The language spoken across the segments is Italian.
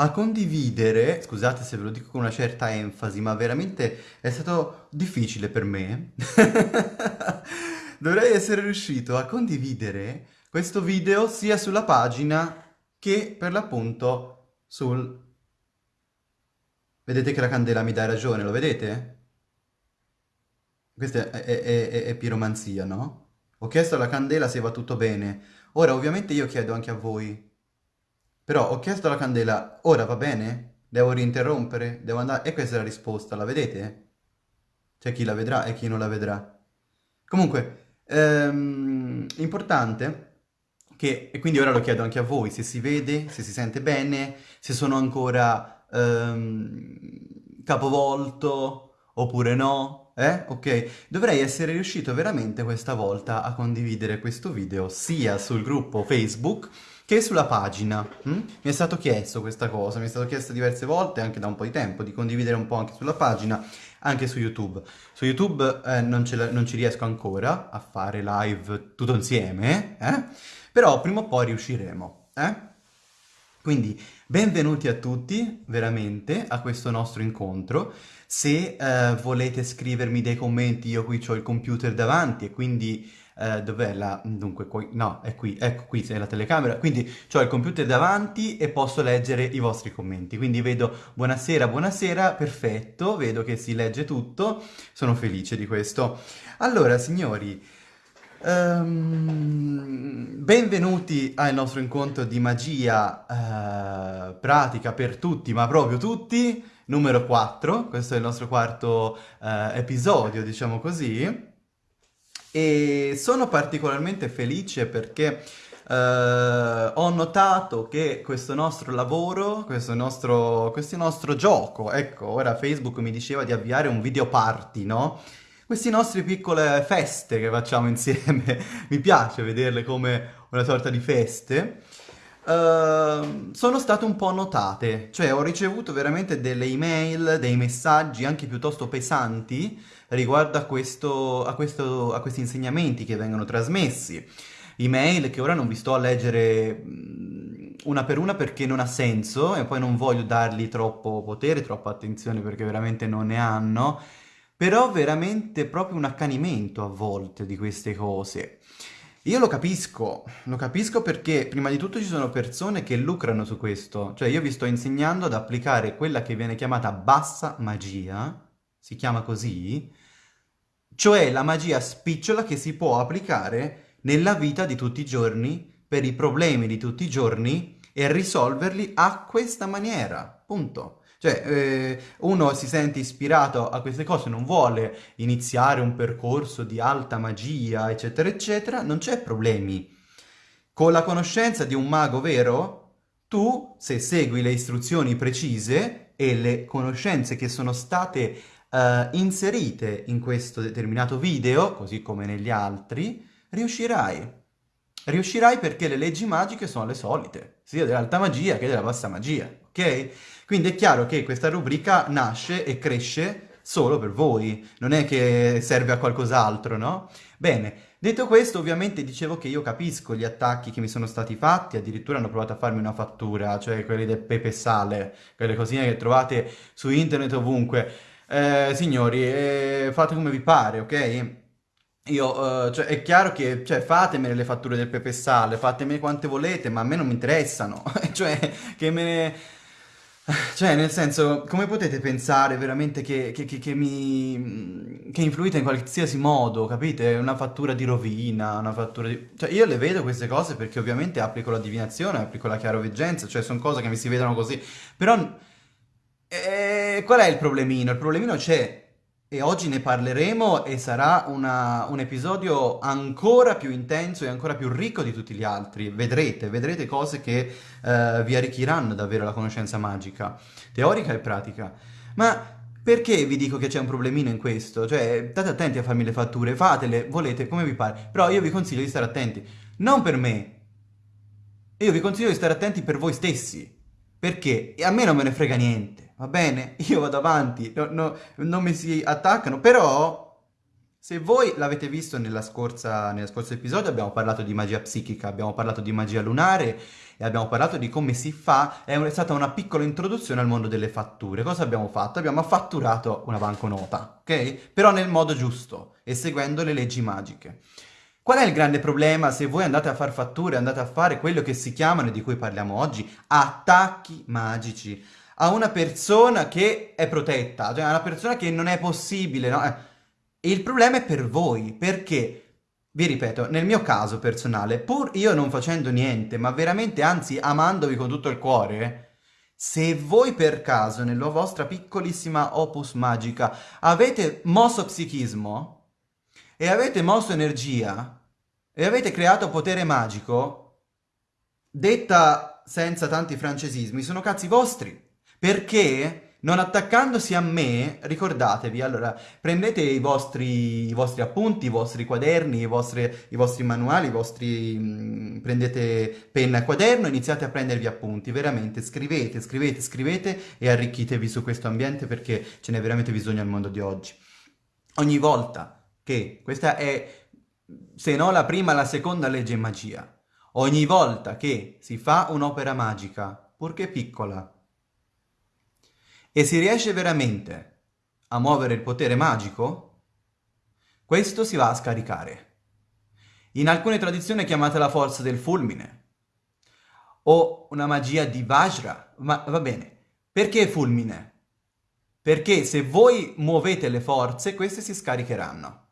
a condividere, scusate se ve lo dico con una certa enfasi, ma veramente è stato difficile per me. dovrei essere riuscito a condividere questo video sia sulla pagina che per l'appunto sul... Vedete che la candela mi dà ragione, lo vedete? Questa è, è, è, è piromanzia, no? Ho chiesto alla candela se va tutto bene. Ora, ovviamente io chiedo anche a voi. Però ho chiesto alla candela, ora va bene? Devo rinterrompere? Devo andare? E questa è la risposta, la vedete? C'è chi la vedrà e chi non la vedrà. Comunque, ehm, importante che, e quindi ora lo chiedo anche a voi, se si vede, se si sente bene, se sono ancora ehm, capovolto oppure no, eh? Ok, dovrei essere riuscito veramente questa volta a condividere questo video sia sul gruppo Facebook che sulla pagina. Hm? Mi è stato chiesto questa cosa, mi è stato chiesto diverse volte, anche da un po' di tempo, di condividere un po' anche sulla pagina, anche su YouTube. Su YouTube eh, non, non, ci riesco ancora a fare live tutto insieme, eh? però prima o poi riusciremo. Eh? Quindi benvenuti a tutti, veramente, a questo nostro incontro. Se eh, volete scrivermi dei commenti, io qui ho il computer davanti e quindi... Uh, dov'è la... dunque, qui, no, è qui, ecco qui, c'è la telecamera, quindi ho il computer davanti e posso leggere i vostri commenti, quindi vedo buonasera, buonasera, perfetto, vedo che si legge tutto, sono felice di questo. Allora, signori, um, benvenuti al nostro incontro di magia uh, pratica per tutti, ma proprio tutti, numero 4, questo è il nostro quarto eh, episodio, diciamo così, e sono particolarmente felice perché eh, ho notato che questo nostro lavoro, questo nostro, questo nostro gioco, ecco, ora Facebook mi diceva di avviare un video party, no? Queste nostre piccole feste che facciamo insieme, mi piace vederle come una sorta di feste, Ehm, sono state un po' notate, cioè ho ricevuto veramente delle email, dei messaggi anche piuttosto pesanti riguardo a, questo, a, questo, a questi insegnamenti che vengono trasmessi. Email che ora non vi sto a leggere una per una perché non ha senso e poi non voglio dargli troppo potere, troppa attenzione perché veramente non ne hanno, però veramente proprio un accanimento a volte di queste cose. Io lo capisco, lo capisco perché prima di tutto ci sono persone che lucrano su questo, cioè io vi sto insegnando ad applicare quella che viene chiamata bassa magia, si chiama così, cioè la magia spicciola che si può applicare nella vita di tutti i giorni, per i problemi di tutti i giorni e risolverli a questa maniera, punto. Cioè, eh, uno si sente ispirato a queste cose, non vuole iniziare un percorso di alta magia, eccetera, eccetera, non c'è problemi. Con la conoscenza di un mago vero, tu, se segui le istruzioni precise e le conoscenze che sono state uh, inserite in questo determinato video, così come negli altri, riuscirai. Riuscirai perché le leggi magiche sono le solite, sia dell'alta magia che della bassa magia, ok? Quindi è chiaro che questa rubrica nasce e cresce solo per voi, non è che serve a qualcos'altro, no? Bene, detto questo ovviamente dicevo che io capisco gli attacchi che mi sono stati fatti, addirittura hanno provato a farmi una fattura, cioè quelli del pepe sale, quelle cosine che trovate su internet ovunque. Eh, signori, eh, fate come vi pare, ok? Io, uh, cioè, è chiaro che, cioè, fatemene le fatture del pepe sale, fatemene quante volete, ma a me non mi interessano, cioè, che me ne cioè, nel senso, come potete pensare veramente che, che, che, che mi... che influite in qualsiasi modo, capite? Una fattura di rovina, una fattura di... Cioè, io le vedo queste cose perché ovviamente applico la divinazione, applico la chiaroveggenza, cioè sono cose che mi si vedono così. Però, eh, qual è il problemino? Il problemino c'è e oggi ne parleremo e sarà una, un episodio ancora più intenso e ancora più ricco di tutti gli altri. Vedrete, vedrete cose che uh, vi arricchiranno davvero la conoscenza magica, teorica e pratica. Ma perché vi dico che c'è un problemino in questo? Cioè, state attenti a farmi le fatture, fatele, volete, come vi pare. Però io vi consiglio di stare attenti. Non per me. Io vi consiglio di stare attenti per voi stessi. Perché a me non me ne frega niente va bene, io vado avanti, no, no, non mi si attaccano, però Se voi l'avete visto nella scorsa, nel scorso episodio abbiamo parlato di magia psichica, abbiamo parlato di magia lunare e abbiamo parlato di come si fa, è stata una piccola introduzione al mondo delle fatture. Cosa abbiamo fatto? Abbiamo fatturato una banconota, ok? Però nel modo giusto e seguendo le leggi magiche. Qual è il grande problema se voi andate a fare fatture, andate a fare quello che si chiamano, e di cui parliamo oggi, attacchi magici a una persona che è protetta, cioè a una persona che non è possibile, no? Eh, il problema è per voi, perché, vi ripeto, nel mio caso personale, pur io non facendo niente, ma veramente, anzi, amandovi con tutto il cuore, se voi per caso, nella vostra piccolissima opus magica, avete mosso psichismo e avete mosso energia e avete creato potere magico, detta senza tanti francesismi, sono cazzi vostri. Perché non attaccandosi a me, ricordatevi, allora, prendete i vostri, i vostri appunti, i vostri quaderni, i vostri, i vostri manuali, i vostri, mh, mm, prendete penna e quaderno, iniziate a prendervi appunti, veramente, scrivete, scrivete, scrivete e arricchitevi su questo ambiente perché ce n'è veramente bisogno al mondo di oggi. Ogni volta che, questa è, se no la prima, la seconda legge magia, ogni volta che si fa un'opera magica, purché piccola, e si riesce veramente a muovere il potere magico, questo si va a scaricare. In alcune tradizioni è chiamata la forza del fulmine, o una magia di Vajra, ma va bene. Perché fulmine? Perché se voi muovete le forze, queste si scaricheranno.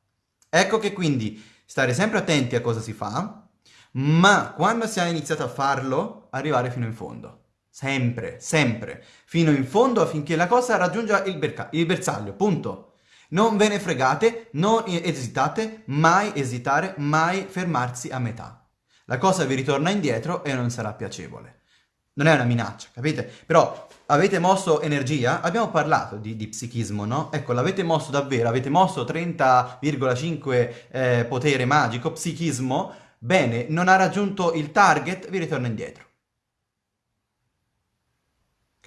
Ecco che quindi stare sempre attenti a cosa si fa, ma quando si è iniziato a farlo, arrivare fino in fondo. Sempre, sempre, fino in fondo affinché la cosa raggiunga il, il bersaglio, punto. Non ve ne fregate, non esitate, mai esitare, mai fermarsi a metà. La cosa vi ritorna indietro e non sarà piacevole. Non è una minaccia, capite? Però avete mosso energia? Abbiamo parlato di, di psichismo, no? Ecco, l'avete mosso davvero, avete mosso 30,5 eh, potere magico, psichismo, bene, non ha raggiunto il target, vi ritorna indietro.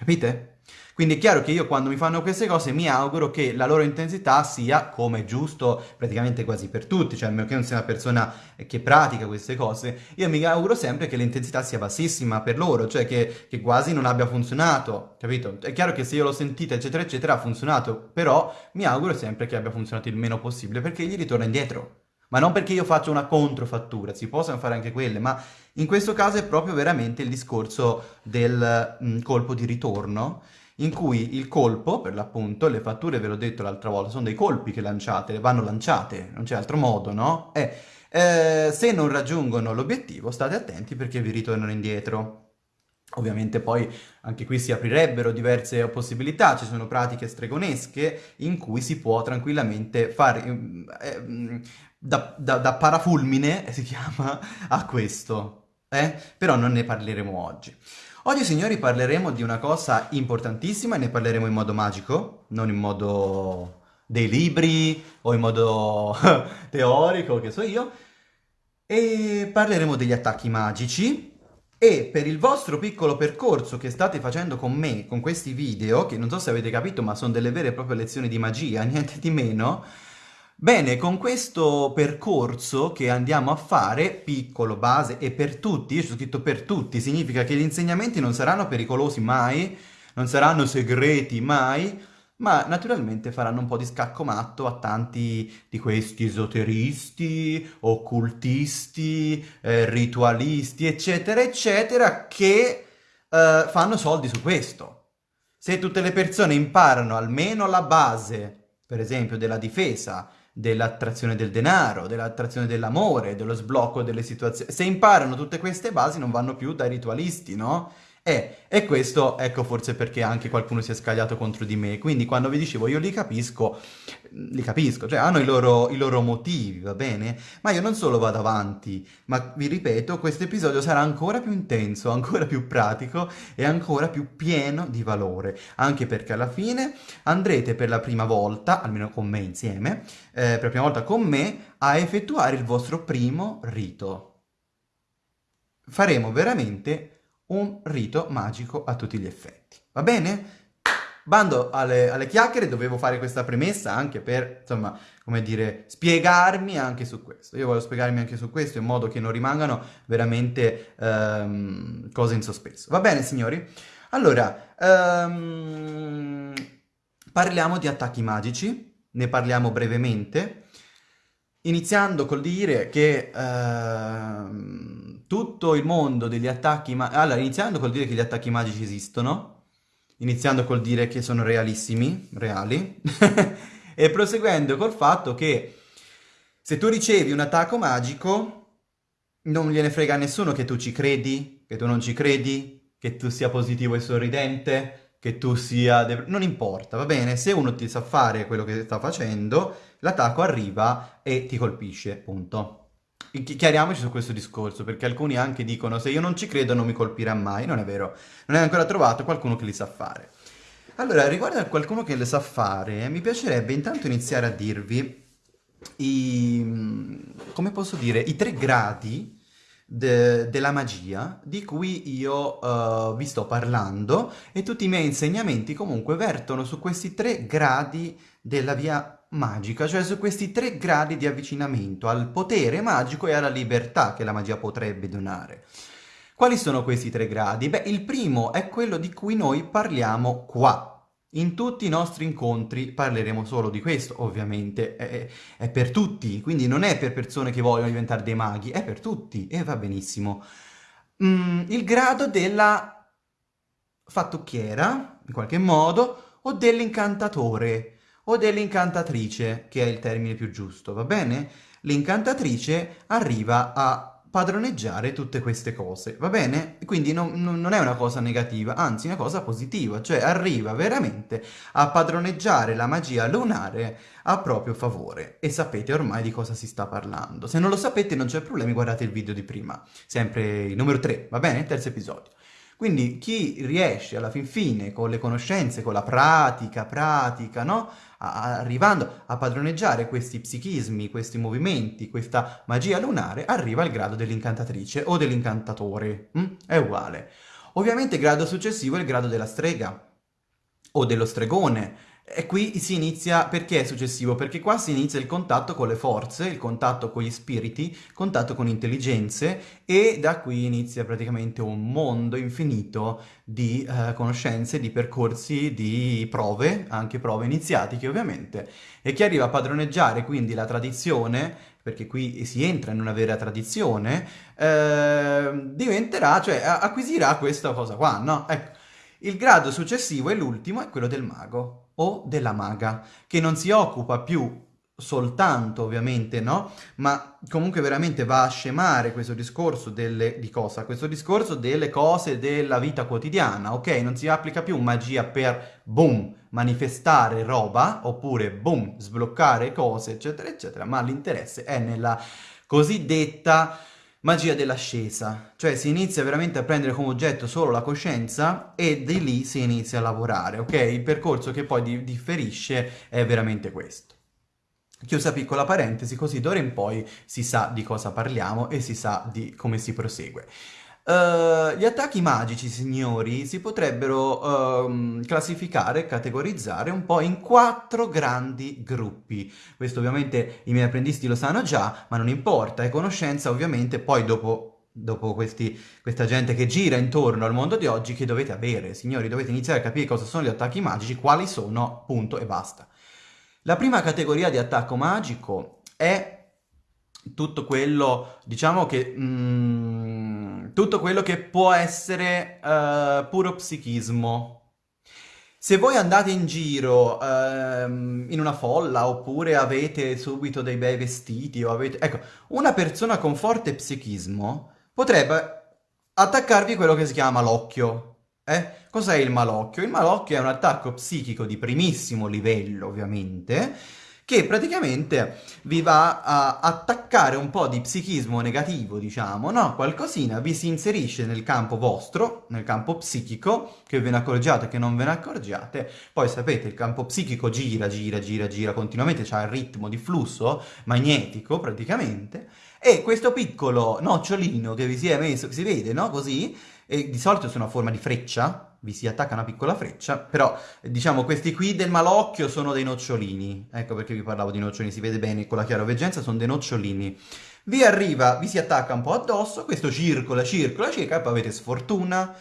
Capite? Quindi è chiaro che io quando mi fanno queste cose mi auguro che la loro intensità sia, come giusto, praticamente quasi per tutti, cioè a meno che non sia una persona che pratica queste cose, io mi auguro sempre che l'intensità sia bassissima per loro, cioè che, che, quasi non abbia funzionato, capito? È chiaro che se io l'ho sentita eccetera eccetera ha funzionato, però mi auguro sempre che abbia funzionato il meno possibile perché gli ritorna indietro. Ma non perché io faccio una controfattura, si possono fare anche quelle, ma in questo caso è proprio veramente il discorso del mh, mm, colpo di ritorno, in cui il colpo, per l'appunto, le fatture, ve l'ho detto l'altra volta, sono dei colpi che lanciate, vanno lanciate, non c'è altro modo, no? Eh, eh, se non raggiungono l'obiettivo, state attenti perché vi ritornano indietro. Ovviamente poi anche qui si aprirebbero diverse possibilità, ci sono pratiche stregonesche in cui si può tranquillamente fare eh, da, da, da, parafulmine, si chiama, a questo, eh? Però non ne parleremo oggi. Oggi, signori, parleremo di una cosa importantissima e ne parleremo in modo magico, non in modo dei libri o in modo teorico, che so io, e parleremo degli attacchi magici, e per il vostro piccolo percorso che state facendo con me, con questi video, che non so se avete capito ma sono delle vere e proprie lezioni di magia, niente di meno, bene, con questo percorso che andiamo a fare, piccolo, base e per tutti, io ci ho scritto per tutti, significa che gli insegnamenti non saranno pericolosi mai, non saranno segreti mai, ma naturalmente faranno un po' di scacco matto a tanti di questi esoteristi, occultisti, eh, ritualisti, eccetera, eccetera, che eh, fanno soldi su questo. Se tutte le persone imparano almeno la base, per esempio, della difesa, dell'attrazione del denaro, dell'attrazione dell'amore, dello sblocco delle situazioni, se imparano tutte queste basi non vanno più dai ritualisti, no? E, e questo, ecco forse perché anche qualcuno si è scagliato contro di me, quindi quando vi dicevo io li capisco, li capisco, cioè hanno i loro, i loro motivi, va bene? Ma io non solo vado avanti, ma vi ripeto, questo episodio sarà ancora più intenso, ancora più pratico e ancora più pieno di valore, anche perché alla fine andrete per la prima volta, almeno con me insieme, eh, per la prima volta con me, a effettuare il vostro primo rito. Faremo veramente un rito magico a tutti gli effetti. Va bene? Bando alle, alle chiacchiere, dovevo fare questa premessa anche per, insomma, come dire, spiegarmi anche su questo. Io voglio spiegarmi anche su questo in modo che non rimangano veramente ehm, cose in sospeso. Va bene, signori? Allora, ehm, parliamo di attacchi magici, ne parliamo brevemente, iniziando col dire che ehm, tutto il mondo degli attacchi magici... Allora, iniziando col dire che gli attacchi magici esistono, iniziando col dire che sono realissimi, reali, e proseguendo col fatto che se tu ricevi un attacco magico, non gliene frega a nessuno che tu ci credi, che tu non ci credi, che tu sia positivo e sorridente, che tu sia... non importa, va bene? Se uno ti sa fare quello che sta facendo, l'attacco arriva e ti colpisce, punto. Chiariamoci su questo discorso, perché alcuni anche dicono se io non ci credo non mi colpirà mai, non è vero, non hai ancora trovato qualcuno che li sa fare. Allora, riguardo a qualcuno che le sa fare, mi piacerebbe intanto iniziare a dirvi i, come posso dire, i tre gradi de, della magia di cui io uh, vi sto parlando e tutti i miei insegnamenti comunque vertono su questi tre gradi della via magica, cioè su questi tre gradi di avvicinamento al potere magico e alla libertà che la magia potrebbe donare. Quali sono questi tre gradi? Beh, il primo è quello di cui noi parliamo qua. In tutti i nostri incontri parleremo solo di questo, ovviamente, è, è, per tutti, quindi non è per persone che vogliono diventare dei maghi, è per tutti, e va benissimo. Mm, il grado della fattucchiera, in qualche modo, o dell'incantatore o dell'incantatrice, che è il termine più giusto, va bene? L'incantatrice arriva a padroneggiare tutte queste cose, va bene? Quindi non, non, è una cosa negativa, anzi una cosa positiva, cioè arriva veramente a padroneggiare la magia lunare a proprio favore e sapete ormai di cosa si sta parlando. Se non lo sapete non c'è problemi, guardate il video di prima, sempre il numero 3, va bene? Terzo episodio. Quindi chi riesce alla fin fine con le conoscenze, con la pratica, pratica, no? Arrivando a padroneggiare questi psichismi, questi movimenti, questa magia lunare, arriva al grado dell'incantatrice o dell'incantatore. Mm? È uguale. Ovviamente il grado successivo è il grado della strega o dello stregone, e qui si inizia, perché è successivo? Perché qua si inizia il contatto con le forze, il contatto con gli spiriti, il contatto con intelligenze e da qui inizia praticamente un mondo infinito di uh, conoscenze, di percorsi, di prove, anche prove iniziatiche ovviamente, e chi arriva a padroneggiare quindi la tradizione, perché qui si entra in una vera tradizione, eh, diventerà, cioè acquisirà questa cosa qua, no? Ecco, il grado successivo e l'ultimo è quello del mago o della maga, che non si occupa più soltanto ovviamente, no? Ma comunque veramente va a scemare questo discorso delle... di cosa? Questo discorso delle cose della vita quotidiana, ok? Non si applica più magia per, boom, manifestare roba, oppure, boom, sbloccare cose, eccetera, eccetera, ma l'interesse è nella cosiddetta magia dell'ascesa, cioè si inizia veramente a prendere come oggetto solo la coscienza e di lì si inizia a lavorare, ok? Il percorso che poi di differisce è veramente questo. Chiusa piccola parentesi, così d'ora in poi si sa di cosa parliamo e si sa di come si prosegue. Uh, gli attacchi magici, signori, si potrebbero uh, classificare, categorizzare un po' in quattro grandi gruppi. Questo ovviamente i miei apprendisti lo sanno già, ma non importa, è conoscenza ovviamente poi dopo, dopo questi, questa gente che gira intorno al mondo di oggi che dovete avere. Signori, dovete iniziare a capire cosa sono gli attacchi magici, quali sono, punto e basta. La prima categoria di attacco magico è tutto quello, diciamo che... Mm, tutto quello che può essere uh, puro psichismo. Se voi andate in giro uh, in una folla oppure avete subito dei bei vestiti o avete... Ecco, una persona con forte psichismo potrebbe attaccarvi quello che si chiama l'occhio. Eh? Cos'è il malocchio? Il malocchio è un attacco psichico di primissimo livello, ovviamente, che praticamente vi va a attaccare un po' di psichismo negativo, diciamo, no? Qualcosina vi si inserisce nel campo vostro, nel campo psichico, che ve ne accorgiate, che non ve ne accorgiate, poi sapete, il campo psichico gira, gira, gira, gira continuamente, c'ha il ritmo di flusso magnetico praticamente, e questo piccolo nocciolino che vi si è messo, si vede, no? Così, e di solito sono a forma di freccia, vi si attacca una piccola freccia, però diciamo questi qui del malocchio sono dei nocciolini, ecco perché vi parlavo di nocciolini, si vede bene con la chiaroveggenza, sono dei nocciolini. Vi arriva, vi si attacca un po' addosso, questo circola, circola, e poi avete sfortuna,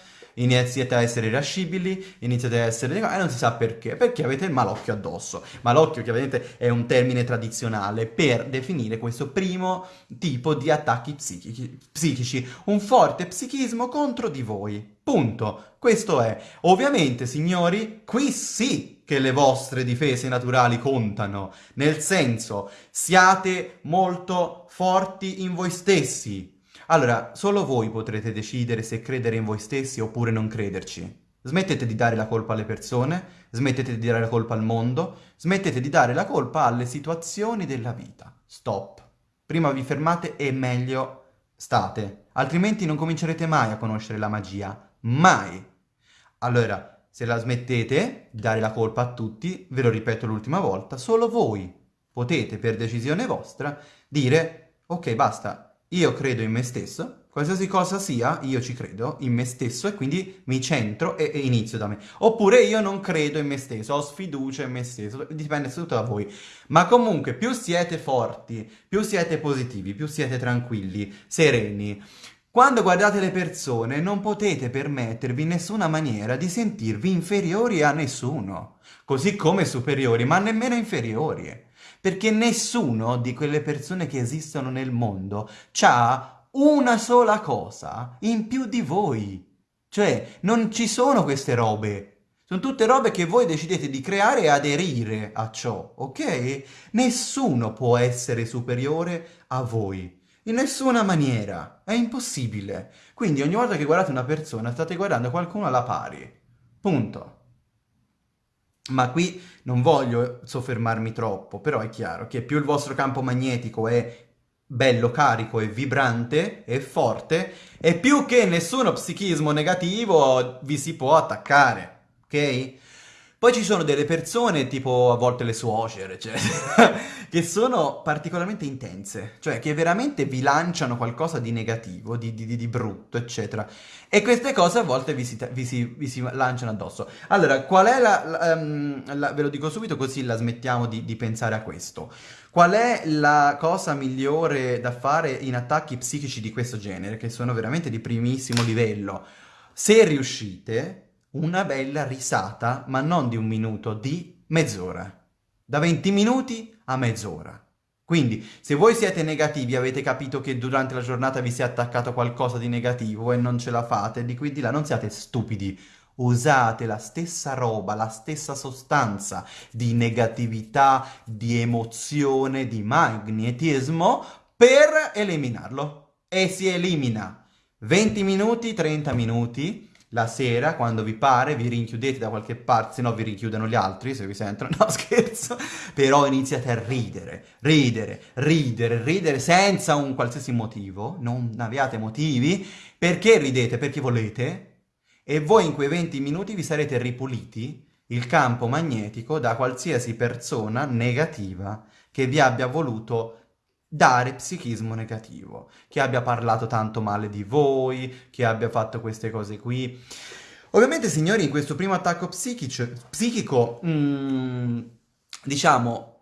iniziate a essere irascibili, iniziate a essere... e non si sa perché, perché avete il malocchio addosso. Malocchio chiaramente è un termine tradizionale per definire questo primo tipo di attacchi psichici, psichici, un forte psichismo contro di voi. Punto. Questo è. Ovviamente, signori, qui sì che le vostre difese naturali contano, nel senso, siate molto forti in voi stessi, allora, solo voi potrete decidere se credere in voi stessi oppure non crederci. Smettete di dare la colpa alle persone, smettete di dare la colpa al mondo, smettete di dare la colpa alle situazioni della vita. Stop. Prima vi fermate e meglio state, altrimenti non comincerete mai a conoscere la magia. Mai. Allora, se la smettete di dare la colpa a tutti, ve lo ripeto l'ultima volta, solo voi potete, per decisione vostra, dire ok, basta, io credo in me stesso, qualsiasi cosa sia, io ci credo in me stesso e quindi mi centro e, e, inizio da me. Oppure io non credo in me stesso, ho sfiducia in me stesso, dipende tutto da voi. Ma comunque più siete forti, più siete positivi, più siete tranquilli, sereni, quando guardate le persone non potete permettervi in nessuna maniera di sentirvi inferiori a nessuno, così come superiori, ma nemmeno inferiori perché nessuno di quelle persone che esistono nel mondo ha una sola cosa in più di voi. Cioè, non ci sono queste robe. Sono tutte robe che voi decidete di creare e aderire a ciò, ok? Nessuno può essere superiore a voi. In nessuna maniera. È impossibile. Quindi ogni volta che guardate una persona state guardando qualcuno alla pari. Punto. Ma qui non voglio soffermarmi troppo, però è chiaro che più il vostro campo magnetico è bello, carico e vibrante e forte, e più che nessuno psichismo negativo vi si può attaccare, ok? Poi ci sono delle persone, tipo a volte le suocere, eccetera, che sono particolarmente intense, cioè che veramente vi lanciano qualcosa di negativo, di, di, di brutto, eccetera. E queste cose a volte vi si, vi si, vi si lanciano addosso. Allora, qual è la, la, um, la, Ve lo dico subito così la smettiamo di, di pensare a questo. Qual è la cosa migliore da fare in attacchi psichici di questo genere, che sono veramente di primissimo livello? Se riuscite una bella risata, ma non di un minuto, di mezz'ora. Da 20 minuti a mezz'ora. Quindi, se voi siete negativi, avete capito che durante la giornata vi si è attaccato qualcosa di negativo e non ce la fate, di qui di là non siate stupidi. Usate la stessa roba, la stessa sostanza di negatività, di emozione, di magnetismo per eliminarlo. E si elimina 20 minuti, 30 minuti, la sera, quando vi pare, vi rinchiudete da qualche parte, se no vi rinchiudono gli altri, se vi sentono, no scherzo, però iniziate a ridere, ridere, ridere, ridere senza un qualsiasi motivo, non abbiate motivi, perché ridete? Perché volete, e voi in quei 20 minuti vi sarete ripuliti il campo magnetico da qualsiasi persona negativa che vi abbia voluto dare psichismo negativo, che abbia parlato tanto male di voi, che abbia fatto queste cose qui. Ovviamente, signori, in questo primo attacco psichico, psichico mm, diciamo,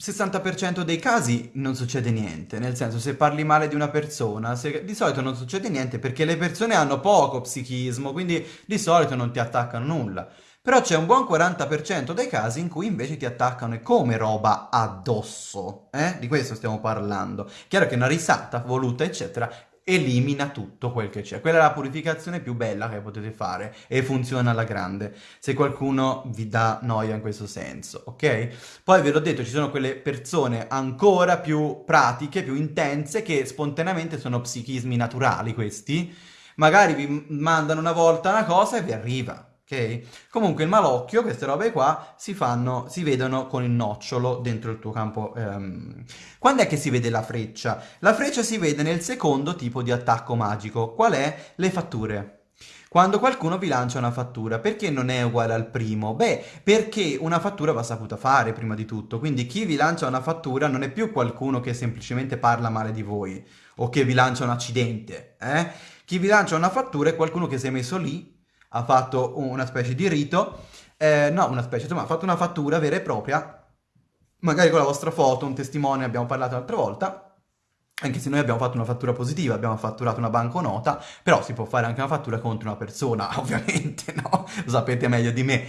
60% dei casi non succede niente, nel senso se parli male di una persona, se, di solito non succede niente perché le persone hanno poco psichismo, quindi di solito non ti attaccano nulla. Però c'è un buon 40% dei casi in cui invece ti attaccano e come roba addosso, eh? Di questo stiamo parlando. Chiaro che una risata voluta, eccetera, elimina tutto quel che c'è. Quella è la purificazione più bella che potete fare e funziona alla grande, se qualcuno vi dà noia in questo senso, ok? Poi ve l'ho detto, ci sono quelle persone ancora più pratiche, più intense, che spontaneamente sono psichismi naturali questi, magari vi mandano una volta una cosa e vi arriva, ok? Comunque il malocchio, queste robe qua, si fanno, si vedono con il nocciolo dentro il tuo campo. Um... Quando è che si vede la freccia? La freccia si vede nel secondo tipo di attacco magico. Qual è? Le fatture. Quando qualcuno vi lancia una fattura, perché non è uguale al primo? Beh, perché una fattura va saputa fare prima di tutto, quindi chi vi lancia una fattura non è più qualcuno che semplicemente parla male di voi o che vi lancia un accidente, eh? Chi vi lancia una fattura è qualcuno che si è messo lì ha fatto una specie di rito, eh, no, una specie, insomma, ha fatto una fattura vera e propria, magari con la vostra foto, un testimone, abbiamo parlato l'altra volta, anche se noi abbiamo fatto una fattura positiva, abbiamo fatturato una banconota, però si può fare anche una fattura contro una persona, ovviamente, no? Lo sapete meglio di me.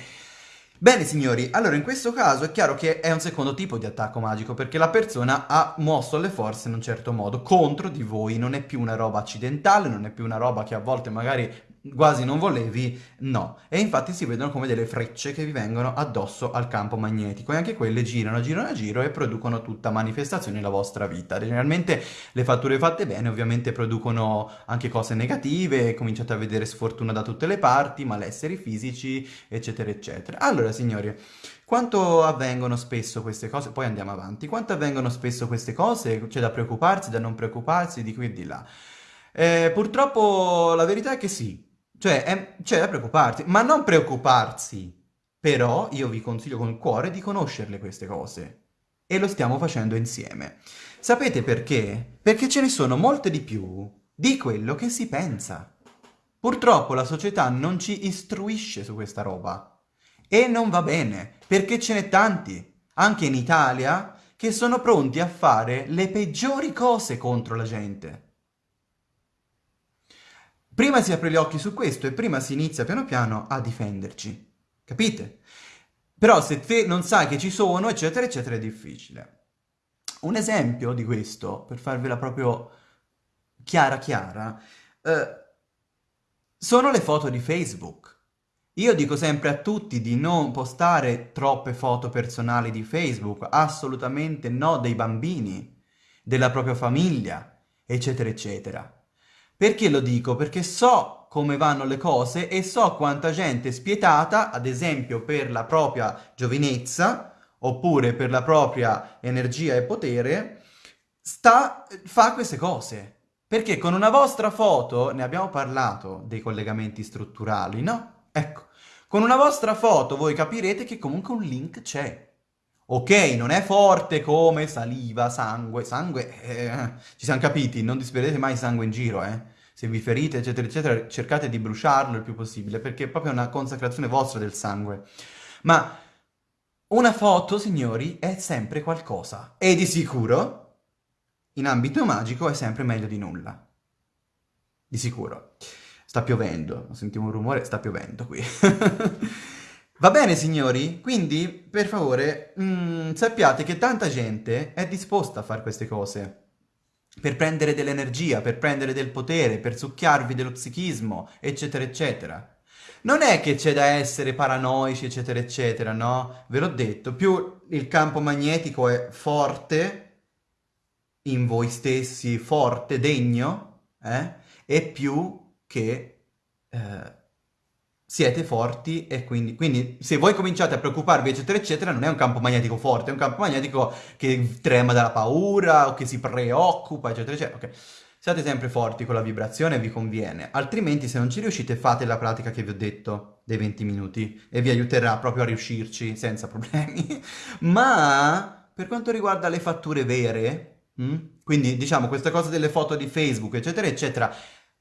Bene signori, allora in questo caso è chiaro che è un secondo tipo di attacco magico, perché la persona ha mosso le forze in un certo modo contro di voi, non è più una roba accidentale, non è più una roba che a volte magari quasi non volevi, no. E infatti si vedono come delle frecce che vi vengono addosso al campo magnetico e anche quelle girano, girano a e producono tutta manifestazione nella vostra vita. Generalmente le fatture fatte bene ovviamente producono anche cose negative, cominciate a vedere sfortuna da tutte le parti, malesseri fisici, eccetera, eccetera. Allora, signori, quanto avvengono spesso queste cose? Poi andiamo avanti. Quanto avvengono spesso queste cose? C'è da preoccuparsi, da non preoccuparsi, di qui e di là. Eh, purtroppo la verità è che sì, cioè, è, c'è da preoccuparsi, ma non preoccuparsi. Però io vi consiglio con il cuore di conoscerle queste cose. E lo stiamo facendo insieme. Sapete perché? Perché ce ne sono molte di più di quello che si pensa. Purtroppo la società non ci istruisce su questa roba. E non va bene, perché ce n'è tanti, anche in Italia, che sono pronti a fare le peggiori cose contro la gente. Prima si apre gli occhi su questo e prima si inizia piano piano a difenderci. Capite? Però se te non sai che ci sono, eccetera, eccetera, è difficile. Un esempio di questo, per farvela proprio chiara chiara, eh, sono le foto di Facebook. Io dico sempre a tutti di non postare troppe foto personali di Facebook, assolutamente no dei bambini, della propria famiglia, eccetera, eccetera. Perché lo dico? Perché so come vanno le cose e so quanta gente spietata, ad esempio per la propria giovinezza, oppure per la propria energia e potere, sta, fa queste cose. Perché con una vostra foto, ne abbiamo parlato dei collegamenti strutturali, no? Ecco, con una vostra foto voi capirete che comunque un link c'è. Ok, non è forte come saliva, sangue, sangue, eh, ci siamo capiti, non disperderete mai sangue in giro, eh se vi ferite, eccetera, eccetera, cercate di bruciarlo il più possibile, perché è proprio una consacrazione vostra del sangue. Ma una foto, signori, è sempre qualcosa. E di sicuro, in ambito magico, è sempre meglio di nulla. Di sicuro. Sta piovendo, sentiamo un rumore, sta piovendo qui. Va bene, signori? Quindi, per favore, mh, mm, sappiate che tanta gente è disposta a fare queste cose per prendere dell'energia, per prendere del potere, per succhiarvi dello psichismo, eccetera, eccetera. Non è che c'è da essere paranoici, eccetera, eccetera, no? Ve l'ho detto, più il campo magnetico è forte in voi stessi, forte, degno, eh? e più che eh, siete forti e quindi, quindi se voi cominciate a preoccuparvi eccetera eccetera non è un campo magnetico forte, è un campo magnetico che trema dalla paura o che si preoccupa eccetera eccetera, ok. Siate sempre forti con la vibrazione, vi conviene, altrimenti se non ci riuscite fate la pratica che vi ho detto dei 20 minuti e vi aiuterà proprio a riuscirci senza problemi. Ma per quanto riguarda le fatture vere, mh? Hm, quindi diciamo questa cosa delle foto di Facebook eccetera eccetera,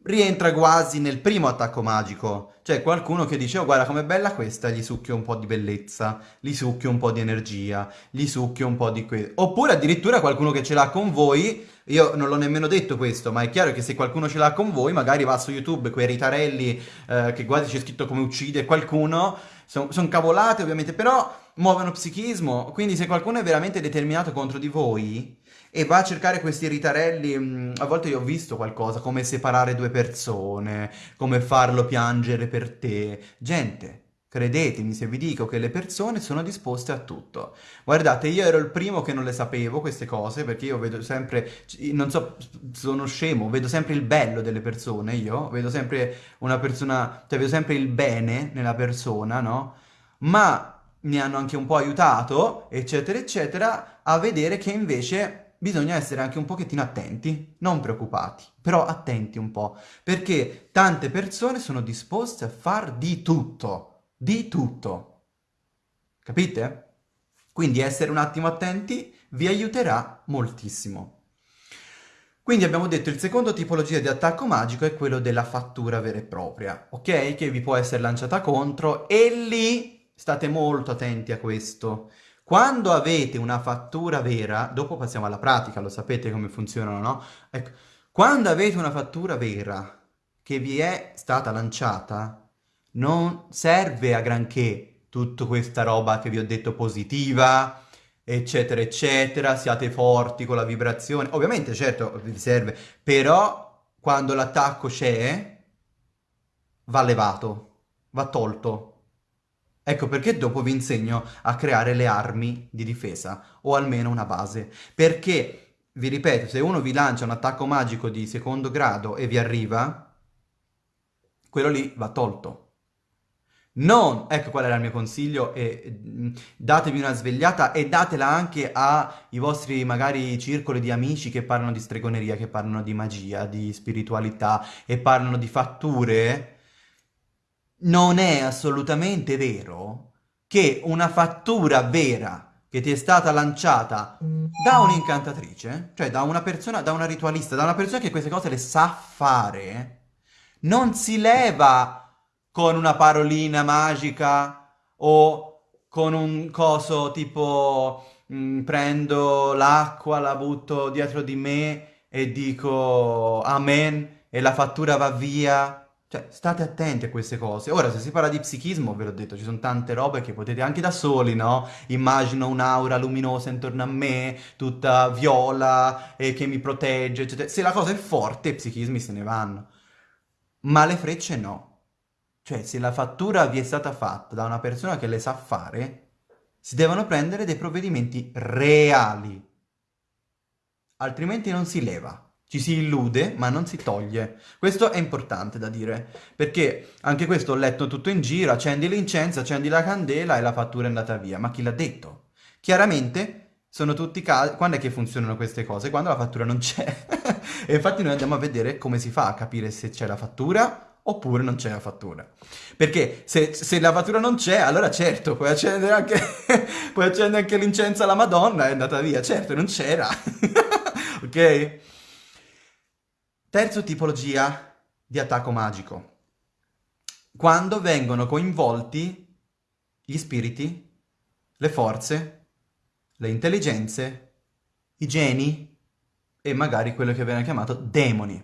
rientra quasi nel primo attacco magico. Cioè qualcuno che dice, oh guarda com'è bella questa, gli succhio un po' di bellezza, gli succhio un po' di energia, gli succhio un po' di questo. Oppure addirittura qualcuno che ce l'ha con voi, io non l'ho nemmeno detto questo, ma è chiaro che se qualcuno ce l'ha con voi, magari va su YouTube, quei ritarelli eh, che guardi c'è scritto come uccide qualcuno, sono son cavolate ovviamente, però muovono psichismo, quindi se qualcuno è veramente determinato contro di voi e va a cercare questi ritarelli, a volte io ho visto qualcosa, come separare due persone, come farlo piangere per te. Gente, credetemi se vi dico che le persone sono disposte a tutto. Guardate, io ero il primo che non le sapevo queste cose, perché io vedo sempre, non so, sono scemo, vedo sempre il bello delle persone, io vedo sempre una persona, cioè vedo sempre il bene nella persona, no? Ma mi hanno anche un po' aiutato, eccetera, eccetera, a vedere che invece bisogna essere anche un pochettino attenti, non preoccupati, però attenti un po', perché tante persone sono disposte a far di tutto, di tutto. Capite? Quindi essere un attimo attenti vi aiuterà moltissimo. Quindi abbiamo detto il secondo tipologia di attacco magico è quello della fattura vera e propria, ok? Che vi può essere lanciata contro e lì state molto attenti a questo. Quando avete una fattura vera, dopo passiamo alla pratica, lo sapete come funzionano, no? Ecco, quando avete una fattura vera che vi è stata lanciata, non serve a granché tutta questa roba che vi ho detto positiva, eccetera, eccetera, siate forti con la vibrazione. Ovviamente, certo, vi serve, però quando l'attacco c'è, va levato, va tolto. Ecco perché dopo vi insegno a creare le armi di difesa, o almeno una base. Perché, vi ripeto, se uno vi lancia un attacco magico di secondo grado e vi arriva, quello lì va tolto. Non, ecco qual era il mio consiglio, e, mm, datevi una svegliata e datela anche ai vostri magari circoli di amici che parlano di stregoneria, che parlano di magia, di spiritualità e parlano di fatture. Non è assolutamente vero che una fattura vera che ti è stata lanciata da un'incantatrice, cioè da una persona, da una ritualista, da una persona che queste cose le sa fare, non si leva con una parolina magica o con un coso tipo mh, mm, prendo l'acqua, la butto dietro di me e dico amen e la fattura va via. Cioè, state attenti a queste cose. Ora, se si parla di psichismo, ve l'ho detto, ci sono tante robe che potete anche da soli, no? Immagino un'aura luminosa intorno a me, tutta viola e che mi protegge, eccetera. Se la cosa è forte, i psichismi se ne vanno. Ma le frecce no. Cioè, se la fattura vi è stata fatta da una persona che le sa fare, si devono prendere dei provvedimenti reali. Altrimenti non si leva. Ci si illude, ma non si toglie. Questo è importante da dire, perché anche questo ho letto tutto in giro, accendi l'incenso, accendi la candela e la fattura è andata via. Ma chi l'ha detto? Chiaramente sono tutti casi... Quando è che funzionano queste cose? Quando la fattura non c'è. e infatti noi andiamo a vedere come si fa a capire se c'è la fattura oppure non c'è la fattura. Perché se, se, la fattura non c'è, allora certo, puoi accendere anche, puoi accendere anche l'incenso alla Madonna, è andata via. Certo, non c'era. ok? Terza tipologia di attacco magico. Quando vengono coinvolti gli spiriti, le forze, le intelligenze, i geni e magari quello che viene chiamato demoni.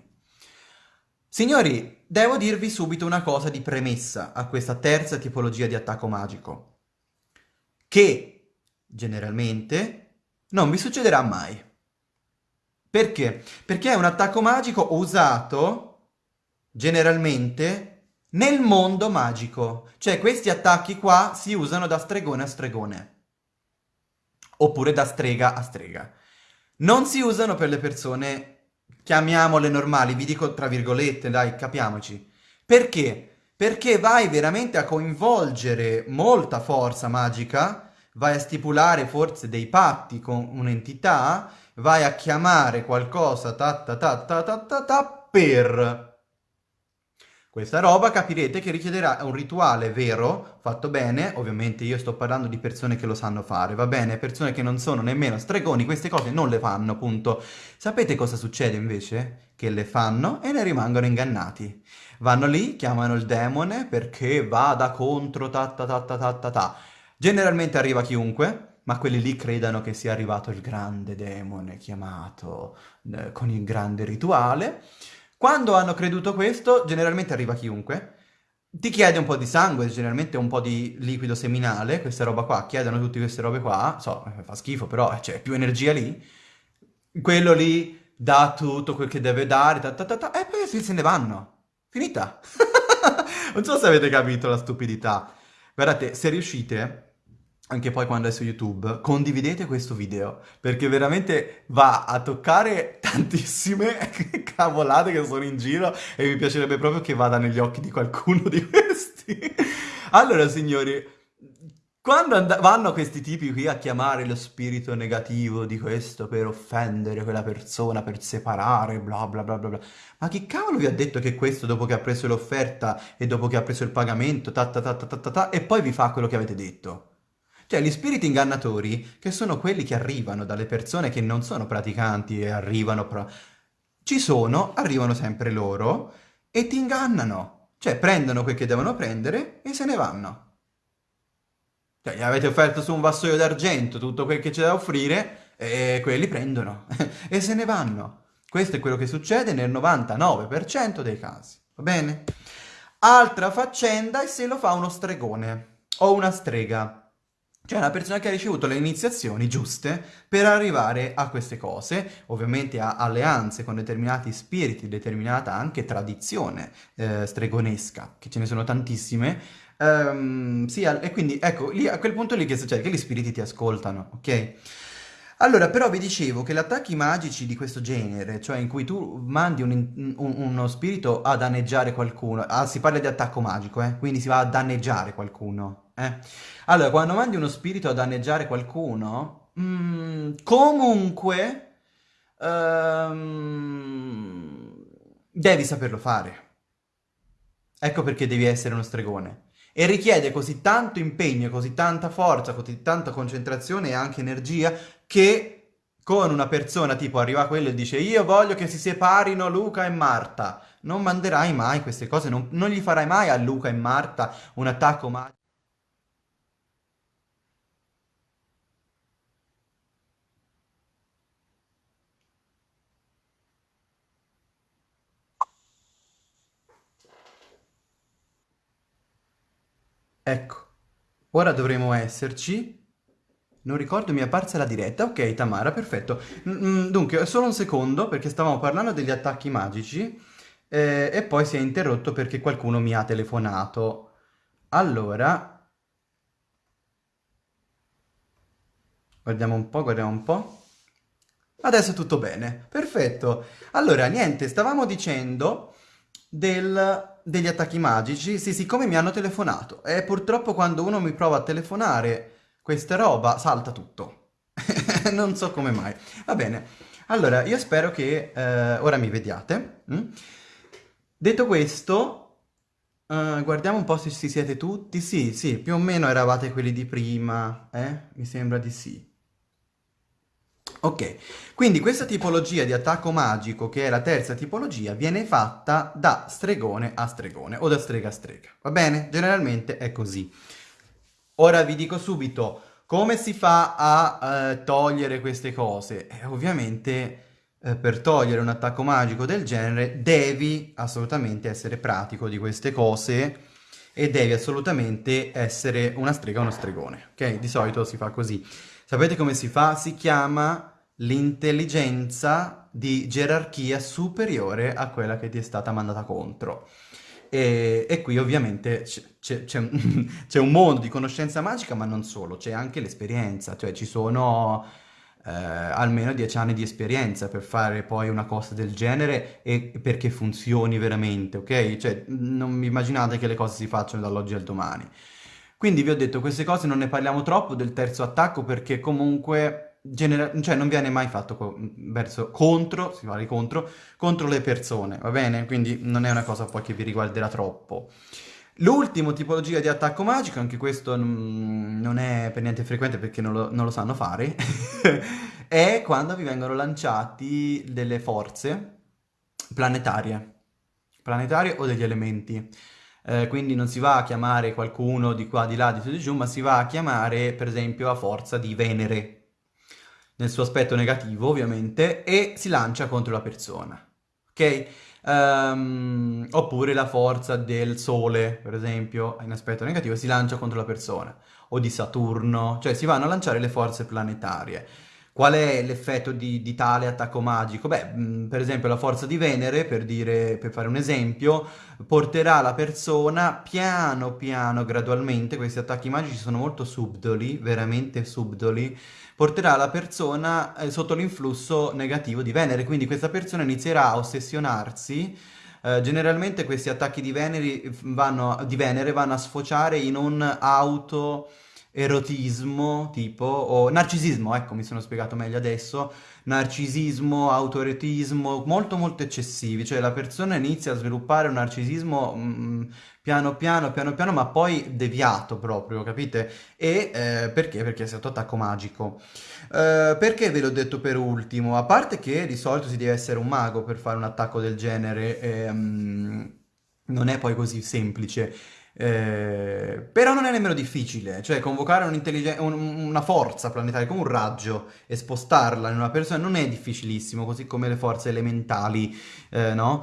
Signori, devo dirvi subito una cosa di premessa a questa terza tipologia di attacco magico, che generalmente non vi succederà mai. Perché? Perché è un attacco magico usato generalmente nel mondo magico. Cioè questi attacchi qua si usano da stregone a stregone. Oppure da strega a strega. Non si usano per le persone chiamiamole normali, vi dico tra virgolette, dai, capiamoci. Perché? Perché vai veramente a coinvolgere molta forza magica, vai a stipulare forse dei patti con un'entità, vai a chiamare qualcosa ta ta ta ta ta ta, ta per questa roba capirete che richiederà un rituale vero, fatto bene, ovviamente io sto parlando di persone che lo sanno fare, va bene? Persone che non sono nemmeno stregoni, queste cose non le fanno, appunto. Sapete cosa succede invece? Che le fanno e ne rimangono ingannati. Vanno lì, chiamano il demone perché vada contro ta ta ta ta ta ta. Generalmente arriva chiunque, ma quelli lì credano che sia arrivato il grande demone chiamato eh, con il grande rituale. Quando hanno creduto questo, generalmente arriva chiunque, ti chiede un po' di sangue, generalmente un po' di liquido seminale, questa roba qua, chiedono tutte queste robe qua, so, fa schifo, però c'è più energia lì, quello lì dà tutto quel che deve dare, ta, ta, ta, e poi se ne vanno. Finita. non so se avete capito la stupidità. Guardate, se riuscite anche poi quando è su YouTube, condividete questo video, perché veramente va a toccare tantissime cavolate che sono in giro e mi piacerebbe proprio che vada negli occhi di qualcuno di questi. Allora, signori, quando vanno questi tipi qui a chiamare lo spirito negativo di questo per offendere quella persona, per separare, bla bla bla bla bla, ma chi cavolo vi ha detto che questo dopo che ha preso l'offerta e dopo che ha preso il pagamento, ta ta ta ta ta ta, e poi vi fa quello che avete detto? Cioè, gli spiriti ingannatori, che sono quelli che arrivano dalle persone che non sono praticanti e arrivano... Pro... ci sono, arrivano sempre loro e ti ingannano. Cioè prendono quel che devono prendere e se ne vanno. Cioè, gli avete offerto su un vassoio d'argento tutto quel che c'è da offrire e quelli prendono e se ne vanno. Questo è quello che succede nel 99% dei casi, va bene? Altra faccenda è se lo fa uno stregone o una strega. Cioè una persona che ha ricevuto le iniziazioni giuste per arrivare a queste cose, ovviamente ha alleanze con determinati spiriti, determinata anche tradizione eh, stregonesca, che ce ne sono tantissime, um, sì, e quindi ecco, lì, a quel punto lì che succede? Che gli spiriti ti ascoltano, ok? Allora, però vi dicevo che gli attacchi magici di questo genere, cioè in cui tu mandi un, un- uno spirito a danneggiare qualcuno, ah, si parla di attacco magico, eh? Quindi si va a danneggiare qualcuno, eh? Allora, quando mandi uno spirito a danneggiare qualcuno, mm, comunque, ehm, devi saperlo fare. Ecco perché devi essere uno stregone. E richiede così tanto impegno, così tanta forza, così tanta concentrazione e anche energia che con una persona tipo arriva quello e dice io voglio che si separino Luca e Marta, non manderai mai queste cose, non, non gli farai mai a Luca e Marta un attacco magico. Ecco, ora dovremo esserci. Non ricordo, mi è apparsa la diretta. Ok, Tamara, perfetto. Mm, mm, dunque, solo un secondo, perché stavamo parlando degli attacchi magici, eh, e poi si è interrotto perché qualcuno mi ha telefonato. Allora, guardiamo un po', guardiamo un po'. Adesso tutto bene, perfetto. Allora, niente, stavamo dicendo del- degli attacchi magici. Sì, siccome mi hanno telefonato e purtroppo quando uno mi prova a telefonare questa roba salta tutto. Non so come mai. Va bene. Allora, io spero che eh, ora mi vediate. mm? Detto questo, eh, guardiamo un po' se ci siete tutti. Sì, sì, più o meno eravate quelli di prima, eh? Mi sembra di sì. Ok, quindi questa tipologia di attacco magico, che è la terza tipologia, viene fatta da stregone a stregone o da strega a strega, va bene? Generalmente è così. Ora vi dico subito come si fa a eh, togliere queste cose. Eh, ovviamente eh, per togliere un attacco magico del genere devi assolutamente essere pratico di queste cose e devi assolutamente essere una strega o uno stregone, ok? Di solito si fa così. Sapete come si fa? Si chiama l'intelligenza di gerarchia superiore a quella che ti è stata mandata contro. E, e qui ovviamente c'è un mondo di conoscenza magica, ma non solo, c'è anche l'esperienza, cioè ci sono eh, almeno dieci anni di esperienza per fare poi una cosa del genere e perché funzioni veramente, ok? Cioè non immaginate che le cose si facciano dall'oggi al domani. Quindi vi ho detto, queste cose non ne parliamo troppo del terzo attacco perché comunque cioè non viene mai fatto co- verso, contro, si parla contro, contro le persone, va bene? Quindi non è una cosa poi che vi riguarderà troppo. L'ultimo tipologia di attacco magico, anche questo non è per niente frequente perché non lo, non lo sanno fare, è quando vi vengono lanciati delle forze planetarie, planetarie o degli elementi. Eh, quindi non si va a chiamare qualcuno di qua, di là, di su, di giù, ma si va a chiamare per esempio a forza di Venere, nel suo aspetto negativo ovviamente, e si lancia contro la persona. Ok? Ehm, oppure la forza del Sole, per esempio, in aspetto negativo, si lancia contro la persona. O di Saturno, cioè si vanno a lanciare le forze planetarie. Qual è l'effetto di, di tale attacco magico? Beh, mh, per esempio la forza di Venere, per dire, per fare un esempio, porterà la persona piano piano, gradualmente, questi attacchi magici sono molto subdoli, veramente subdoli, porterà la persona eh, sotto l'influsso negativo di Venere, quindi questa persona inizierà a ossessionarsi. eh, generalmente questi attacchi di Venere vanno, di Venere vanno a sfociare in un auto erotismo, tipo, o narcisismo, ecco, mi sono spiegato meglio adesso, narcisismo, autoretismo, molto molto eccessivi, cioè la persona inizia a sviluppare un narcisismo mm, piano piano, piano piano, ma poi deviato proprio, capite? E eh, perché? Perché è stato attacco magico. Eh, perché ve l'ho detto per ultimo? A parte che di solito si deve essere un mago per fare un attacco del genere, ehm, non è poi così semplice. Eh, però non è nemmeno difficile, cioè convocare un una forza planetaria come un raggio e spostarla in una persona non è difficilissimo, così come le forze elementali, eh, no?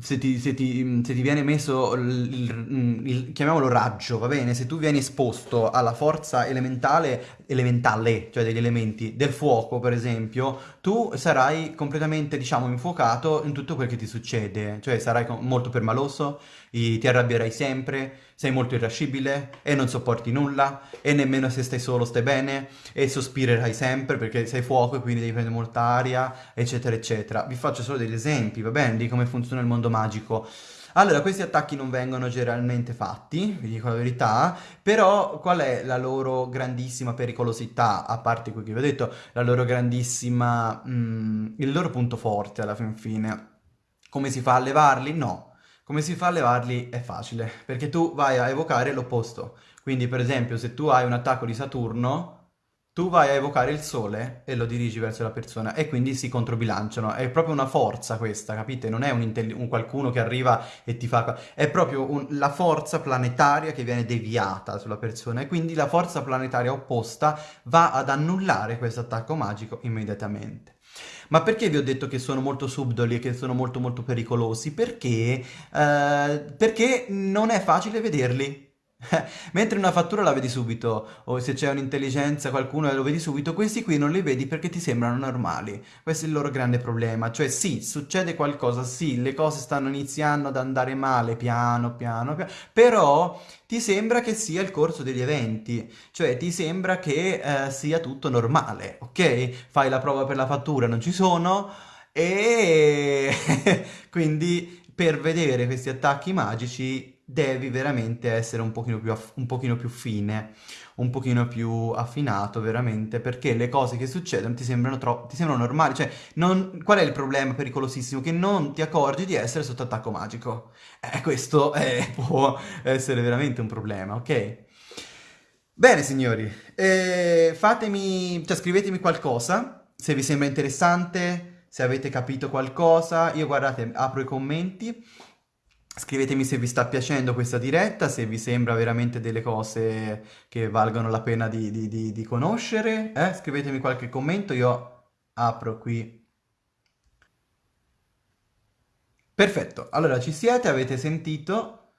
Se ti, se ti- se ti viene messo il, il- il- chiamiamolo raggio, va bene? Se tu vieni esposto alla forza elementale, elementale, cioè degli elementi del fuoco, per esempio, tu sarai completamente, diciamo, infuocato in tutto quel che ti succede, cioè sarai molto permaloso, ti arrabbierai sempre, sei molto irascibile e non sopporti nulla e nemmeno se stai solo stai bene e sospirerai sempre perché sei fuoco e quindi devi prendere molta aria, eccetera, eccetera. Vi faccio solo degli esempi, va bene, di come funziona il mondo magico. Allora, questi attacchi non vengono generalmente fatti, vi dico la verità, però qual è la loro grandissima pericolosità, a parte quello che vi ho detto, la loro grandissima, mm, il loro punto forte alla fin fine? Come si fa a levarli? No. Come si fa a levarli? È facile, perché tu vai a evocare l'opposto. Quindi, per esempio, se tu hai un attacco di Saturno, tu vai a evocare il Sole e lo dirigi verso la persona e quindi si controbilanciano. È proprio una forza questa, capite? Non è un, un qualcuno che arriva e ti fa... È proprio un... la forza planetaria che viene deviata sulla persona e quindi la forza planetaria opposta va ad annullare questo attacco magico immediatamente. Ma perché vi ho detto che sono molto subdoli e che sono molto molto pericolosi? Perché, eh, perché non è facile vederli. Mentre una fattura la vedi subito, o se c'è un'intelligenza, qualcuno lo vedi subito, questi qui non li vedi perché ti sembrano normali. Questo è il loro grande problema. Cioè sì, succede qualcosa, sì, le cose stanno iniziando ad andare male piano piano, piano però ti sembra che sia il corso degli eventi, cioè ti sembra che eh, sia tutto normale, ok? Fai la prova per la fattura, non ci sono, e quindi per vedere questi attacchi magici devi veramente essere un pochino più, un pochino più fine, un pochino più affinato veramente, perché le cose che succedono ti sembrano, ti sembrano normali, cioè non, qual è il problema pericolosissimo? Che non ti accorgi di essere sotto attacco magico. Eh, questo eh, può essere veramente un problema, ok? Bene signori, eh, fatemi, cioè scrivetemi qualcosa, se vi sembra interessante, se avete capito qualcosa, io guardate, apro i commenti, Scrivetemi se vi sta piacendo questa diretta, se vi sembra veramente delle cose che valgono la pena di, di, di, di conoscere. Eh? Scrivetemi qualche commento, io apro qui. Perfetto, allora ci siete, avete sentito?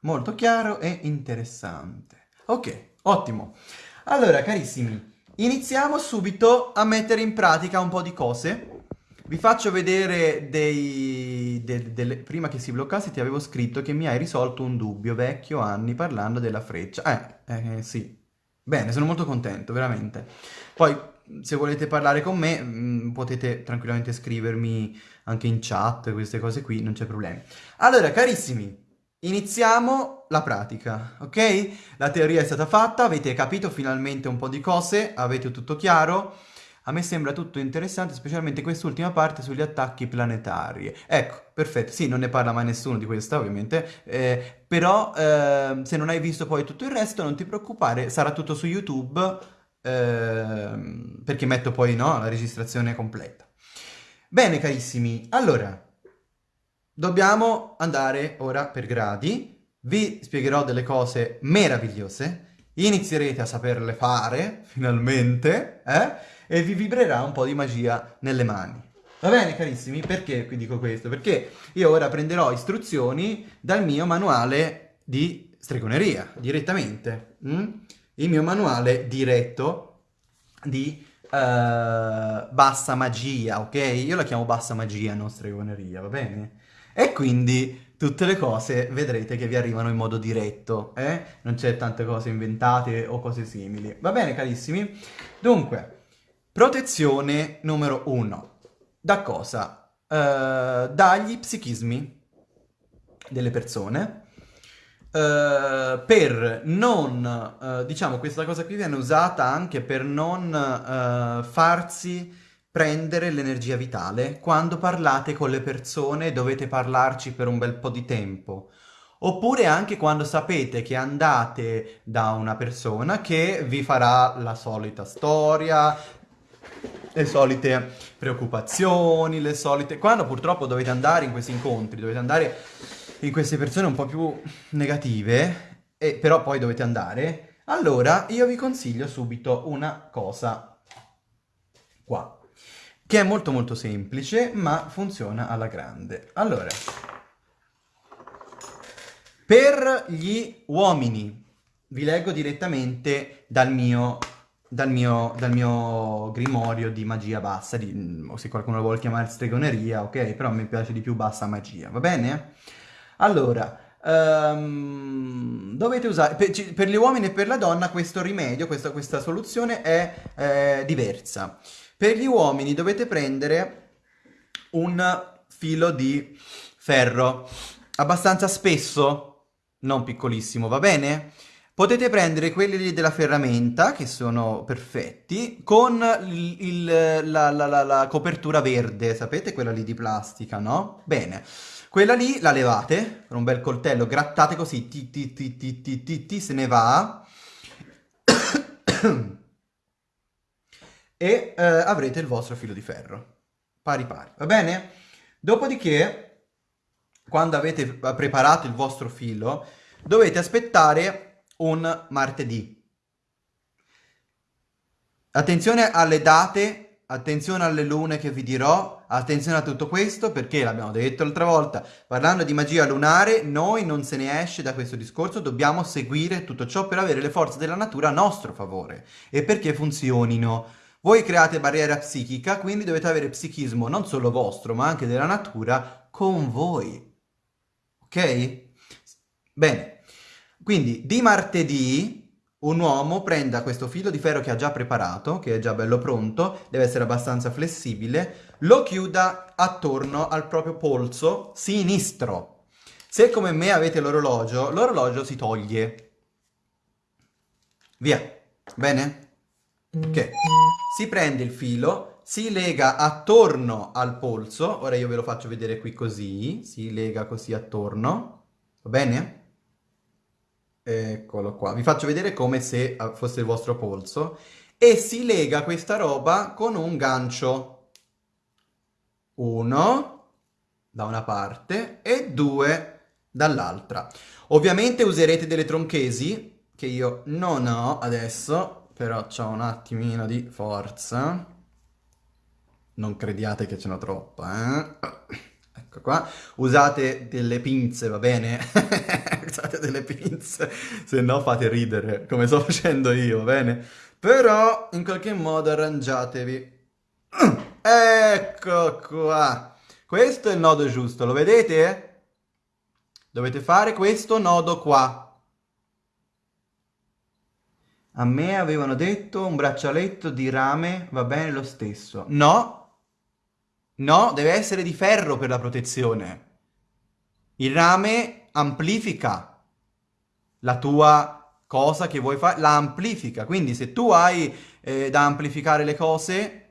Molto chiaro e interessante. Ok, ottimo. Allora, carissimi, iniziamo subito a mettere in pratica un po' di cose vi faccio vedere dei... De, de, prima che si bloccasse ti avevo scritto che mi hai risolto un dubbio vecchio anni parlando della freccia. Eh, eh sì. Bene, sono molto contento, veramente. Poi, se volete parlare con me, mh, mm, potete tranquillamente scrivermi anche in chat, queste cose qui, non c'è problema. Allora, carissimi, iniziamo la pratica, ok? La teoria è stata fatta, avete capito finalmente un po' di cose, avete tutto chiaro. A me sembra tutto interessante, specialmente quest'ultima parte sugli attacchi planetari. Ecco, perfetto, sì, non ne parla mai nessuno di questa, ovviamente, eh, però eh, se non hai visto poi tutto il resto, non ti preoccupare, sarà tutto su YouTube, eh, perché metto poi no, la registrazione completa. Bene, carissimi, allora, dobbiamo andare ora per gradi, vi spiegherò delle cose meravigliose, inizierete a saperle fare, finalmente, eh? E vi vibrerà un po' di magia nelle mani. Va bene carissimi? Perché qui dico questo? Perché io ora prenderò istruzioni dal mio manuale di stregoneria, direttamente. Mm? Il mio manuale diretto di uh, bassa magia, ok? Io la chiamo bassa magia, non stregoneria, va bene? E quindi tutte le cose vedrete che vi arrivano in modo diretto, eh? Non c'è tante cose inventate o cose simili. Va bene carissimi? Dunque... Protezione numero uno. Da cosa? Uh, dagli psichismi delle persone. Uh, per non, uh, diciamo, questa cosa qui viene usata anche per non farsi prendere l'energia vitale quando parlate con le persone dovete parlarci per un bel po' di tempo. Oppure anche quando sapete che andate da una persona che vi farà la solita storia, le solite preoccupazioni, le solite... Quando purtroppo dovete andare in questi incontri, dovete andare in queste persone un po' più negative, e però poi dovete andare, allora io vi consiglio subito una cosa qua, che è molto molto semplice, ma funziona alla grande. Allora, per gli uomini, vi leggo direttamente dal mio dal mio, dal mio, grimorio di magia bassa, di, o se qualcuno lo vuole chiamare stregoneria, ok? Però mi piace di più bassa magia, va bene? Allora, um, dovete usare, per, per, gli uomini e per la donna questo rimedio, questa, questa soluzione è eh, diversa. Per gli uomini dovete prendere un filo di ferro, abbastanza spesso, non piccolissimo, va bene? Potete prendere quelli della ferramenta, che sono perfetti, con il, la, la, la, la, copertura verde, sapete? Quella lì di plastica, no? Bene. Quella lì la levate, con un bel coltello, grattate così, ti ti ti ti ti ti, ti se ne va. e eh, avrete il vostro filo di ferro, pari pari, va bene? Dopodiché, quando avete preparato il vostro filo, dovete aspettare un martedì. Attenzione alle date, attenzione alle lune che vi dirò, attenzione a tutto questo perché l'abbiamo detto l'altra volta, parlando di magia lunare, noi non se ne esce da questo discorso, dobbiamo seguire tutto ciò per avere le forze della natura a nostro favore e perché funzionino. Voi create barriera psichica, quindi dovete avere psichismo non solo vostro, ma anche della natura con voi. Ok? Bene. Quindi di martedì un uomo prenda questo filo di ferro che ha già preparato, che è già bello pronto, deve essere abbastanza flessibile, lo chiuda attorno al proprio polso sinistro. Se come me avete l'orologio, l'orologio si toglie. Via. Bene? Ok. Si prende il filo, si lega attorno al polso, ora io ve lo faccio vedere qui così, si lega così attorno, va bene? Eccolo qua. Vi faccio vedere come se ah, fosse il vostro polso. E si lega questa roba con un gancio. Uno da una parte e due dall'altra. Ovviamente userete delle tronchesi, che io non ho adesso, però ho un attimino di forza. Non crediate che ce n'ho troppa, eh? Ecco qua. Usate delle pinze, va bene? Usate delle pinze, se no fate ridere, come sto facendo io, va bene? Però, in qualche modo, arrangiatevi. Ecco qua. Questo è il nodo giusto, lo vedete? Dovete fare questo nodo qua. A me avevano detto un braccialetto di rame va bene lo stesso. No, No, deve essere di ferro per la protezione. Il rame amplifica la tua cosa che vuoi fare, la amplifica. Quindi se tu hai eh, da amplificare le cose...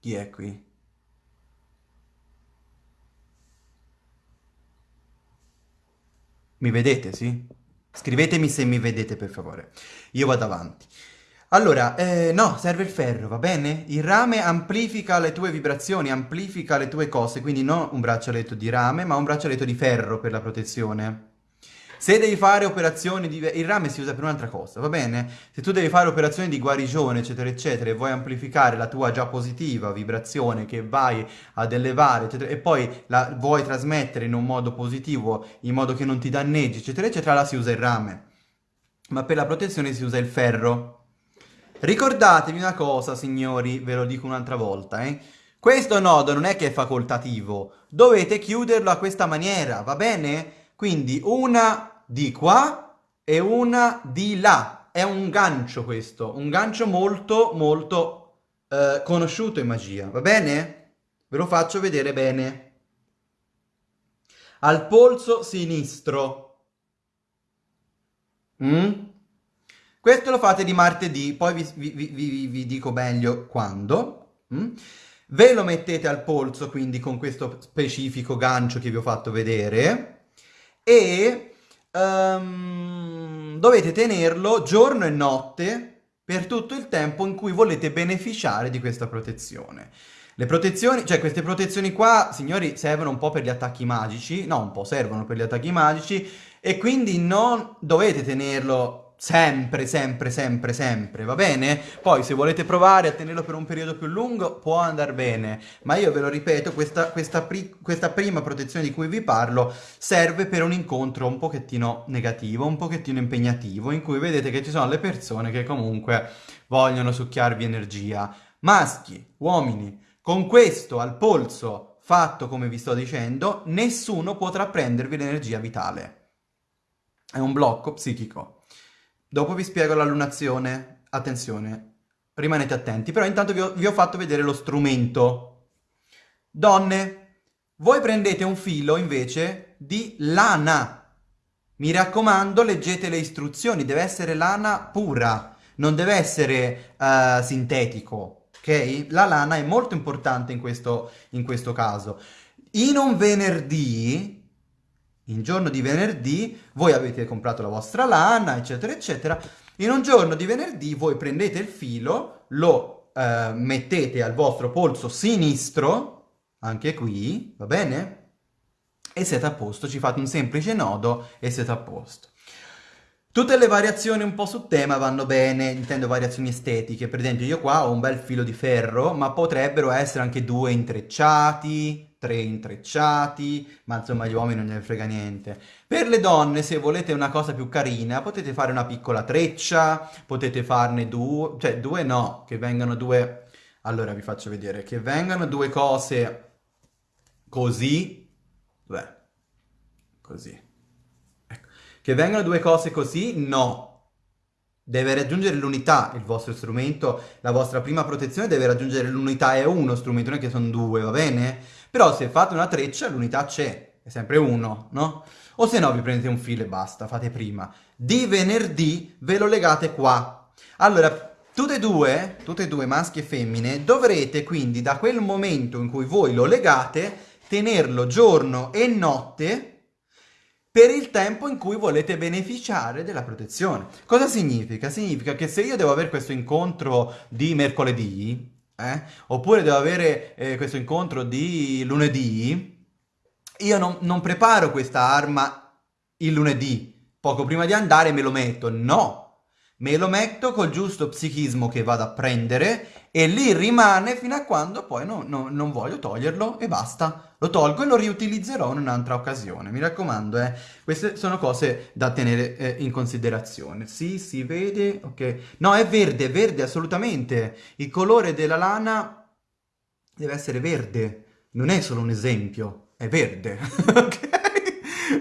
Chi è qui? Mi vedete, sì? Scrivetemi se mi vedete, per favore. Io vado avanti. Allora, eh, no, serve il ferro, va bene? Il rame amplifica le tue vibrazioni, amplifica le tue cose, quindi non un braccialetto di rame, ma un braccialetto di ferro per la protezione. Se devi fare operazioni di... il rame si usa per un'altra cosa, va bene? Se tu devi fare operazioni di guarigione, eccetera, eccetera, e vuoi amplificare la tua già positiva vibrazione che vai ad elevare, eccetera, e poi la vuoi trasmettere in un modo positivo, in modo che non ti danneggi, eccetera, eccetera, là si usa il rame. Ma per la protezione si usa il ferro. Ricordatevi una cosa, signori, ve lo dico un'altra volta, eh. Questo nodo non è che è facoltativo, dovete chiuderlo a questa maniera, va bene? Quindi una di qua e una di là. È un gancio questo, un gancio molto molto eh, conosciuto in magia, va bene? Ve lo faccio vedere bene. Al polso sinistro, Mm? Questo lo fate di martedì, poi vi, vi, vi, vi dico meglio quando. Mm? Ve lo mettete al polso, quindi con questo specifico gancio che vi ho fatto vedere, e um, dovete tenerlo giorno e notte per tutto il tempo in cui volete beneficiare di questa protezione. Le protezioni, cioè queste protezioni qua, signori, servono un po' per gli attacchi magici, no, un po' servono per gli attacchi magici, e quindi non dovete tenerlo sempre, sempre, sempre, sempre, va bene? Poi se volete provare a tenerlo per un periodo più lungo può andare bene, ma io ve lo ripeto, questa, questa, pri questa prima protezione di cui vi parlo serve per un incontro un pochettino negativo, un pochettino impegnativo, in cui vedete che ci sono le persone che comunque vogliono succhiarvi energia. Maschi, uomini, con questo al polso fatto come vi sto dicendo, nessuno potrà prendervi l'energia vitale. È un blocco psichico. Dopo vi spiego l'allunazione. Attenzione, rimanete attenti. Però intanto vi ho, vi ho fatto vedere lo strumento. Donne, voi prendete un filo invece di lana. Mi raccomando, leggete le istruzioni. Deve essere lana pura, non deve essere uh, sintetico. Ok? La lana è molto importante in questo, in questo caso. In un venerdì in giorno di venerdì voi avete comprato la vostra lana, eccetera, eccetera. In un giorno di venerdì voi prendete il filo, lo eh, mettete al vostro polso sinistro, anche qui, va bene? E siete a posto, ci fate un semplice nodo e siete a posto. Tutte le variazioni un po' su tema vanno bene, intendo variazioni estetiche, per esempio io qua ho un bel filo di ferro, ma potrebbero essere anche due intrecciati, tre intrecciati, ma insomma agli uomini non gliene frega niente. Per le donne, se volete una cosa più carina, potete fare una piccola treccia, potete farne due, cioè due no, che vengano due... Allora vi faccio vedere, che vengano due cose così, beh, così. Che vengano due cose così? No. Deve raggiungere l'unità il vostro strumento, la vostra prima protezione deve raggiungere l'unità, è uno strumento, non è che sono due, va bene? Però se fate una treccia l'unità c'è, è sempre uno, no? O se no vi prendete un filo e basta, fate prima. Di venerdì ve lo legate qua. Allora, tutte e due, tutte e due, maschi e femmine, dovrete quindi da quel momento in cui voi lo legate, tenerlo giorno e notte per il tempo in cui volete beneficiare della protezione. Cosa significa? Significa che se io devo avere questo incontro di mercoledì, eh, oppure devo avere eh, questo incontro di lunedì, io non, non preparo questa arma il lunedì, poco prima di andare me lo metto, no! Me lo metto col giusto psichismo che vado a prendere e lì rimane fino a quando poi no, no, non voglio toglierlo e basta. Lo tolgo e lo riutilizzerò in un'altra occasione. Mi raccomando, eh, queste sono cose da tenere eh, in considerazione. Sì, si vede, ok. No, è verde, verde, assolutamente. Il colore della lana deve essere verde. Non è solo un esempio, è verde. ok?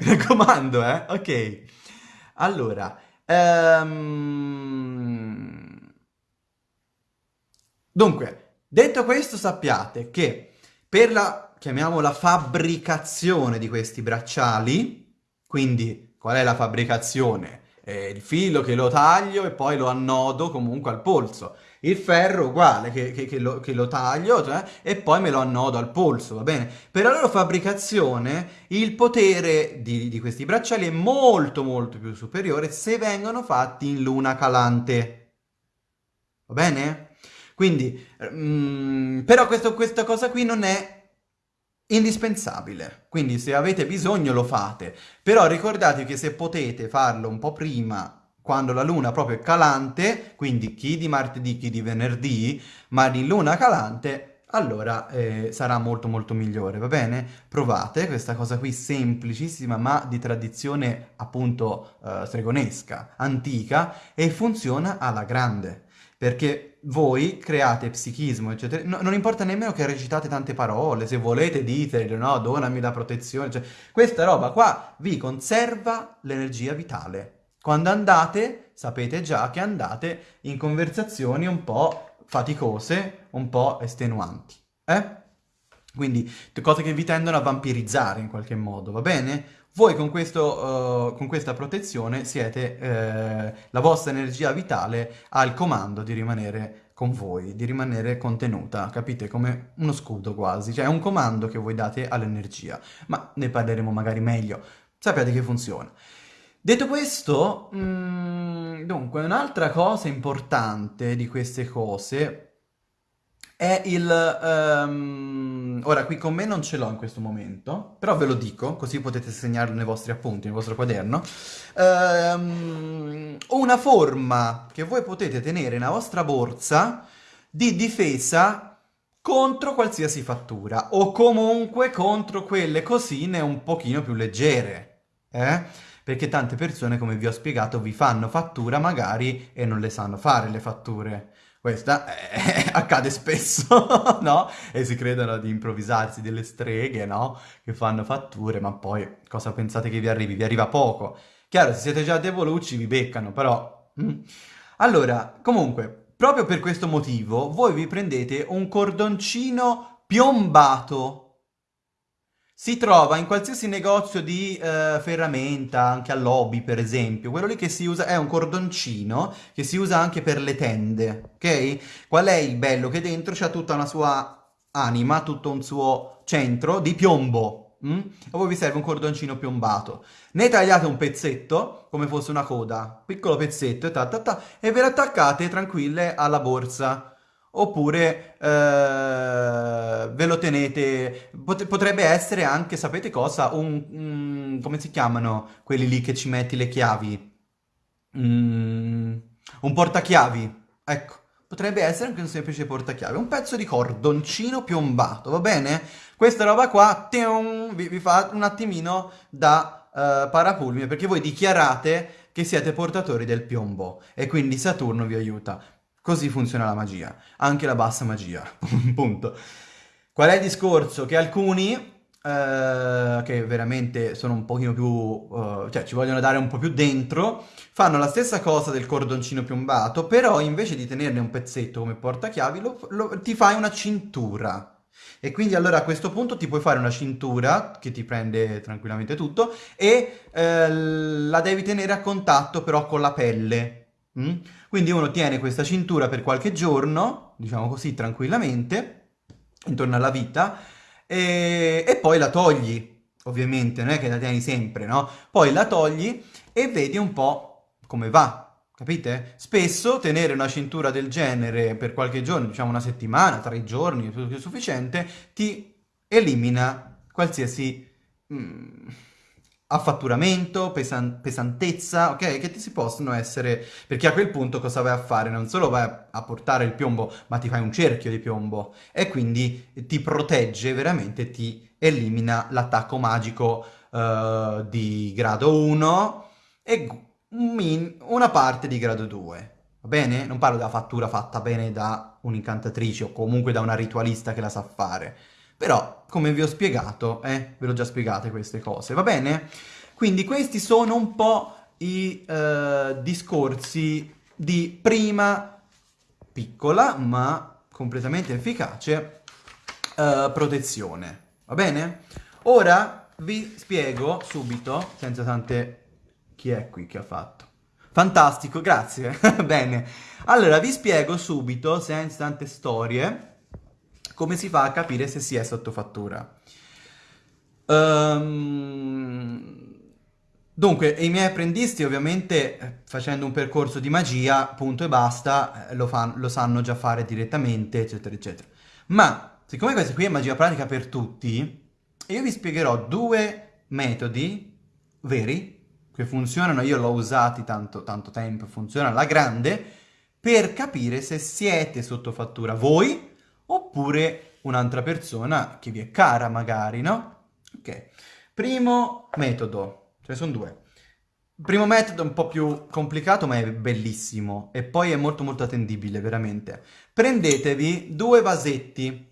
Mi raccomando, eh. Ok. Allora... Ehm... Dunque, detto questo sappiate che per la, chiamiamola, fabbricazione di questi bracciali, quindi qual è la fabbricazione? Eh, il filo che lo taglio e poi lo annodo comunque al polso. Il ferro uguale, che, che, che, lo, che lo, taglio cioè, e poi me lo annodo al polso, va bene? Per la loro fabbricazione il potere di, di questi bracciali è molto molto più superiore se vengono fatti in luna calante. Va bene? Quindi, mm, però questo, questa cosa qui non è indispensabile. Quindi se avete bisogno lo fate. Però ricordatevi che se potete farlo un po' prima quando la luna proprio è calante, quindi chi di martedì, chi di venerdì, ma di luna calante, allora eh, sarà molto molto migliore, va bene? Provate questa cosa qui semplicissima ma di tradizione appunto eh, stregonesca, antica e funziona alla grande perché voi create psichismo, eccetera. No, non importa nemmeno che recitate tante parole, se volete dite, no, donami la protezione, cioè, questa roba qua vi conserva l'energia vitale. Quando andate, sapete già che andate in conversazioni un po' faticose, un po' estenuanti. Eh? Quindi cose che vi tendono a vampirizzare in qualche modo, va bene? Voi con, questo, uh, con questa protezione siete, uh, la vostra energia vitale ha il comando di rimanere con voi, di rimanere contenuta, capite? Come uno scudo quasi, cioè è un comando che voi date all'energia, ma ne parleremo magari meglio, sappiate che funziona. Detto questo, mh, mm, dunque, un'altra cosa importante di queste cose è il... Um, ora, qui con me non ce l'ho in questo momento, però ve lo dico, così potete segnarlo nei vostri appunti, nel vostro quaderno. Um, una forma che voi potete tenere nella vostra borsa di difesa contro qualsiasi fattura, o comunque contro quelle cosine un pochino più leggere, eh? Perché tante persone, come vi ho spiegato, vi fanno fattura magari e non le sanno fare le fatture. Questa eh, accade spesso, no? E si credono di improvvisarsi delle streghe, no? Che fanno fatture, ma poi cosa pensate che vi arrivi? Vi arriva poco. Chiaro, se siete già debolucci vi beccano, però... Mm. Allora, comunque, proprio per questo motivo, voi vi prendete un cordoncino piombato si trova in qualsiasi negozio di eh, ferramenta, anche all'hobby per esempio, quello lì che si usa è un cordoncino che si usa anche per le tende, ok? Qual è il bello? Che dentro c'è tutta una sua anima, tutto un suo centro di piombo, mm? a voi vi serve un cordoncino piombato. Ne tagliate un pezzetto, come fosse una coda, piccolo pezzetto, e, ta, ta, ta, e ve lo attaccate tranquille alla borsa oppure eh, ve lo tenete, Pot potrebbe essere anche, sapete cosa, un, un, come si chiamano quelli lì che ci metti le chiavi? Mm, un portachiavi, ecco, potrebbe essere anche un semplice portachiavi, un pezzo di cordoncino piombato, va bene? Questa roba qua tium, vi, vi, fa un attimino da uh, parapulmine, perché voi dichiarate che siete portatori del piombo e quindi Saturno vi aiuta. Così funziona la magia, anche la bassa magia, punto. Qual è il discorso? Che alcuni, eh, che veramente sono un pochino più, eh, cioè ci vogliono dare un po' più dentro, fanno la stessa cosa del cordoncino piombato, però invece di tenerne un pezzetto come portachiavi, lo, lo, ti fai una cintura. E quindi allora a questo punto ti puoi fare una cintura che ti prende tranquillamente tutto e eh, la devi tenere a contatto però con la pelle. Mm? Quindi uno tiene questa cintura per qualche giorno, diciamo così, tranquillamente, intorno alla vita, e, e poi la togli, ovviamente, non è che la tieni sempre, no? Poi la togli e vedi un po' come va, capite? Spesso tenere una cintura del genere per qualche giorno, diciamo una settimana, tre giorni, più che sufficiente, ti elimina qualsiasi... Mm, affatturamento, pesan pesantezza, ok? Che ti si possono essere... Perché a quel punto cosa vai a fare? Non solo vai a portare il piombo, ma ti fai un cerchio di piombo e quindi ti protegge veramente, ti elimina l'attacco magico uh, di grado 1 e una parte di grado 2. Va bene? Non parlo della fattura fatta bene da un'incantatrice o comunque da una ritualista che la sa fare. Però, come vi ho spiegato, eh, ve l'ho già spiegate queste cose, va bene? Quindi questi sono un po' i eh, discorsi di prima, piccola, ma completamente efficace, eh, protezione, va bene? Ora vi spiego subito, senza tante... chi è qui che ha fatto? Fantastico, grazie, bene. Allora, vi spiego subito, senza tante storie, come si fa a capire se si è sotto fattura? Um, dunque, i miei apprendisti ovviamente facendo un percorso di magia, punto e basta, eh, lo, fan, lo sanno già fare direttamente, eccetera, eccetera. Ma, siccome questa qui è magia pratica per tutti, io vi spiegherò due metodi veri, che funzionano, io l'ho usati tanto, tanto tempo, funziona alla grande, per capire se siete sotto fattura voi oppure un'altra persona che vi è cara magari, no? Ok, primo metodo, ce ne sono due. Primo metodo è un po' più complicato ma è bellissimo e poi è molto molto attendibile veramente. Prendetevi due vasetti,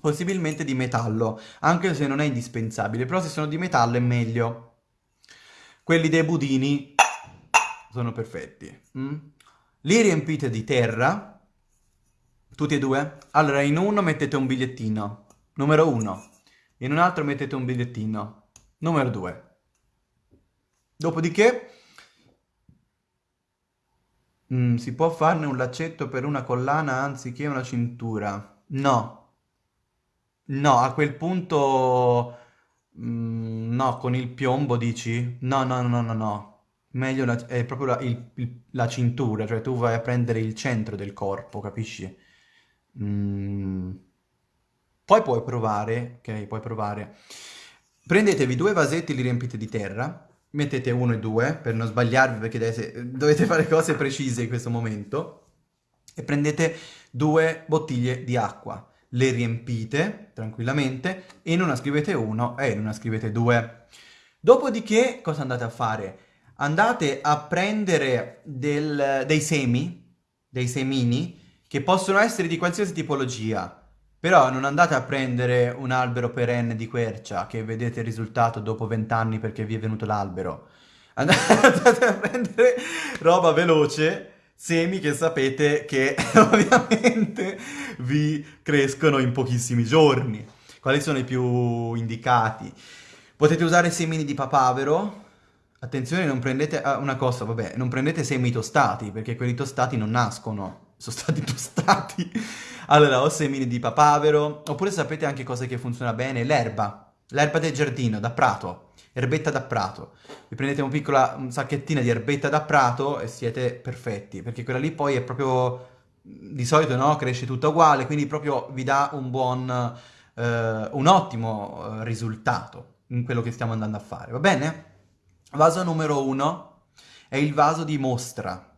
possibilmente di metallo, anche se non è indispensabile, però se sono di metallo è meglio. Quelli dei budini sono perfetti. Mm? Li riempite di terra, tutti e due? Allora, in uno mettete un bigliettino, Numero 1. In un altro mettete un bigliettino. Numero 2. Dopodiché mm, si può farne un laccetto per una collana anziché una cintura. No. No, a quel punto... mm, no, con il piombo dici? No, no, no, no, no. Meglio la- è proprio la, il- il- la cintura, cioè tu vai a prendere il centro del corpo, capisci? Mm. Poi puoi provare, ok? Puoi provare. Prendetevi due vasetti, li riempite di terra, mettete uno e due per non sbagliarvi perché dovete, dovete fare cose precise in questo momento, e prendete due bottiglie di acqua, le riempite tranquillamente, in una scrivete uno e in una scrivete due. Dopodiché cosa andate a fare? Andate a prendere del- dei semi, dei semini, che possono essere di qualsiasi tipologia. Però non andate a prendere un albero perenne di quercia che vedete il risultato dopo vent'anni perché vi è venuto l'albero. Andate a prendere roba veloce, semi che sapete che ovviamente vi crescono in pochissimi giorni. Quali sono i più indicati? Potete usare semini di papavero. Attenzione, non prendete ah, una cosa, vabbè, non prendete semi tostati perché quelli tostati non nascono, sono stati tostati. Allora, o semini di papavero, oppure sapete anche cosa che funziona bene? L'erba, l'erba del giardino, da prato, erbetta da prato. Vi prendete un piccola un sacchettina di erbetta da prato e siete perfetti, perché quella lì poi è proprio, di solito no, cresce tutta uguale, quindi proprio vi dà un buon, eh, un ottimo eh, risultato in quello che stiamo andando a fare, va bene? Vaso numero uno è il vaso di mostra.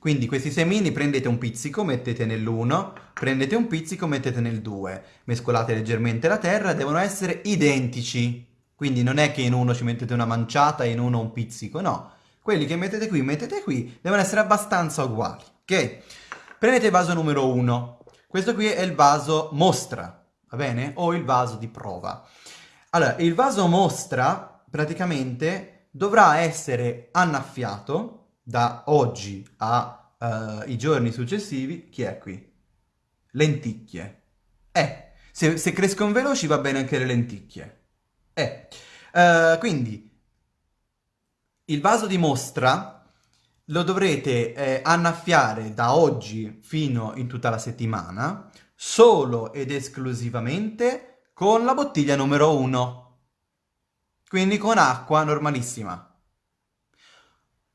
Quindi questi semini prendete un pizzico, mettete nell'1, prendete un pizzico, mettete nel 2, mescolate leggermente la terra, devono essere identici. Quindi non è che in uno ci mettete una manciata e in uno un pizzico, no. Quelli che mettete qui, mettete qui, devono essere abbastanza uguali, ok? Prendete il vaso numero 1. Questo qui è il vaso mostra, va bene? O il vaso di prova. Allora, il vaso mostra praticamente dovrà essere annaffiato da oggi ai giorni successivi, chi è qui? Lenticchie. Eh, se, se crescono veloci va bene anche le lenticchie. Eh, eh, quindi il vaso di mostra lo dovrete eh, annaffiare da oggi fino in tutta la settimana solo ed esclusivamente con la bottiglia numero 1. Quindi con acqua normalissima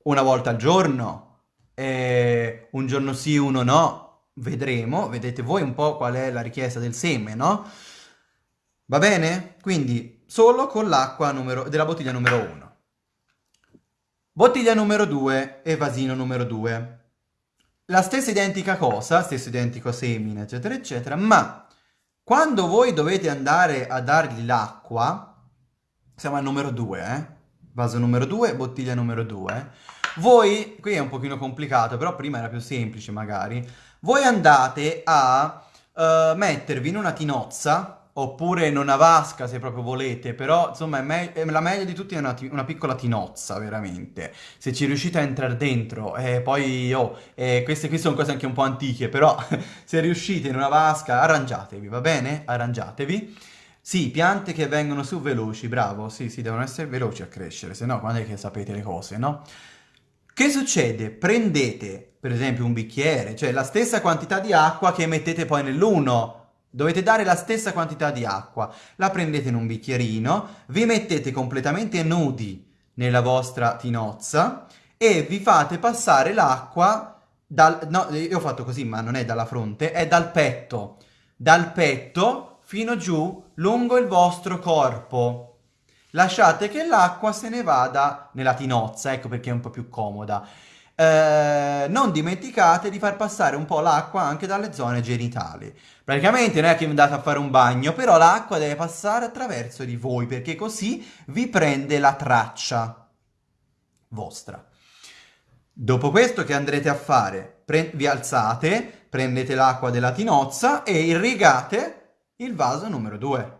una volta al giorno, eh, un giorno sì, uno no, vedremo, vedete voi un po' qual è la richiesta del seme, no? Va bene? Quindi solo con l'acqua della bottiglia numero 1. Bottiglia numero 2 e vasino numero 2. La stessa identica cosa, stesso identico semine, eccetera, eccetera, ma quando voi dovete andare a dargli l'acqua, siamo al numero 2, eh? Vaso numero 2, bottiglia numero 2, voi, qui è un pochino complicato, però prima era più semplice magari, voi andate a uh, mettervi in una tinozza, oppure in una vasca se proprio volete, però insomma me la meglio di tutti è una, una, piccola tinozza, veramente. Se ci riuscite a entrare dentro, eh, poi, oh, eh, queste qui sono cose anche un po' antiche, però se riuscite in una vasca, arrangiatevi, va bene? Arrangiatevi. Sì, piante che vengono su veloci, bravo, sì, sì, devono essere veloci a crescere, se no quando è che sapete le cose, no? Che succede? Prendete, per esempio, un bicchiere, cioè la stessa quantità di acqua che mettete poi nell'uno. Dovete dare la stessa quantità di acqua. La prendete in un bicchierino, vi mettete completamente nudi nella vostra tinozza e vi fate passare l'acqua dal... No, io ho fatto così, ma non è dalla fronte, è dal petto. Dal petto fino giù lungo il vostro corpo lasciate che l'acqua se ne vada nella tinozza, ecco perché è un po' più comoda. Eh, non dimenticate di far passare un po' l'acqua anche dalle zone genitali. Praticamente non è che andate a fare un bagno, però l'acqua deve passare attraverso di voi, perché così vi prende la traccia vostra. Dopo questo che andrete a fare? Vi alzate, prendete l'acqua della tinozza e irrigate il vaso numero 2.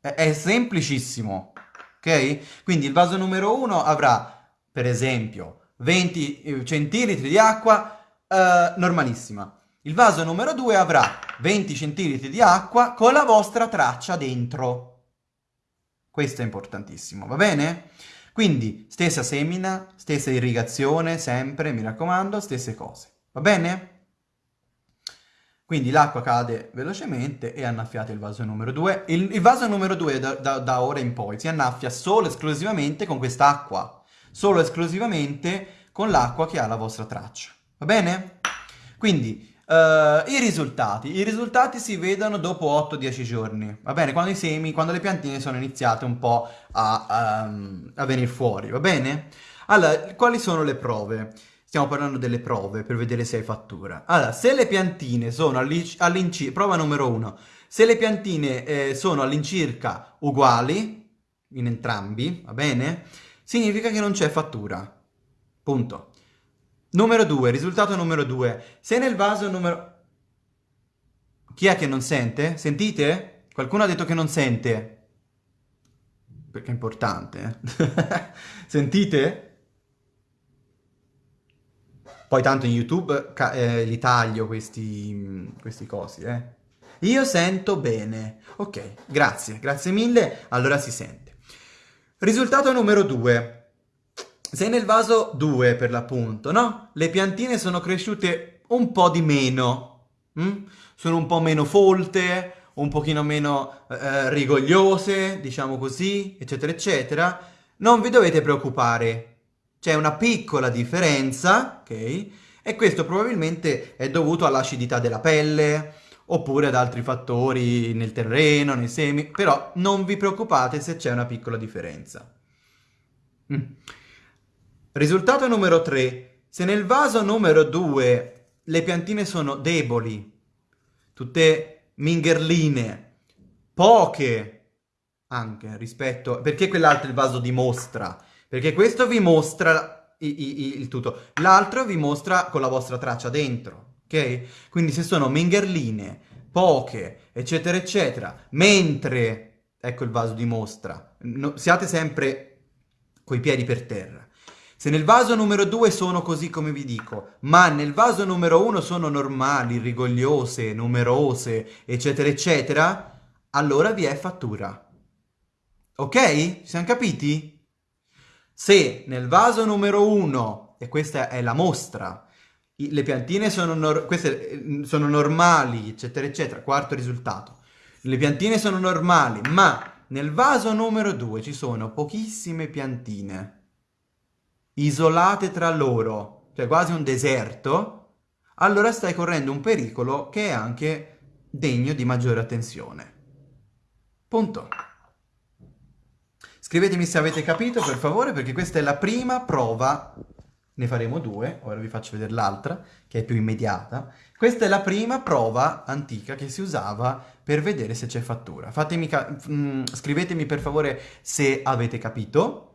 È, è semplicissimo, ok? Quindi il vaso numero 1 avrà, per esempio, 20 eh, centilitri di acqua eh, normalissima. Il vaso numero 2 avrà 20 centilitri di acqua con la vostra traccia dentro. Questo è importantissimo, va bene? Quindi stessa semina, stessa irrigazione, sempre, mi raccomando, stesse cose, va bene? Quindi l'acqua cade velocemente e annaffiate il vaso numero 2. Il, il vaso numero 2 da, da, da, ora in poi si annaffia solo e esclusivamente con quest'acqua. Solo e esclusivamente con l'acqua che ha la vostra traccia. Va bene? Quindi, uh, i risultati. I risultati si vedono dopo 8-10 giorni. Va bene? Quando i semi, quando le piantine sono iniziate un po' a, um, a venire fuori. Va bene? Allora, quali sono le prove? Stiamo parlando delle prove per vedere se hai fattura. Allora, se le piantine sono all'incirca... Prova numero uno. Se le piantine eh, sono all'incirca uguali, in entrambi, va bene? Significa che non c'è fattura. Punto. Numero due, risultato numero due. Se nel vaso numero... Chi è che non sente? Sentite? Qualcuno ha detto che non sente. Perché è importante. Eh? Sentite? Poi tanto in YouTube eh, li taglio questi, questi cosi, eh. Io sento bene. Ok, grazie, grazie mille. Allora si sente. Risultato numero 2. Se nel vaso 2 per l'appunto, no? Le piantine sono cresciute un po' di meno. Hm? Sono un po' meno folte, un pochino meno eh, rigogliose, diciamo così, eccetera, eccetera. Non vi dovete preoccupare c'è una piccola differenza, ok? E questo probabilmente è dovuto all'acidità della pelle, oppure ad altri fattori nel terreno, nei semi, però non vi preoccupate se c'è una piccola differenza. Mm. Risultato numero 3. Se nel vaso numero 2 le piantine sono deboli, tutte mingherline, poche anche rispetto... perché quell'altro il vaso dimostra perché questo vi mostra i, i, il tutto. L'altro vi mostra con la vostra traccia dentro, ok? Quindi se sono mingherline, poche, eccetera, eccetera, mentre, ecco il vaso dimostra, no, siate sempre coi piedi per terra. Se nel vaso numero 2 sono così come vi dico, ma nel vaso numero 1 sono normali, rigogliose, numerose, eccetera, eccetera, allora vi è fattura. Ok? Ci siamo capiti? Se nel vaso numero 1, e questa è la mostra, le piantine sono, nor eh, sono normali, eccetera, eccetera, quarto risultato, le piantine sono normali, ma nel vaso numero 2 ci sono pochissime piantine, isolate tra loro, cioè quasi un deserto, allora stai correndo un pericolo che è anche degno di maggiore attenzione. Punto. Scrivetemi se avete capito, per favore, perché questa è la prima prova. Ne faremo due, ora vi faccio vedere l'altra, che è più immediata. Questa è la prima prova antica che si usava per vedere se c'è fattura. Fatemi mm, scrivetemi per favore se avete capito.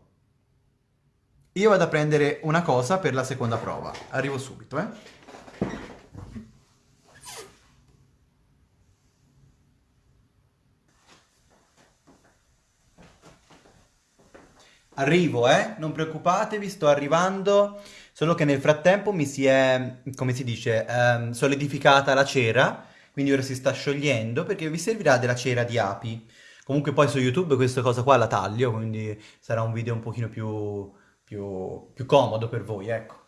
Io vado a prendere una cosa per la seconda prova. Arrivo subito, eh. Arrivo, eh? Non preoccupatevi, sto arrivando. Solo che nel frattempo mi si è, come si dice, ehm, solidificata la cera, quindi ora si sta sciogliendo perché vi servirà della cera di api. Comunque poi su YouTube questa cosa qua la taglio, quindi sarà un video un pochino più, più, più comodo per voi, ecco.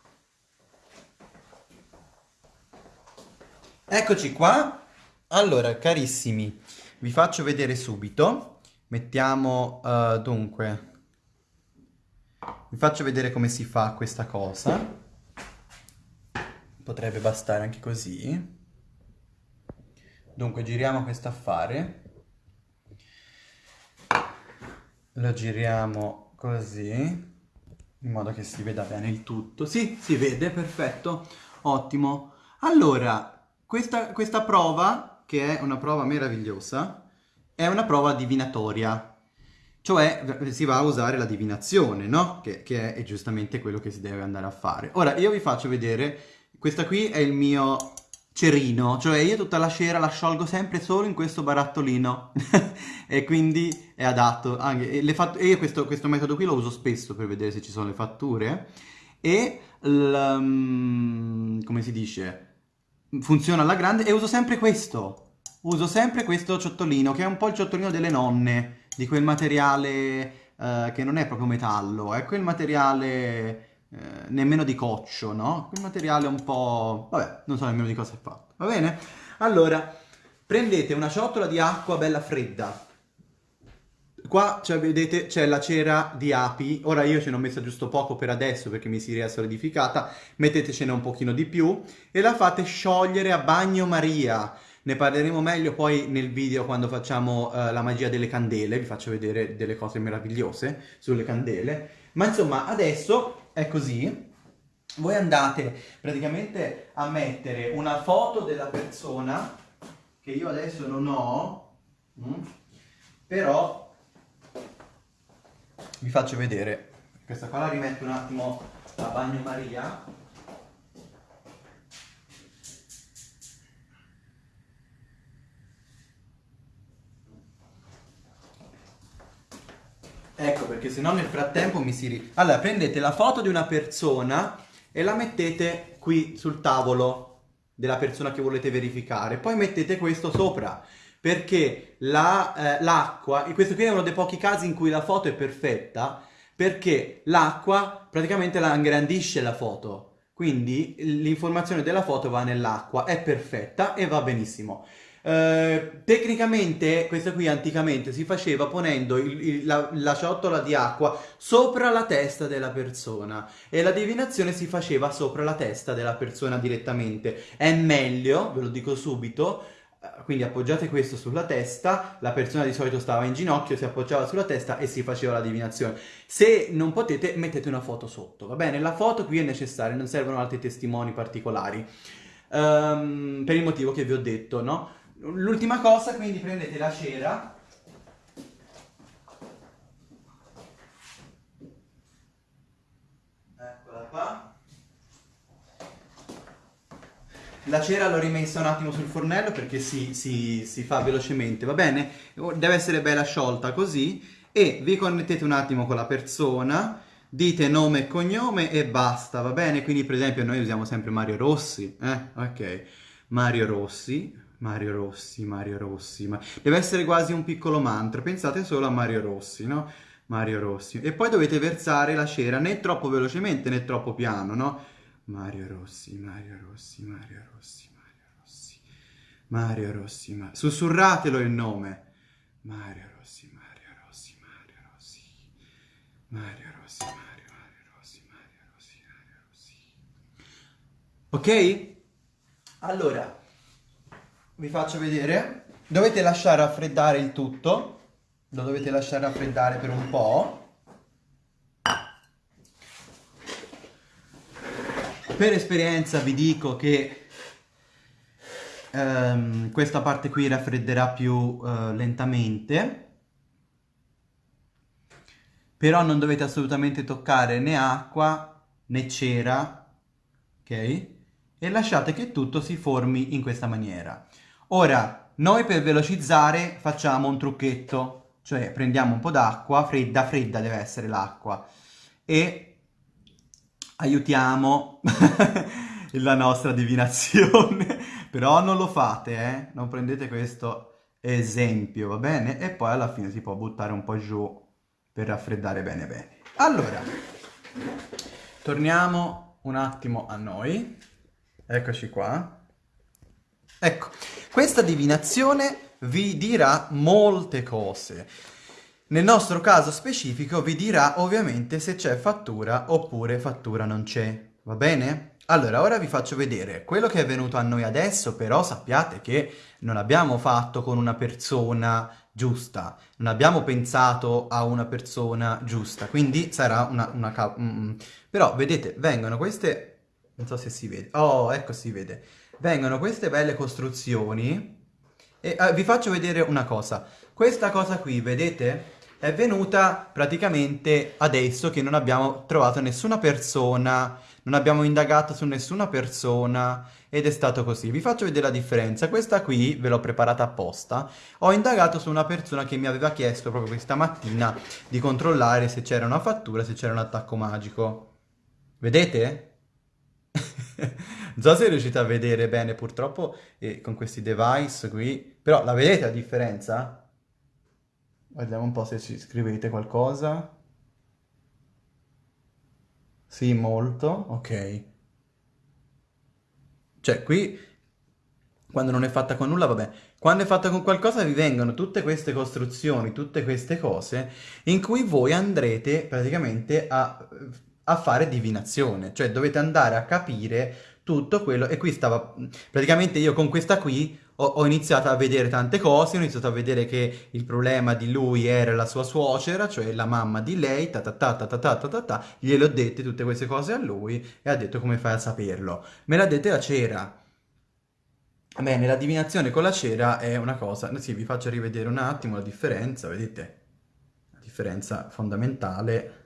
Eccoci qua. Allora, carissimi, vi faccio vedere subito. Mettiamo, uh, dunque... Vi faccio vedere come si fa questa cosa. Potrebbe bastare anche così. Dunque giriamo questo affare. Lo giriamo così, in modo che si veda bene il tutto. Sì, si vede, perfetto, ottimo. Allora, questa, questa prova, che è una prova meravigliosa, è una prova divinatoria. Cioè si va a usare la divinazione, no? Che, che, è, giustamente quello che si deve andare a fare. Ora io vi faccio vedere, questa qui è il mio cerino, cioè io tutta la cera la sciolgo sempre solo in questo barattolino e quindi è adatto. Anche, e, e io questo, questo, metodo qui lo uso spesso per vedere se ci sono le fatture e, um, come si dice, funziona alla grande e uso sempre questo. Uso sempre questo ciottolino, che è un po' il ciottolino delle nonne, di quel materiale eh, che non è proprio metallo, è quel materiale eh, nemmeno di coccio, no? Quel materiale un po'... vabbè, non so nemmeno di cosa è fatto, va bene? Allora, prendete una ciotola di acqua bella fredda, Qua cioè, vedete c'è la cera di api, ora io ce ne ho messa giusto poco per adesso perché mi si è solidificata, mettetecene un pochino di più e la fate sciogliere a bagnomaria. Ne parleremo meglio poi nel video quando facciamo uh, la magia delle candele, vi faccio vedere delle cose meravigliose sulle candele. Ma insomma adesso è così, voi andate praticamente a mettere una foto della persona che io adesso non ho, mh, mm, però vi faccio vedere. Questa qua la rimetto un attimo a bagnomaria ecco perché se no nel frattempo mi si ri... allora prendete la foto di una persona e la mettete qui sul tavolo della persona che volete verificare poi mettete questo sopra perché l'acqua, eh, questo qui è uno dei pochi casi in cui la foto è perfetta, perché l'acqua praticamente la ingrandisce la foto, quindi l'informazione della foto va nell'acqua, è perfetta e va benissimo. Uh, tecnicamente, questo qui anticamente si faceva ponendo il, il, la, la, ciotola di acqua sopra la testa della persona e la divinazione si faceva sopra la testa della persona direttamente. È meglio, ve lo dico subito, quindi appoggiate questo sulla testa, la persona di solito stava in ginocchio, si appoggiava sulla testa e si faceva la divinazione. Se non potete, mettete una foto sotto, va bene? La foto qui è necessaria, non servono altri testimoni particolari, um, per il motivo che vi ho detto, no? L'ultima cosa, quindi prendete la cera, eccola qua, La cera l'ho rimessa un attimo sul fornello perché si, si, si, fa velocemente, va bene? Deve essere bella sciolta così e vi connettete un attimo con la persona, dite nome e cognome e basta, va bene? Quindi per esempio noi usiamo sempre Mario Rossi, eh? Ok, Mario Rossi, Mario Rossi, Mario Rossi, ma... deve essere quasi un piccolo mantra, pensate solo a Mario Rossi, no? Mario Rossi. E poi dovete versare la cera né troppo velocemente né troppo piano, no? Mario Rossi, Mario Rossi, Mario Rossi, Mario Rossi, Mario Rossi, Mario... sussurratelo il nome. Mario Rossi, Mario Rossi, Mario Rossi, Mario Rossi, Mario, Mario Rossi, Mario Rossi, Mario Rossi. Ok? Allora, vi faccio vedere. Dovete lasciare raffreddare il tutto. Lo dovete lasciare raffreddare per un po'. per esperienza vi dico che um, questa parte qui raffredderà più uh, lentamente però non dovete assolutamente toccare né acqua né cera ok e lasciate che tutto si formi in questa maniera ora noi per velocizzare facciamo un trucchetto cioè prendiamo un po' d'acqua fredda fredda deve essere l'acqua e aiutiamo la nostra divinazione. Però non lo fate, eh? Non prendete questo esempio, va bene? E poi alla fine si può buttare un po' giù per raffreddare bene bene. Allora, torniamo un attimo a noi. Eccoci qua. Ecco, questa divinazione vi dirà molte cose. Nel nostro caso specifico vi dirà ovviamente se c'è fattura oppure fattura non c'è, va bene? Allora, ora vi faccio vedere quello che è venuto a noi adesso, però sappiate che non abbiamo fatto con una persona giusta, non abbiamo pensato a una persona giusta, quindi sarà una... una mm, mm. Però, vedete, vengono queste... non so se si vede... Oh, ecco si vede. Vengono queste belle costruzioni e eh, vi faccio vedere una cosa. Questa cosa qui, vedete? è venuta praticamente adesso che non abbiamo trovato nessuna persona, non abbiamo indagato su nessuna persona ed è stato così. Vi faccio vedere la differenza. Questa qui ve l'ho preparata apposta. Ho indagato su una persona che mi aveva chiesto proprio questa mattina di controllare se c'era una fattura, se c'era un attacco magico. Vedete? Non so se riuscite a vedere bene, purtroppo eh, con questi device qui, però la vedete la differenza? Vediamo un po' se ci scrivete qualcosa. Sì, molto, ok. Cioè, qui, quando non è fatta con nulla, vabbè. Quando è fatta con qualcosa vi vengono tutte queste costruzioni, tutte queste cose, in cui voi andrete praticamente a, a fare divinazione. Cioè, dovete andare a capire tutto quello... E qui stava... Praticamente io con questa qui ho, ho, iniziato a vedere tante cose, ho iniziato a vedere che il problema di lui era la sua suocera, cioè la mamma di lei, ta ta ta ta ta ta ta ta, ta. gliele ho dette tutte queste cose a lui e ha detto come fai a saperlo. Me l'ha dette la cera. Bene, la divinazione con la cera è una cosa, sì, vi faccio rivedere un attimo la differenza, vedete? La differenza fondamentale,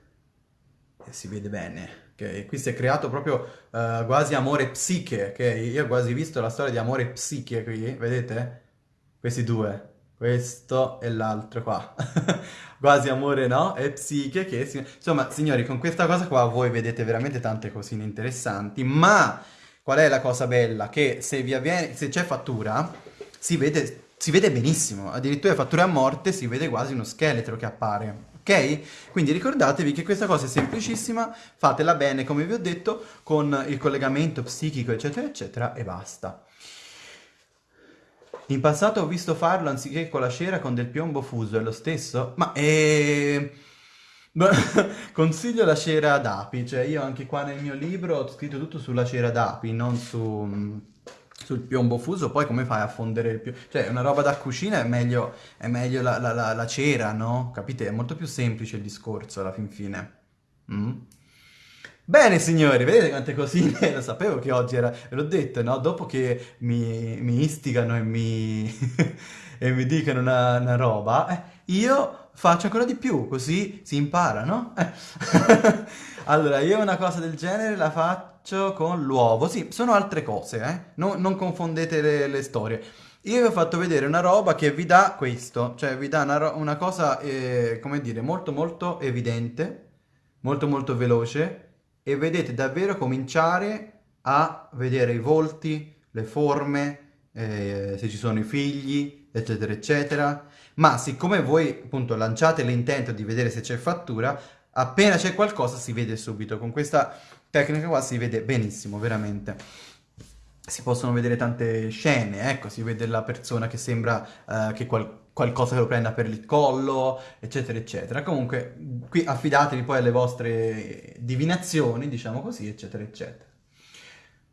e si vede bene. Okay? Qui si è creato proprio uh, quasi amore psiche, ok? Io ho quasi visto la storia di amore psiche qui, vedete? Questi due, questo e l'altro qua. quasi amore, no? E psiche che... Si... Insomma, signori, con questa cosa qua voi vedete veramente tante cosine interessanti, ma qual è la cosa bella? Che se vi avviene, se c'è fattura, si vede, si vede benissimo. Addirittura fattura a morte si vede quasi uno scheletro che appare ok? Quindi ricordatevi che questa cosa è semplicissima, fatela bene come vi ho detto, con il collegamento psichico eccetera eccetera e basta. In passato ho visto farlo anziché con la cera con del piombo fuso, è lo stesso? Ma eh... Consiglio la cera d'api, cioè io anche qua nel mio libro ho scritto tutto sulla cera d'api, non su sul piombo fuso, poi come fai a fondere il piombo? Cioè, una roba da cucina è meglio, è meglio la, la, la, la, cera, no? Capite? È molto più semplice il discorso alla fin fine. Mm? Bene signori, vedete quante cosine? Lo sapevo che oggi era, l'ho detto, no? Dopo che mi, mi istigano e mi, e mi dicono una, una roba, eh, io faccio ancora di più, così si impara, no? Allora, io una cosa del genere la faccio faccio con l'uovo. Sì, sono altre cose, eh? non, non confondete le, le, storie. Io vi ho fatto vedere una roba che vi dà questo, cioè vi dà una, una cosa, eh, come dire, molto molto evidente, molto molto veloce e vedete davvero cominciare a vedere i volti, le forme, eh, se ci sono i figli, eccetera eccetera. Ma siccome voi appunto lanciate l'intento di vedere se c'è fattura, appena c'è qualcosa si vede subito. Con questa tecnica qua si vede benissimo, veramente. Si possono vedere tante scene, ecco, si vede la persona che sembra uh, che qual qualcosa lo prenda per il collo, eccetera, eccetera. Comunque, qui affidatevi poi alle vostre divinazioni, diciamo così, eccetera, eccetera.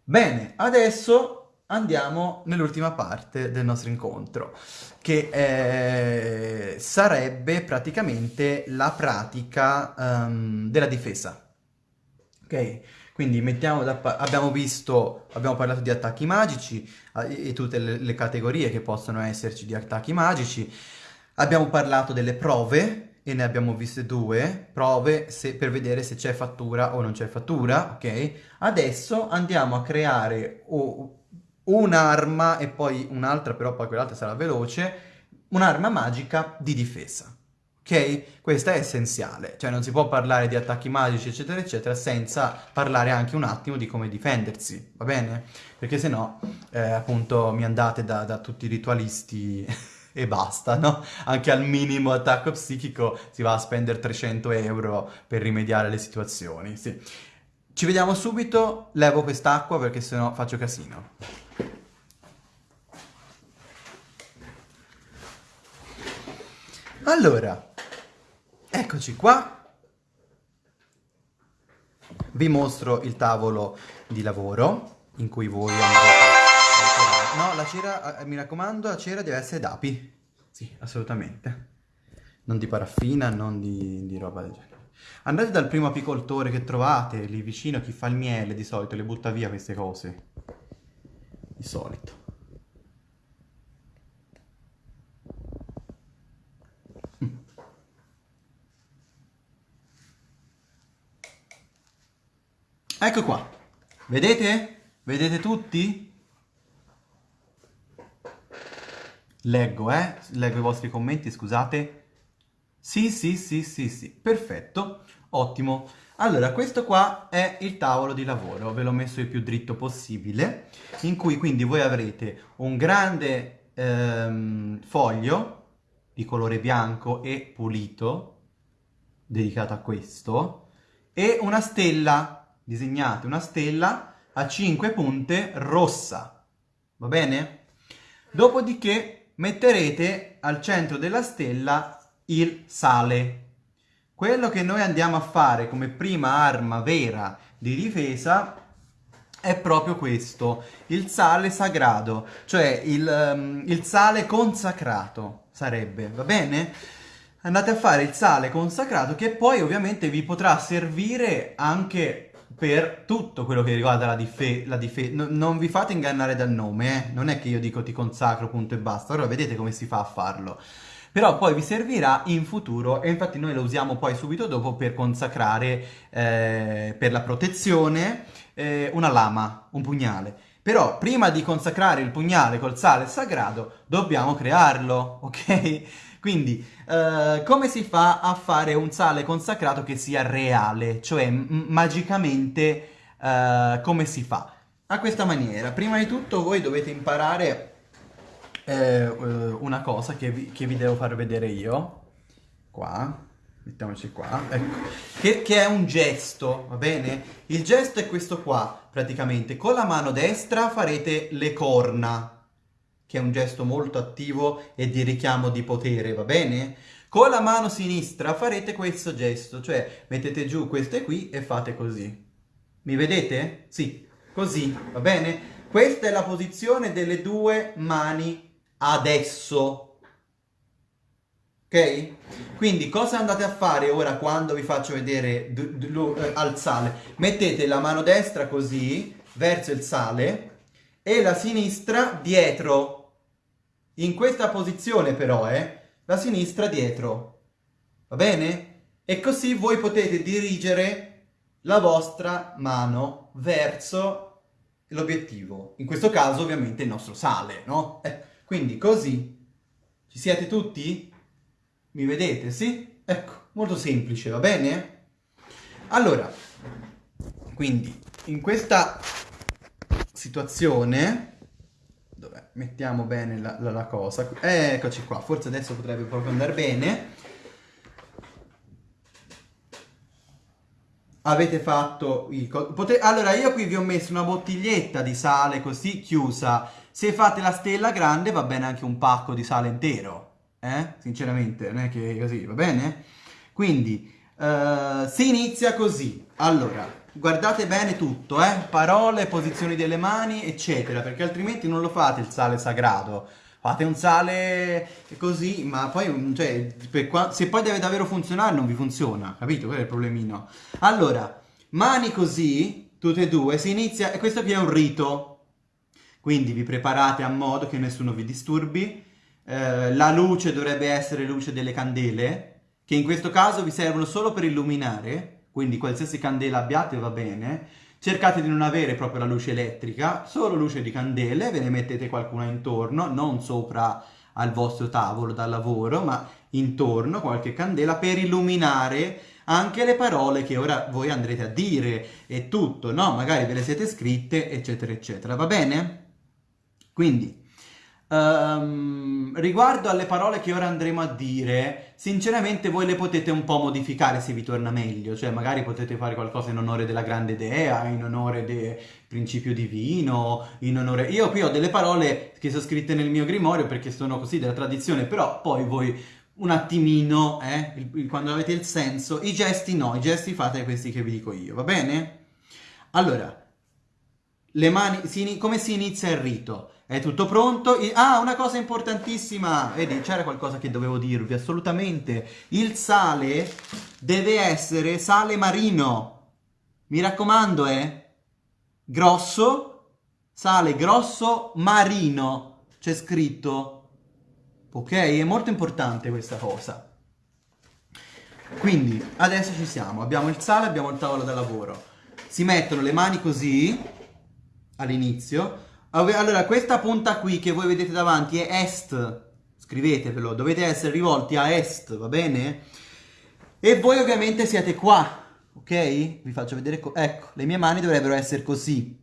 Bene, adesso andiamo nell'ultima parte del nostro incontro, che eh, sarebbe praticamente la pratica um, della difesa. Ok? Quindi da abbiamo visto, abbiamo parlato di attacchi magici e tutte le, le categorie che possono esserci di attacchi magici. Abbiamo parlato delle prove e ne abbiamo viste due, prove se, per vedere se c'è fattura o non c'è fattura, ok? Adesso andiamo a creare un'arma e poi un'altra, però poi quell'altra sarà veloce, un'arma magica di difesa ok? Questo è essenziale, cioè non si può parlare di attacchi magici eccetera eccetera senza parlare anche un attimo di come difendersi, va bene? Perché se no, eh, appunto, mi andate da, da tutti i ritualisti e basta, no? Anche al minimo attacco psichico si va a spendere 300 euro per rimediare le situazioni, sì. Ci vediamo subito, levo quest'acqua perché sennò faccio casino. Allora, Eccoci qua. Vi mostro il tavolo di lavoro in cui voi andrete No, la cera, eh, mi raccomando, la cera deve essere d'api. Sì, assolutamente. Non di paraffina, non di, di roba del genere. Andate dal primo apicoltore che trovate lì vicino, chi fa il miele di solito, le butta via queste cose. Di solito. Ecco qua. Vedete? Vedete tutti? Leggo, eh? Leggo i vostri commenti, scusate. Sì, sì, sì, sì, sì. Perfetto. Ottimo. Allora, questo qua è il tavolo di lavoro, ve l'ho messo il più dritto possibile, in cui quindi voi avrete un grande ehm, foglio di colore bianco e pulito, dedicato a questo, e una stella, disegnate una stella a 5 punte rossa, va bene? Dopodiché metterete al centro della stella il sale, quello che noi andiamo a fare come prima arma vera di difesa è proprio questo, il sale sagrado, cioè il, um, il sale consacrato sarebbe, va bene? Andate a fare il sale consacrato che poi ovviamente vi potrà servire anche per tutto quello che riguarda la difesa. Dife no, non vi fate ingannare dal nome, eh? non è che io dico ti consacro, punto e basta, allora vedete come si fa a farlo però poi vi servirà in futuro e infatti noi lo usiamo poi subito dopo per consacrare eh, per la protezione eh, una lama, un pugnale. Però prima di consacrare il pugnale col sale sagrado dobbiamo crearlo, ok? Quindi eh, come si fa a fare un sale consacrato che sia reale, cioè magicamente eh, come si fa? A questa maniera, prima di tutto voi dovete imparare eh, una cosa che vi, che vi, devo far vedere io. Qua, mettiamoci qua, ecco, che, che, è un gesto, va bene? Il gesto è questo qua, praticamente. Con la mano destra farete le corna, che è un gesto molto attivo e di richiamo di potere, va bene? Con la mano sinistra farete questo gesto, cioè mettete giù queste qui e fate così. Mi vedete? Sì, così, va bene? Questa è la posizione delle due mani adesso. Ok? Quindi cosa andate a fare ora quando vi faccio vedere eh, al sale? Mettete la mano destra così, verso il sale, e la sinistra dietro. In questa posizione però, eh, la sinistra dietro. Va bene? E così voi potete dirigere la vostra mano verso l'obiettivo. In questo caso ovviamente il nostro sale, no? Eh. Quindi così, ci siete tutti? Mi vedete, sì? Ecco, molto semplice, va bene? Allora, quindi, in questa situazione, dove mettiamo bene la, la, la cosa, eccoci qua, forse adesso potrebbe proprio andare bene, avete fatto il... Pote... Allora, io qui vi ho messo una bottiglietta di sale così chiusa se fate la stella grande va bene anche un pacco di sale intero, eh? Sinceramente, non è che così, va bene? Quindi, uh, si inizia così. Allora, guardate bene tutto, eh? Parole, posizioni delle mani, eccetera, perché altrimenti non lo fate il sale sagrato. Fate un sale così, ma poi, cioè, se poi deve davvero funzionare non vi funziona, capito? Quello è il problemino. Allora, mani così, tutte e due, si inizia, e questo qui è un rito, quindi vi preparate a modo che nessuno vi disturbi. Eh, la luce dovrebbe essere luce delle candele, che in questo caso vi servono solo per illuminare, quindi qualsiasi candela abbiate va bene. Cercate di non avere proprio la luce elettrica, solo luce di candele, ve ne mettete qualcuna intorno, non sopra al vostro tavolo da lavoro, ma intorno qualche candela per illuminare anche le parole che ora voi andrete a dire e tutto, no? Magari ve le siete scritte, eccetera, eccetera, va bene? Quindi, um, riguardo alle parole che ora andremo a dire, sinceramente voi le potete un po' modificare se vi torna meglio, cioè magari potete fare qualcosa in onore della grande dea, in onore del principio divino, in onore... Io qui ho delle parole che sono scritte nel mio grimorio perché sono così della tradizione, però poi voi un attimino, eh, quando avete il senso, i gesti no, i gesti fate questi che vi dico io, va bene? Allora, le mani, si, come si inizia il rito? È tutto pronto? Ah, una cosa importantissima! Vedi, c'era qualcosa che dovevo dirvi, assolutamente. Il sale deve essere sale marino. Mi raccomando, eh? Grosso, sale grosso marino. C'è scritto. Ok? È molto importante questa cosa. Quindi, adesso ci siamo. Abbiamo il sale, abbiamo il tavolo da lavoro. Si mettono le mani così all'inizio. Allora, questa punta qui che voi vedete davanti è est, scrivetevelo, dovete essere rivolti a est, va bene? E voi ovviamente siete qua, ok? Vi faccio vedere, ecco, le mie mani dovrebbero essere così,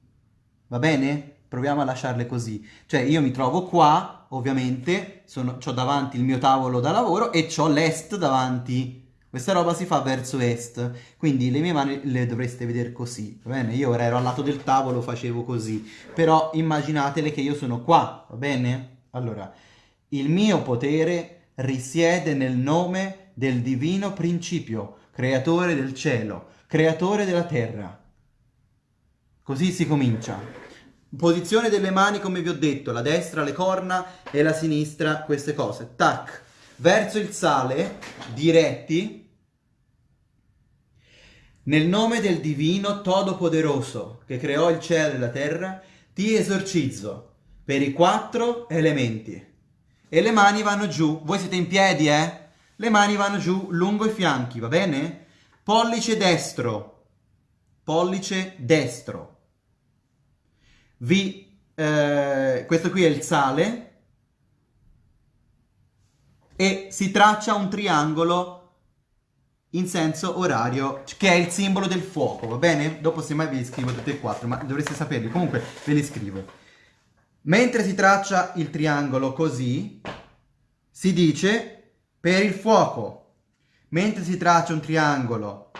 va bene? Proviamo a lasciarle così, cioè io mi trovo qua, ovviamente, ho davanti il mio tavolo da lavoro e ho l'est davanti, questa roba si fa verso est, quindi le mie mani le dovreste vedere così, va bene? Io ora ero al lato del tavolo, facevo così, però immaginatele che io sono qua, va bene? Allora, il mio potere risiede nel nome del divino principio, creatore del cielo, creatore della terra. Così si comincia. Posizione delle mani, come vi ho detto, la destra le corna e la sinistra queste cose. Tac. Verso il sale, diretti. Nel nome del divino Todopoderoso, che creò il cielo e la terra, ti esorcizzo per i quattro elementi. E le mani vanno giù. Voi siete in piedi, eh? Le mani vanno giù lungo i fianchi, va bene? Pollice destro. Pollice destro. Vi, eh, questo qui è il sale. E si traccia un triangolo in senso orario, che è il simbolo del fuoco, va bene? Dopo semmai ve li scrivo tutti e quattro, ma dovreste saperli. Comunque ve li scrivo. Mentre si traccia il triangolo così, si dice per il fuoco, mentre si traccia un triangolo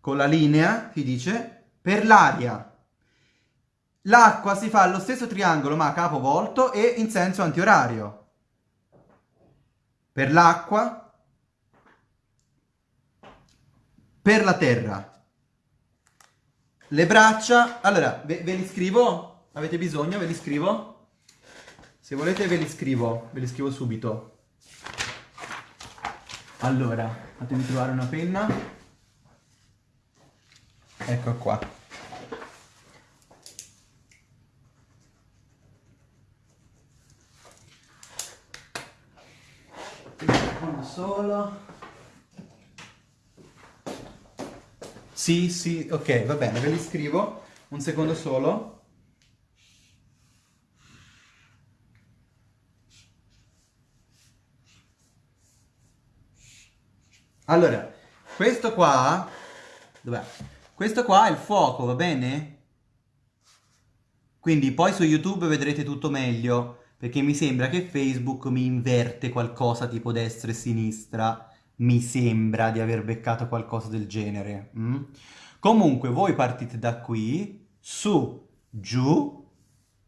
con la linea, si dice per l'aria. L'acqua si fa lo stesso triangolo ma a capovolto e in senso antiorario. Per l'acqua, per la terra. Le braccia, allora ve, ve li scrivo? Avete bisogno? Ve li scrivo? Se volete ve li scrivo, ve li scrivo subito. Allora, fatemi trovare una penna. Ecco qua. Uno solo. Sì, sì, ok, va bene, ve li scrivo. Un secondo solo. Allora, questo qua... Dov'è? Questo qua è il fuoco, va bene? Quindi poi su YouTube vedrete tutto meglio, perché mi sembra che Facebook mi inverte qualcosa tipo destra e sinistra. Mi sembra di aver beccato qualcosa del genere. Mm? Comunque voi partite da qui, su, giù,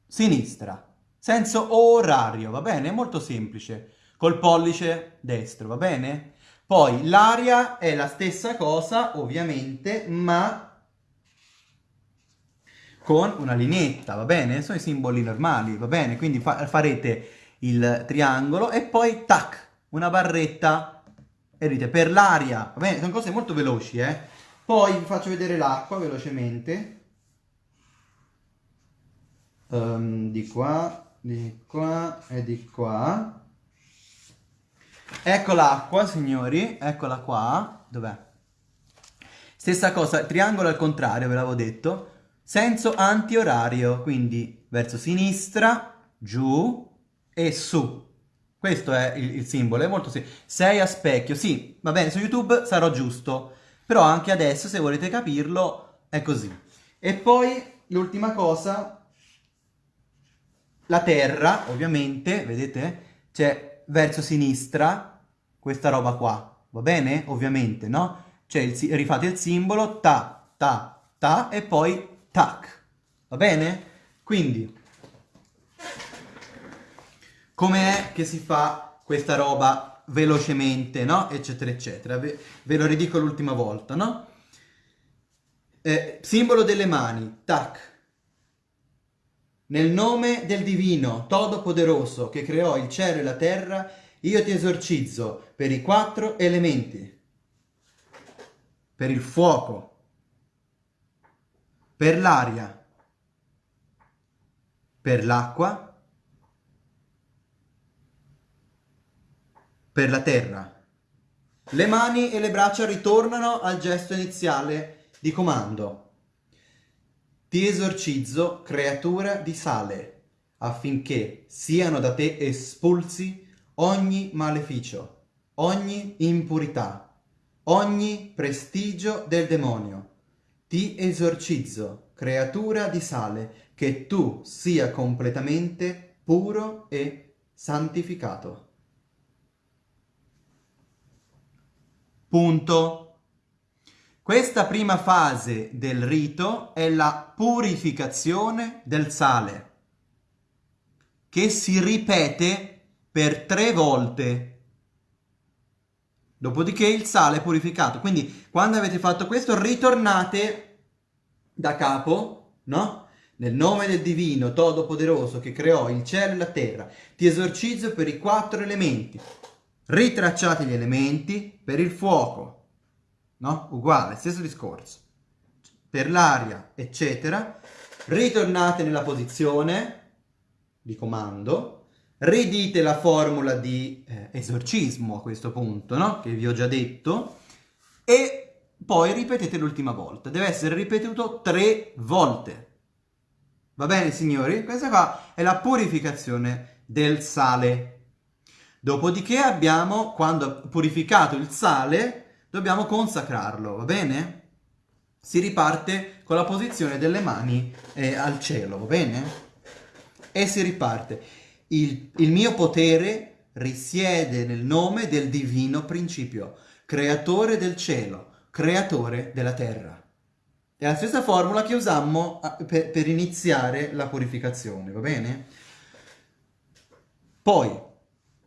sinistra. Senso orario, va bene? Molto semplice. Col pollice destro, va bene? Poi l'aria è la stessa cosa, ovviamente, ma con una lineetta, va bene? Sono i simboli normali, va bene? Quindi fa farete il triangolo e poi tac, una barretta e dite per l'aria, va bene? Sono cose molto veloci, eh? Poi vi faccio vedere l'acqua velocemente. Um, di qua, di qua e di qua. Ecco l'acqua, signori, eccola qua. Dov'è? Stessa cosa, triangolo al contrario, ve l'avevo detto. Senso antiorario, quindi verso sinistra, giù e su. Questo è il, il simbolo, è molto semplice. 6 a specchio, sì, va bene, su YouTube sarò giusto. Però anche adesso, se volete capirlo, è così. E poi, l'ultima cosa, la terra, ovviamente, vedete? C'è verso sinistra questa roba qua, va bene? Ovviamente, no? Cioè il, rifate il simbolo, ta, ta, ta e poi tac, va bene? Quindi, com'è che si fa questa roba velocemente, no? Eccetera, eccetera. Ve, ve lo ridico l'ultima volta, no? Eh, simbolo delle mani, tac, nel nome del divino, Todopoderoso, che creò il cielo e la terra, io ti esorcizzo per i quattro elementi, per il fuoco, per l'aria, per l'acqua, per la terra. Le mani e le braccia ritornano al gesto iniziale di comando. Ti esorcizzo, creatura di sale, affinché siano da te espulsi ogni maleficio, ogni impurità, ogni prestigio del demonio, ti esorcizzo, creatura di sale, che tu sia completamente puro e santificato. Punto. Questa prima fase del rito è la purificazione del sale, che si ripete per tre volte. Dopodiché il sale è purificato. Quindi quando avete fatto questo ritornate da capo, no? Nel nome del divino, Todopoderoso, che creò il cielo e la terra, ti esorcizzo per i quattro elementi. Ritracciate gli elementi per il fuoco, no? Uguale, stesso discorso. Per l'aria, eccetera. Ritornate nella posizione di comando, ridite la formula di eh, esorcismo a questo punto, no? Che vi ho già detto, e poi ripetete l'ultima volta. Deve essere ripetuto tre volte. Va bene, signori? Questa qua è la purificazione del sale. Dopodiché abbiamo, quando purificato il sale, dobbiamo consacrarlo, va bene? Si riparte con la posizione delle mani eh, al cielo, va bene? E si riparte. Il, il mio potere risiede nel nome del divino principio, creatore del cielo, creatore della terra. È la stessa formula che usammo per, per iniziare la purificazione, va bene? Poi,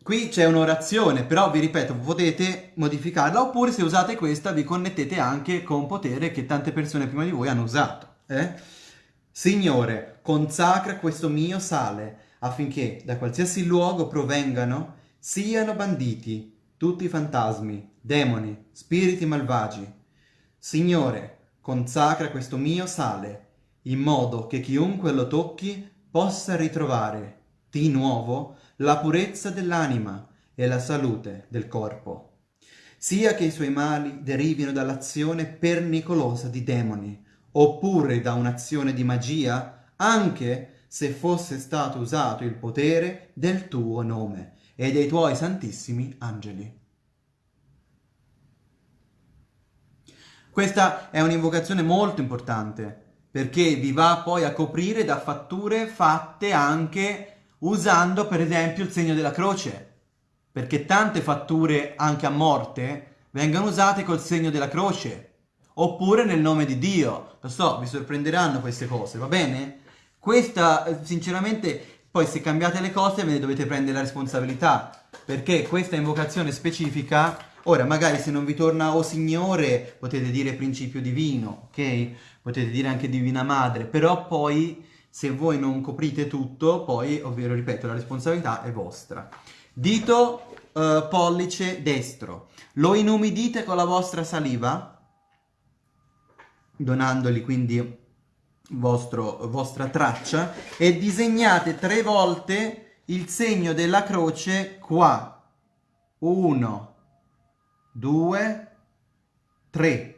Qui c'è un'orazione, però vi ripeto, potete modificarla, oppure se usate questa vi connettete anche con potere che tante persone prima di voi hanno usato. Eh? Signore, consacra questo mio sale, affinché da qualsiasi luogo provengano, siano banditi tutti i fantasmi, demoni, spiriti malvagi. Signore, consacra questo mio sale, in modo che chiunque lo tocchi possa ritrovare, di nuovo, la purezza dell'anima e la salute del corpo, sia che i suoi mali derivino dall'azione pernicolosa di demoni, oppure da un'azione di magia, anche se fosse stato usato il potere del tuo nome e dei tuoi santissimi angeli. Questa è un'invocazione molto importante, perché vi va poi a coprire da fatture fatte anche usando per esempio il segno della croce, perché tante fatture anche a morte vengono usate col segno della croce, oppure nel nome di Dio. Lo so, vi sorprenderanno queste cose, va bene? Questa, sinceramente, poi se cambiate le cose ve ne dovete prendere la responsabilità, perché questa invocazione specifica, ora magari se non vi torna o Signore potete dire principio divino, ok? Potete dire anche Divina Madre, però poi se voi non coprite tutto, poi, ovvero, ripeto, la responsabilità è vostra. Dito uh, pollice destro. Lo inumidite con la vostra saliva, donandogli quindi vostro, vostra traccia, e disegnate tre volte il segno della croce qua. Uno, due, tre.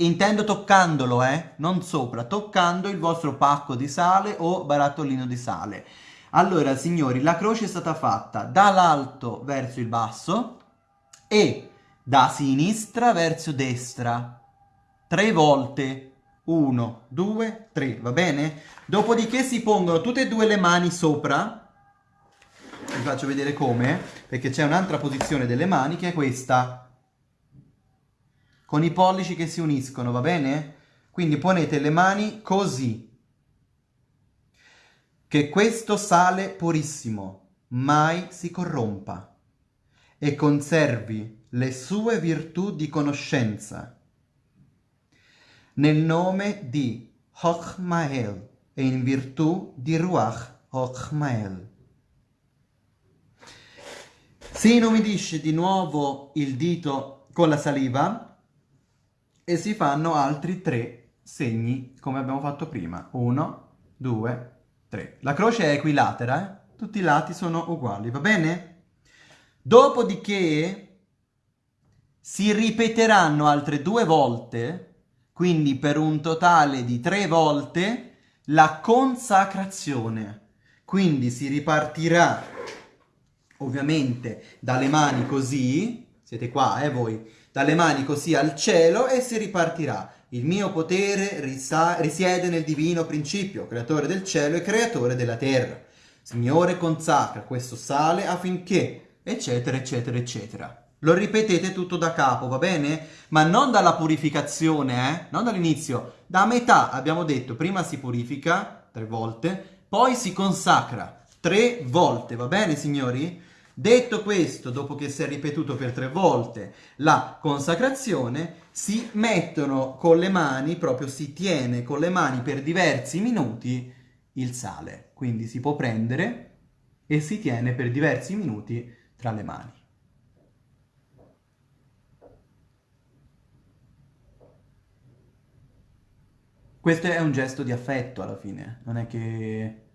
Intendo toccandolo, eh? Non sopra, toccando il vostro pacco di sale o barattolino di sale. Allora, signori, la croce è stata fatta dall'alto verso il basso e da sinistra verso destra. Tre volte. Uno, due, tre, va bene? Dopodiché si pongono tutte e due le mani sopra. Vi faccio vedere come, perché c'è un'altra posizione delle mani che è questa con i pollici che si uniscono, va bene? Quindi ponete le mani così. Che questo sale purissimo mai si corrompa e conservi le sue virtù di conoscenza. Nel nome di Hochmael e in virtù di Ruach Hochmael. Si inumidisce di nuovo il dito con la saliva e si fanno altri tre segni come abbiamo fatto prima. Uno, due, tre. La croce è equilatera, eh? tutti i lati sono uguali, va bene? Dopodiché si ripeteranno altre due volte, quindi per un totale di tre volte, la consacrazione. Quindi si ripartirà ovviamente dalle mani così, siete qua eh voi, dalle mani così al cielo e si ripartirà. Il mio potere risiede nel divino principio, creatore del cielo e creatore della terra. Signore, consacra questo sale affinché, eccetera, eccetera, eccetera. Lo ripetete tutto da capo, va bene? Ma non dalla purificazione, eh? Non dall'inizio. Da metà abbiamo detto, prima si purifica tre volte, poi si consacra tre volte, va bene signori? Detto questo, dopo che si è ripetuto per tre volte la consacrazione, si mettono con le mani, proprio si tiene con le mani per diversi minuti il sale. Quindi si può prendere e si tiene per diversi minuti tra le mani. Questo è un gesto di affetto alla fine, non è che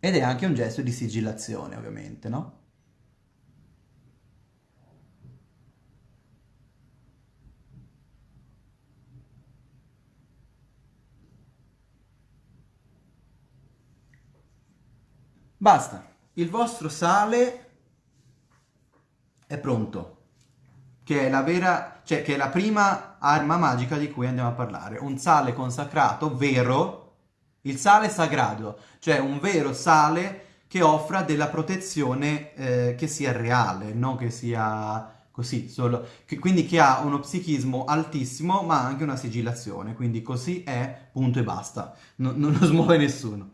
Ed è anche un gesto di sigillazione, ovviamente, no? Basta, il vostro sale è pronto, che è la vera, cioè che è la prima arma magica di cui andiamo a parlare, un sale consacrato vero il sale sagrado, cioè un vero sale che offra della protezione eh, che sia reale, non che sia così, solo, che, quindi che ha uno psichismo altissimo ma anche una sigillazione, quindi così è, punto e basta, no, non lo smuove nessuno.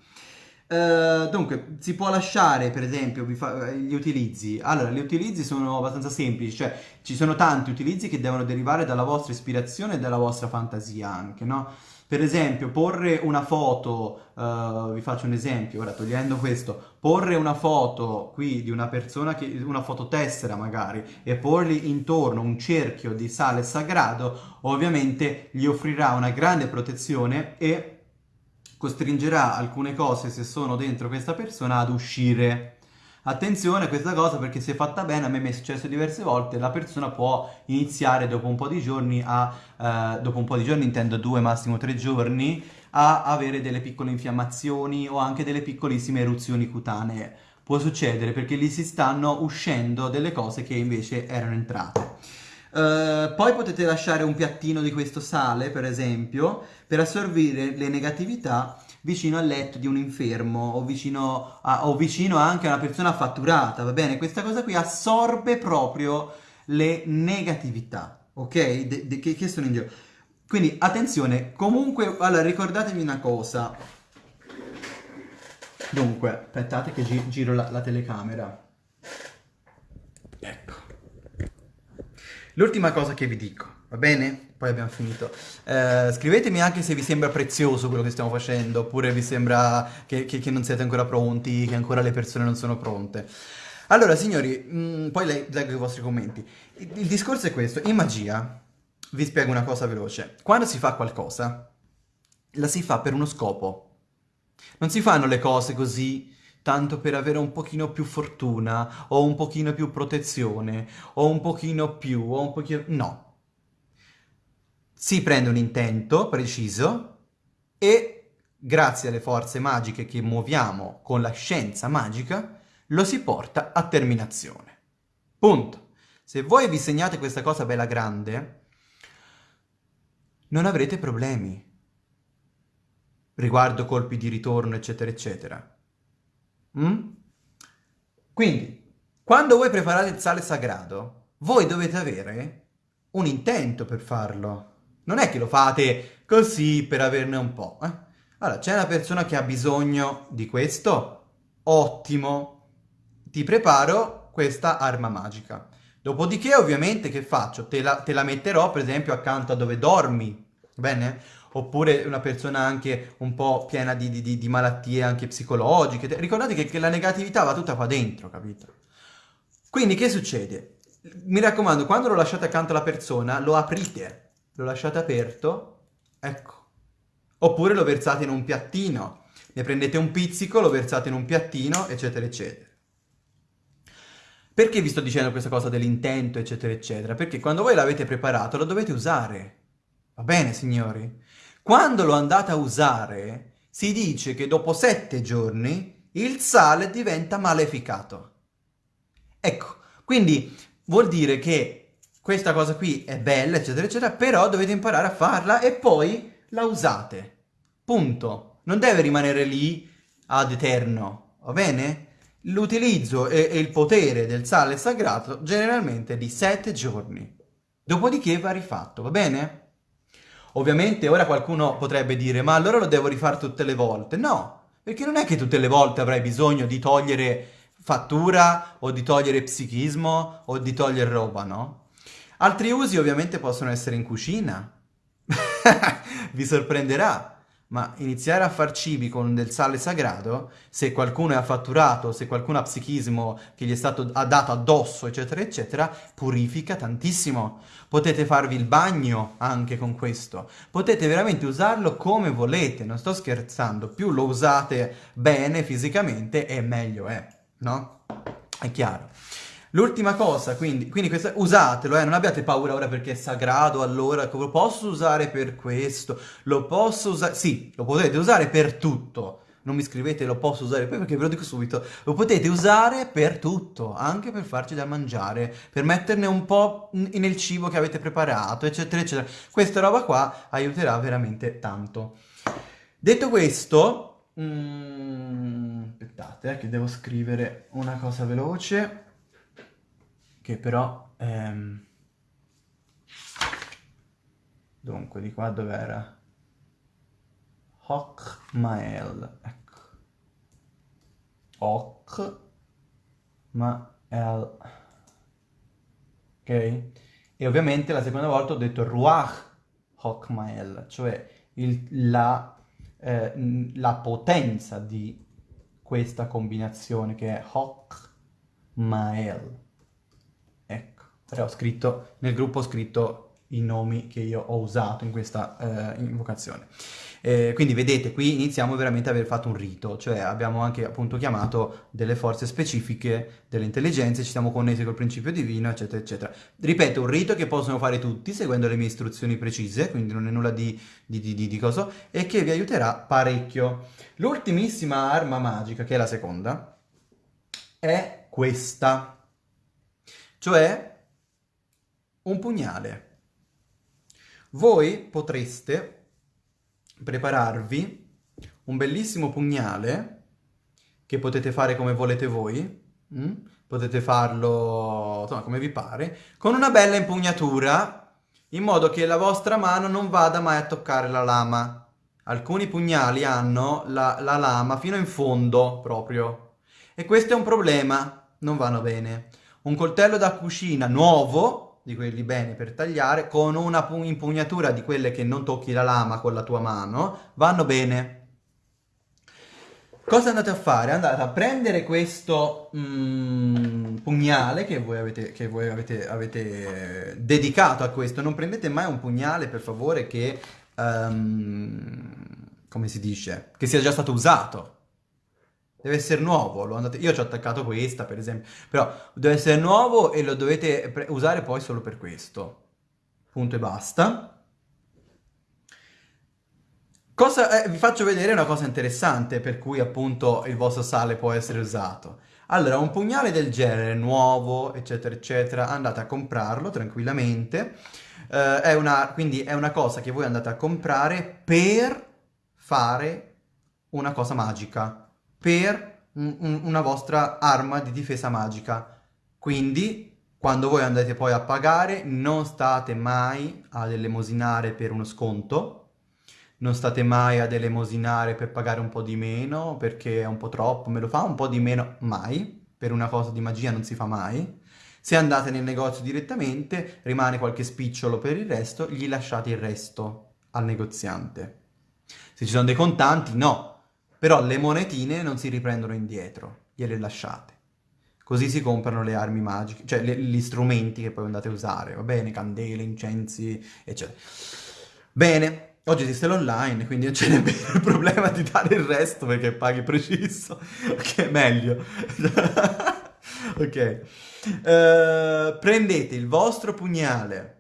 Uh, dunque, si può lasciare per esempio gli utilizzi. Allora, gli utilizzi sono abbastanza semplici, cioè ci sono tanti utilizzi che devono derivare dalla vostra ispirazione e dalla vostra fantasia anche, no? Per esempio, porre una foto, uh, vi faccio un esempio, ora togliendo questo, porre una foto qui di una persona, che, una fototessera magari, e porgli intorno un cerchio di sale sagrado, ovviamente gli offrirà una grande protezione e costringerà alcune cose, se sono dentro questa persona, ad uscire. Attenzione a questa cosa perché se fatta bene, a me mi è successo diverse volte, la persona può iniziare dopo un po' di giorni a, eh, dopo un po' di giorni intendo due, massimo tre giorni, a avere delle piccole infiammazioni o anche delle piccolissime eruzioni cutanee. Può succedere perché lì si stanno uscendo delle cose che invece erano entrate. Uh, poi potete lasciare un piattino di questo sale, per esempio, per assorbire le negatività vicino al letto di un infermo o vicino, a, o vicino anche a una persona fatturata, va bene? Questa cosa qui assorbe proprio le negatività, ok? De, de, che, che sono in giro. Quindi attenzione, comunque, allora ricordatevi una cosa. Dunque, aspettate che gi giro la, la telecamera. Ecco. L'ultima cosa che vi dico, va bene? Poi abbiamo finito. Eh, scrivetemi anche se vi sembra prezioso quello che stiamo facendo, oppure vi sembra che, che, che non siete ancora pronti, che ancora le persone non sono pronte. Allora, signori, mh, mm, poi le, leggo i vostri commenti. Il, il discorso è questo. In magia, vi spiego una cosa veloce. Quando si fa qualcosa, la si fa per uno scopo. Non si fanno le cose così tanto per avere un pochino più fortuna, o un pochino più protezione, o un pochino più, o un pochino... No si prende un intento preciso e grazie alle forze magiche che muoviamo con la scienza magica lo si porta a terminazione. Punto. Se voi vi segnate questa cosa bella grande, non avrete problemi riguardo colpi di ritorno, eccetera, eccetera. Mm? Quindi, quando voi preparate il sale sagrado, voi dovete avere un intento per farlo. Non è che lo fate così per averne un po'. Eh? Allora, c'è una persona che ha bisogno di questo? Ottimo! Ti preparo questa arma magica. Dopodiché, ovviamente, che faccio? Te la, te la metterò, per esempio, accanto a dove dormi, bene? Oppure una persona anche un po' piena di, di, di malattie anche psicologiche. Ricordate che, che la negatività va tutta qua dentro, capito? Quindi, che succede? Mi raccomando, quando lo lasciate accanto alla persona, lo aprite lo lasciate aperto, ecco. Oppure lo versate in un piattino, ne prendete un pizzico, lo versate in un piattino, eccetera, eccetera. Perché vi sto dicendo questa cosa dell'intento, eccetera, eccetera? Perché quando voi l'avete preparato lo dovete usare. Va bene, signori? Quando lo andate a usare, si dice che dopo sette giorni il sale diventa maleficato. Ecco, quindi vuol dire che questa cosa qui è bella, eccetera, eccetera, però dovete imparare a farla e poi la usate. Punto. Non deve rimanere lì ad eterno, va bene? L'utilizzo e, e il potere del sale sagrato generalmente è di 7 giorni. Dopodiché va rifatto, va bene? Ovviamente ora qualcuno potrebbe dire ma allora lo devo rifare tutte le volte. No, perché non è che tutte le volte avrai bisogno di togliere fattura o di togliere psichismo o di togliere roba, no? Altri usi ovviamente possono essere in cucina. Vi sorprenderà ma iniziare a far cibi con del sale sagrato, se qualcuno è affatturato, se qualcuno ha psichismo che gli è stato dato addosso, eccetera, eccetera, purifica tantissimo. Potete farvi il bagno anche con questo. Potete veramente usarlo come volete, non sto scherzando. Più lo usate bene fisicamente e meglio è, no? È chiaro. L'ultima cosa, quindi, quindi questa, usatelo, eh, non abbiate paura ora perché è sagrato, allora lo posso usare per questo, lo posso usare, sì, lo potete usare per tutto, non mi scrivete lo posso usare poi perché ve lo dico subito, lo potete usare per tutto, anche per farci da mangiare, per metterne un po' nel cibo che avete preparato, eccetera, eccetera. Questa roba qua aiuterà veramente tanto. Detto questo, mm, aspettate eh, che devo scrivere una cosa veloce che però... Ehm... Dunque, di qua dov'era? Hoc Mael, ecco. Hoc Mael. Ok? E ovviamente la seconda volta ho detto Ruach Hoc Mael, cioè il, la, eh, la potenza di questa combinazione che è Hoc Mael. Però ho scritto, nel gruppo ho scritto i nomi che io ho usato in questa eh, invocazione. Eh, quindi vedete, qui iniziamo veramente ad aver fatto un rito, cioè abbiamo anche appunto chiamato delle forze specifiche, delle intelligenze, ci siamo connessi col principio divino, eccetera, eccetera. Ripeto, un rito che possono fare tutti seguendo le mie istruzioni precise, quindi non è nulla di, di, di, di, di coso, e che vi aiuterà parecchio. L'ultimissima arma magica, che è la seconda, è questa. Cioè un pugnale. Voi potreste prepararvi un bellissimo pugnale che potete fare come volete voi, mm? potete farlo insomma, come vi pare, con una bella impugnatura in modo che la vostra mano non vada mai a toccare la lama. Alcuni pugnali hanno la, la lama fino in fondo proprio e questo è un problema, non vanno bene. Un coltello da cucina nuovo di quelli bene per tagliare, con una impugnatura di quelle che non tocchi la lama con la tua mano, vanno bene. Cosa andate a fare? Andate a prendere questo mm, pugnale che voi, avete, che voi avete, avete, dedicato a questo. Non prendete mai un pugnale, per favore, che... Um, come si dice? Che sia già stato usato deve essere nuovo, andate... io ci ho attaccato questa per esempio, però deve essere nuovo e lo dovete usare poi solo per questo, punto e basta. Cosa, eh, vi faccio vedere una cosa interessante per cui appunto il vostro sale può essere usato. Allora, un pugnale del genere, nuovo, eccetera, eccetera, andate a comprarlo tranquillamente. Eh, è una, quindi è una cosa che voi andate a comprare per fare una cosa magica per un, un, una vostra arma di difesa magica. Quindi, quando voi andate poi a pagare, non state mai ad elemosinare per uno sconto, non state mai ad elemosinare per pagare un po' di meno, perché è un po' troppo, me lo fa un po' di meno, mai, per una cosa di magia non si fa mai. Se andate nel negozio direttamente, rimane qualche spicciolo per il resto, gli lasciate il resto al negoziante. Se ci sono dei contanti, no, però le monetine non si riprendono indietro, gliele lasciate. Così si comprano le armi magiche, cioè le, gli strumenti che poi andate a usare, va bene? Candele, incensi, eccetera. Bene, oggi esiste l'online, quindi non c'è nemmeno il problema di dare il resto perché paghi preciso, che è meglio. ok. Uh, prendete il vostro pugnale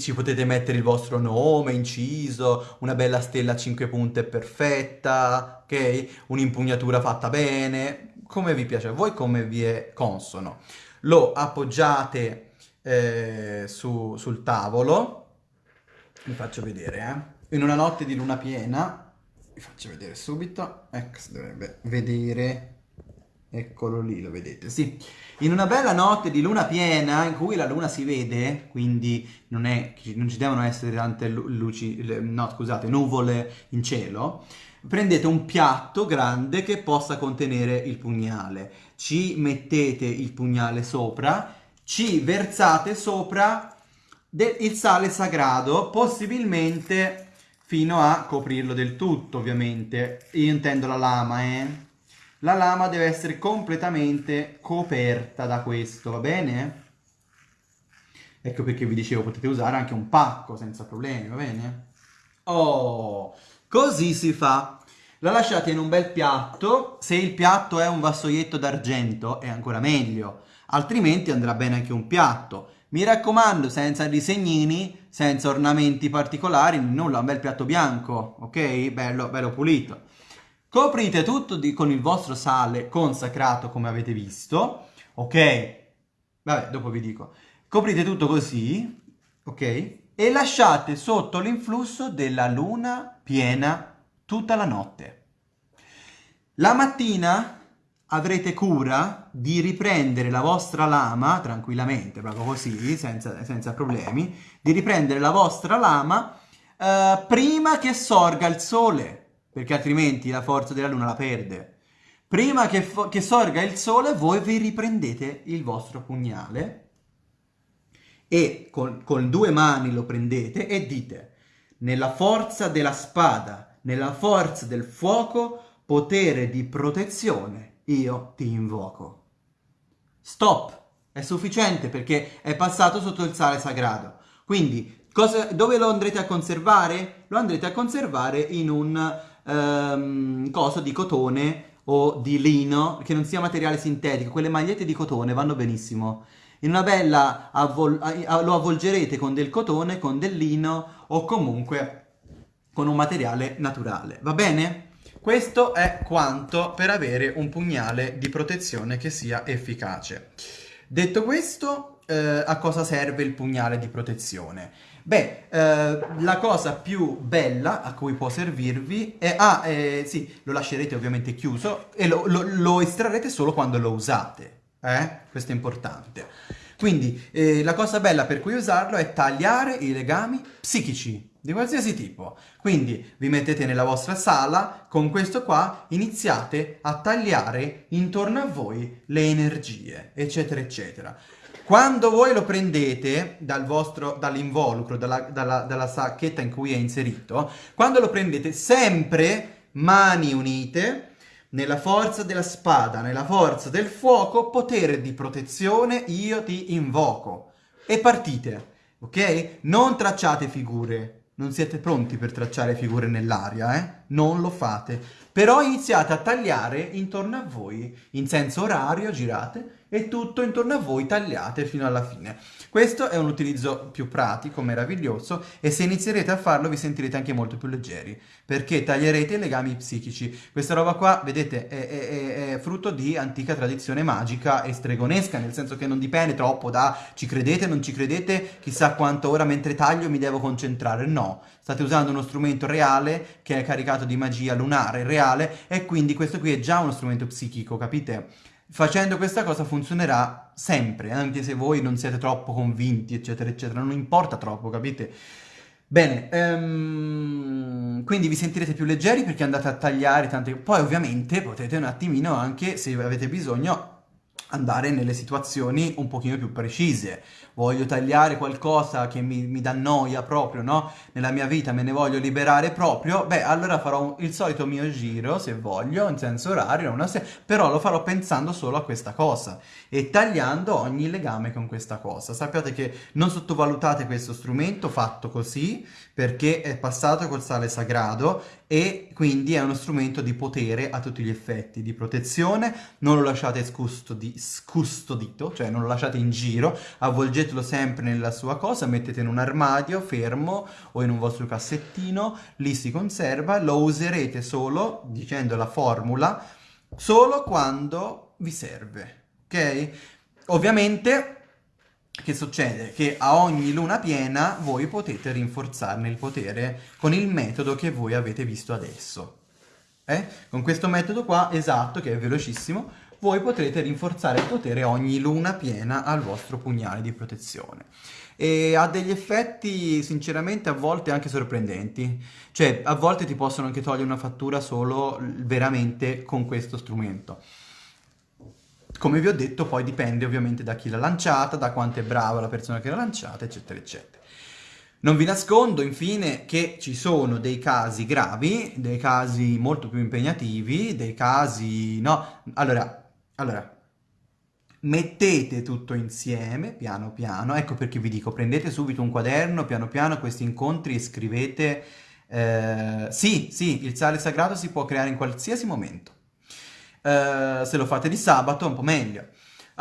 ci potete mettere il vostro nome inciso, una bella stella a 5 punte perfetta, ok? Un'impugnatura fatta bene, come vi piace a voi, come vi è consono. Lo appoggiate eh, su, sul tavolo, vi faccio vedere, eh. In una notte di luna piena, vi faccio vedere subito, ecco, si dovrebbe vedere, eccolo lì, lo vedete, sì. In una bella notte di luna piena, in cui la luna si vede, quindi non, è, non ci devono essere tante luci, no scusate, nuvole in cielo, prendete un piatto grande che possa contenere il pugnale, ci mettete il pugnale sopra, ci versate sopra il sale sagrado, possibilmente fino a coprirlo del tutto, ovviamente. Io intendo la lama, eh. La lama deve essere completamente coperta da questo, va bene? Ecco perché vi dicevo, potete usare anche un pacco senza problemi, va bene? Oh, così si fa. La lasciate in un bel piatto, se il piatto è un vassoietto d'argento è ancora meglio, altrimenti andrà bene anche un piatto. Mi raccomando, senza disegnini, senza ornamenti particolari, nulla, un bel piatto bianco, ok? Bello, bello pulito. Coprite tutto di, con il vostro sale consacrato come avete visto, ok? Vabbè, dopo vi dico. Coprite tutto così, ok? E lasciate sotto l'influsso della luna piena tutta la notte. La mattina avrete cura di riprendere la vostra lama, tranquillamente, proprio così, senza, senza problemi, di riprendere la vostra lama eh, prima che sorga il sole, perché altrimenti la forza della luna la perde. Prima che, che sorga il sole voi vi riprendete il vostro pugnale e con, con due mani lo prendete e dite nella forza della spada nella forza del fuoco, potere di protezione, io ti invoco. Stop! È sufficiente perché è passato sotto il sale sagrato. Quindi, cosa, dove lo andrete a conservare? Lo andrete a conservare in un um, coso di cotone o di lino, che non sia materiale sintetico. Quelle magliette di cotone vanno benissimo. In una bella avvol lo avvolgerete con del cotone, con del lino o comunque con un materiale naturale, va bene? Questo è quanto per avere un pugnale di protezione che sia efficace. Detto questo, eh, a cosa serve il pugnale di protezione? Beh, eh, la cosa più bella a cui può servirvi è... Ah, eh, sì, lo lascerete ovviamente chiuso e lo, lo, lo estrarrete solo quando lo usate. Eh? Questo è importante. Quindi, eh, la cosa bella per cui usarlo è tagliare i legami psichici di qualsiasi tipo. Quindi vi mettete nella vostra sala, con questo qua iniziate a tagliare intorno a voi le energie, eccetera, eccetera. Quando voi lo prendete dal vostro, dall'involucro, dalla, dalla, dalla sacchetta in cui è inserito, quando lo prendete sempre mani unite, nella forza della spada, nella forza del fuoco, potere di protezione, io ti invoco. E partite, ok? Non tracciate figure, non siete pronti per tracciare figure nell'aria, eh? Non lo fate. Però iniziate a tagliare intorno a voi, in senso orario, girate, e tutto intorno a voi tagliate fino alla fine. Questo è un utilizzo più pratico, meraviglioso, e se inizierete a farlo vi sentirete anche molto più leggeri, perché taglierete i legami psichici. Questa roba qua, vedete, è, è, è frutto di antica tradizione magica e stregonesca, nel senso che non dipende troppo da ci credete, non ci credete, chissà quanto ora mentre taglio mi devo concentrare. No, state usando uno strumento reale che è caricato di magia lunare, reale, e quindi questo qui è già uno strumento psichico, capite? Facendo questa cosa funzionerà sempre, anche se voi non siete troppo convinti, eccetera, eccetera, non importa troppo, capite? Bene, um, quindi vi sentirete più leggeri perché andate a tagliare tante... Poi ovviamente potete un attimino anche, se avete bisogno, andare nelle situazioni un pochino più precise. Voglio tagliare qualcosa che mi, mi dà noia proprio, no? Nella mia vita me ne voglio liberare proprio, beh, allora farò il solito mio giro, se voglio, in senso orario, una se però lo farò pensando solo a questa cosa e tagliando ogni legame con questa cosa. Sappiate che non sottovalutate questo strumento fatto così, perché è passato col sale sagrado e quindi è uno strumento di potere a tutti gli effetti, di protezione, non lo lasciate scustodi scustodito, cioè non lo lasciate in giro, avvolgetelo sempre nella sua cosa, mettete in un armadio fermo o in un vostro cassettino, lì si conserva, lo userete solo, dicendo la formula, solo quando vi serve, ok? Ovviamente, che succede? Che a ogni luna piena voi potete rinforzarne il potere con il metodo che voi avete visto adesso. Eh? Con questo metodo qua, esatto, che è velocissimo, voi potrete rinforzare il potere ogni luna piena al vostro pugnale di protezione. E ha degli effetti, sinceramente, a volte anche sorprendenti. Cioè, a volte ti possono anche togliere una fattura solo veramente con questo strumento. Come vi ho detto, poi dipende ovviamente da chi l'ha lanciata, da quanto è brava la persona che l'ha lanciata, eccetera, eccetera. Non vi nascondo infine che ci sono dei casi gravi, dei casi molto più impegnativi, dei casi... no, allora, allora, mettete tutto insieme, piano piano, ecco perché vi dico, prendete subito un quaderno, piano piano questi incontri e scrivete... Eh, sì, sì, il sale sagrato si può creare in qualsiasi momento. Eh, se lo fate di sabato è un po' meglio.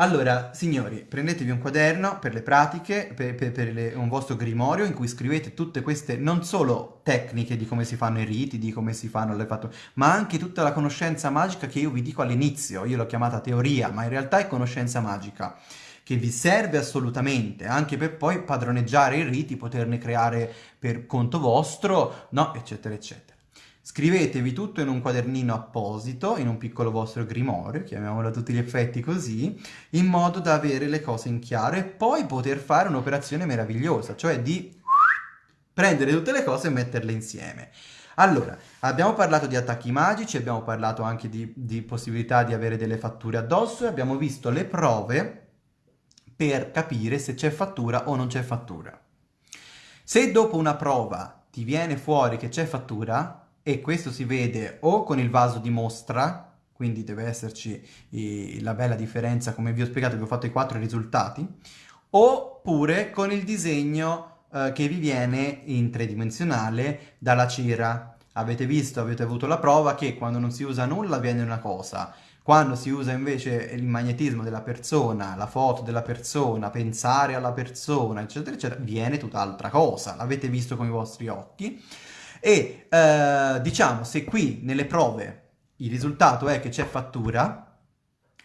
Allora, signori, prendetevi un quaderno per le pratiche, per, per, per le, un vostro grimorio in cui scrivete tutte queste, non solo tecniche di come si fanno i riti, di come si fanno le fatture, ma anche tutta la conoscenza magica che io vi dico all'inizio, io l'ho chiamata teoria, ma in realtà è conoscenza magica, che vi serve assolutamente, anche per poi padroneggiare i riti, poterne creare per conto vostro, no, eccetera, eccetera. Scrivetevi tutto in un quadernino apposito, in un piccolo vostro grimorio, chiamiamolo a tutti gli effetti così, in modo da avere le cose in chiaro e poi poter fare un'operazione meravigliosa, cioè di prendere tutte le cose e metterle insieme. Allora, abbiamo parlato di attacchi magici, abbiamo parlato anche di, di possibilità di avere delle fatture addosso e abbiamo visto le prove per capire se c'è fattura o non c'è fattura. Se dopo una prova ti viene fuori che c'è fattura, e questo si vede o con il vaso di mostra, quindi deve esserci eh, la bella differenza, come vi ho spiegato, vi ho fatto i quattro risultati, oppure con il disegno eh, che vi viene in tridimensionale dalla cera. Avete visto, avete avuto la prova che quando non si usa nulla viene una cosa, quando si usa invece il magnetismo della persona, la foto della persona, pensare alla persona, eccetera, eccetera, viene tutt'altra cosa. L'avete visto con i vostri occhi. E eh, diciamo, se qui nelle prove il risultato è che c'è fattura,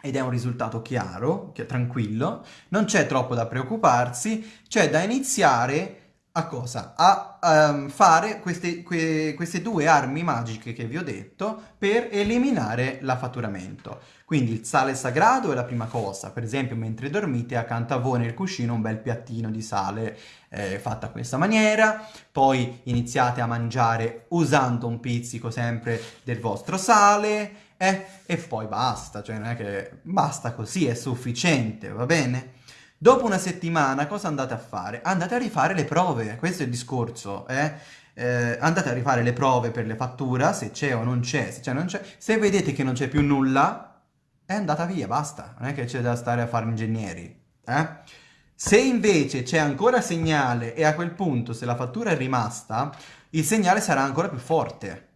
ed è un risultato chiaro, che tranquillo, non c'è troppo da preoccuparsi, c'è da iniziare a cosa? A um, fare queste, que, queste due armi magiche che vi ho detto per eliminare l'affaturamento. Quindi il sale sagrado è la prima cosa, per esempio mentre dormite accanto a voi nel cuscino un bel piattino di sale eh, fatta a questa maniera, poi iniziate a mangiare usando un pizzico sempre del vostro sale, eh, e poi basta, cioè non è che basta così, è sufficiente, va bene? Dopo una settimana cosa andate a fare? Andate a rifare le prove, questo è il discorso, eh? Eh, andate a rifare le prove per le fattura, se c'è o non c'è, se. Se vedete che non c'è più nulla, è andata via, basta. Non è che c'è da stare a fare ingegneri, eh? Se invece c'è ancora segnale e a quel punto, se la fattura è rimasta, il segnale sarà ancora più forte.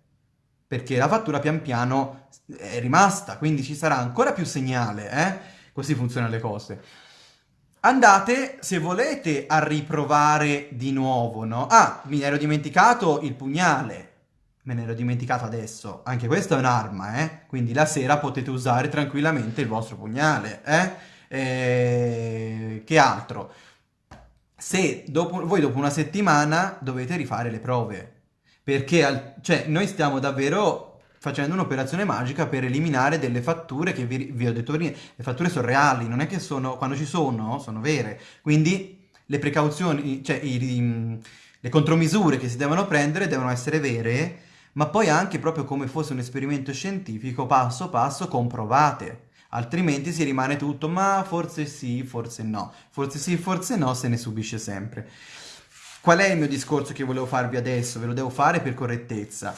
Perché la fattura pian piano è rimasta, quindi ci sarà ancora più segnale, eh? Così funzionano le cose. Andate, se volete, a riprovare di nuovo, no? Ah, mi ero dimenticato il pugnale. Me ne ero dimenticato adesso. Anche questa è un'arma, eh? Quindi la sera potete usare tranquillamente il vostro pugnale, eh? E... Che altro? Se dopo, voi dopo una settimana dovete rifare le prove. Perché, al, cioè, noi stiamo davvero facendo un'operazione magica per eliminare delle fatture che vi, vi, ho detto prima, le fatture sono reali, non è che sono, quando ci sono, sono vere, quindi le precauzioni, cioè i, i, le contromisure che si devono prendere devono essere vere, ma poi anche proprio come fosse un esperimento scientifico, passo passo comprovate, altrimenti si rimane tutto, ma forse sì, forse no, forse sì, forse no, se ne subisce sempre. Qual è il mio discorso che volevo farvi adesso? Ve lo devo fare per correttezza.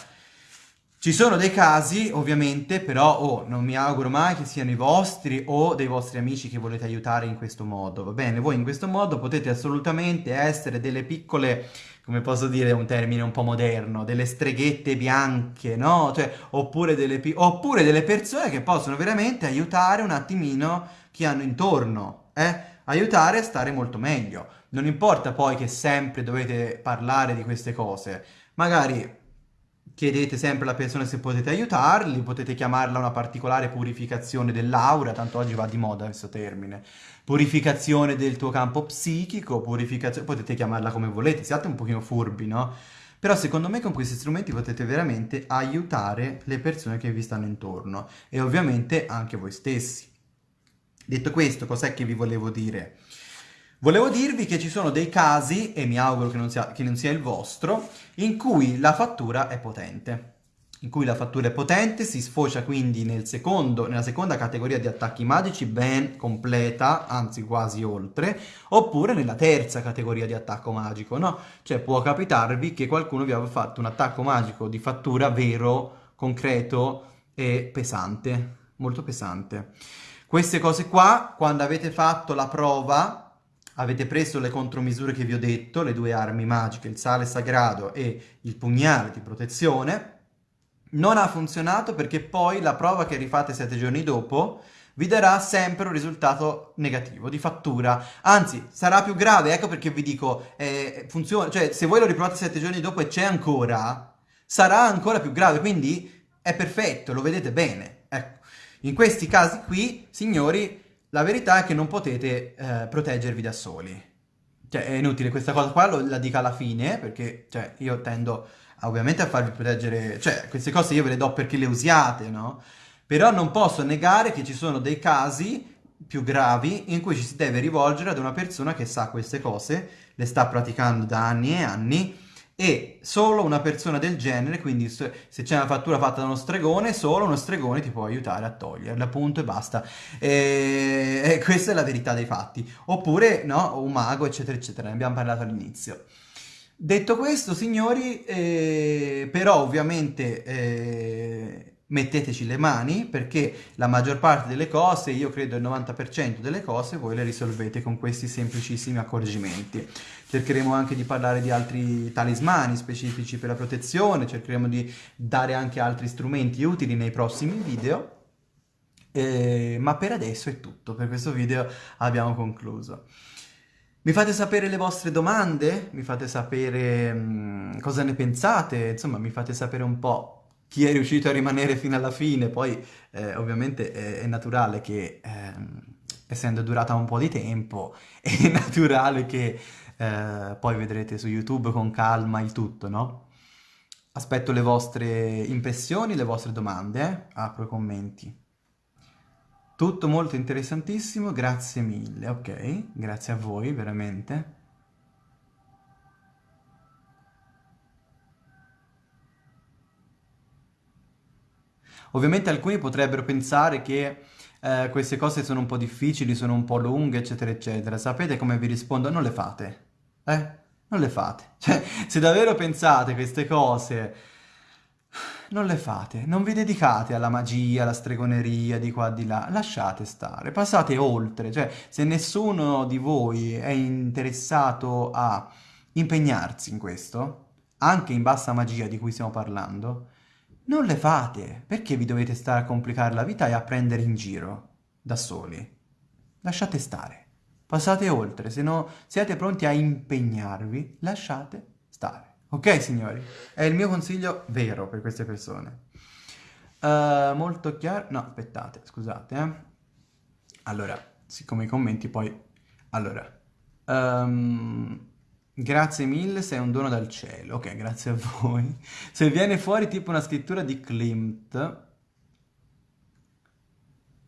Ci sono dei casi, ovviamente, però oh, non mi auguro mai che siano i vostri o dei vostri amici che volete aiutare in questo modo, va bene? Voi in questo modo potete assolutamente essere delle piccole, come posso dire un termine un po' moderno, delle streghette bianche, no? Cioè, oppure delle, oppure delle persone che possono veramente aiutare un attimino chi hanno intorno, eh? Aiutare a stare molto meglio. Non importa poi che sempre dovete parlare di queste cose, magari chiedete sempre alla persona se potete aiutarli, potete chiamarla una particolare purificazione dell'aura, tanto oggi va di moda questo termine, purificazione del tuo campo psichico, purificazione, potete chiamarla come volete, siate un pochino furbi, no? Però secondo me con questi strumenti potete veramente aiutare le persone che vi stanno intorno e ovviamente anche voi stessi. Detto questo, cos'è che vi volevo dire? Volevo dirvi che ci sono dei casi, e mi auguro che non, sia, che non sia il vostro, in cui la fattura è potente. In cui la fattura è potente, si sfocia quindi nel secondo, nella seconda categoria di attacchi magici, ben completa, anzi quasi oltre, oppure nella terza categoria di attacco magico, no? Cioè può capitarvi che qualcuno vi abbia fatto un attacco magico di fattura vero, concreto e pesante, molto pesante. Queste cose qua, quando avete fatto la prova, avete preso le contromisure che vi ho detto, le due armi magiche, il sale sagrado e il pugnale di protezione, non ha funzionato perché poi la prova che rifate sette giorni dopo vi darà sempre un risultato negativo, di fattura. Anzi, sarà più grave, ecco perché vi dico, eh, funziona, cioè se voi lo riprovate sette giorni dopo e c'è ancora, sarà ancora più grave, quindi è perfetto, lo vedete bene. Ecco, in questi casi qui, signori, la verità è che non potete eh, proteggervi da soli. Cioè, è inutile questa cosa qua, lo, la dico alla fine, perché cioè, io tendo ovviamente a farvi proteggere... Cioè, queste cose io ve le do perché le usiate, no? Però non posso negare che ci sono dei casi più gravi in cui ci si deve rivolgere ad una persona che sa queste cose, le sta praticando da anni e anni, e solo una persona del genere, quindi se c'è una fattura fatta da uno stregone, solo uno stregone ti può aiutare a toglierla, appunto, e basta. E, e questa è la verità dei fatti. Oppure, no, un mago, eccetera, eccetera, ne abbiamo parlato all'inizio. Detto questo, signori, eh, però ovviamente eh, metteteci le mani perché la maggior parte delle cose, io credo il 90% delle cose, voi le risolvete con questi semplicissimi accorgimenti. Cercheremo anche di parlare di altri talismani specifici per la protezione, cercheremo di dare anche altri strumenti utili nei prossimi video. Eh, ma per adesso è tutto, per questo video abbiamo concluso. Mi fate sapere le vostre domande, mi fate sapere mh, mm, cosa ne pensate, insomma mi fate sapere un po' chi è riuscito a rimanere fino alla fine, poi eh, ovviamente è, è, naturale che, eh, essendo durata un po' di tempo, è naturale che eh, poi vedrete su YouTube con calma il tutto, no? Aspetto le vostre impressioni, le vostre domande, eh? apro i commenti. Tutto molto interessantissimo, grazie mille, ok? Grazie a voi, veramente. Ovviamente alcuni potrebbero pensare che eh, queste cose sono un po' difficili, sono un po' lunghe, eccetera, eccetera. Sapete come vi rispondo? Non le fate. Eh? Non le fate. Cioè, se davvero pensate queste cose, non le fate. Non vi dedicate alla magia, alla stregoneria, di qua, di là. Lasciate stare. Passate oltre. Cioè, se nessuno di voi è interessato a impegnarsi in questo, anche in bassa magia di cui stiamo parlando, non le fate, perché vi dovete stare a complicare la vita e a prendere in giro da soli? Lasciate stare, passate oltre, se no siete pronti a impegnarvi, lasciate stare. Ok signori? È il mio consiglio vero per queste persone. Uh, molto chiaro... No, aspettate, scusate. Eh. Allora, siccome i commenti poi... Allora... Um, Grazie mille, sei un dono dal cielo. Ok, grazie a voi. Se viene fuori tipo una scrittura di Klimt,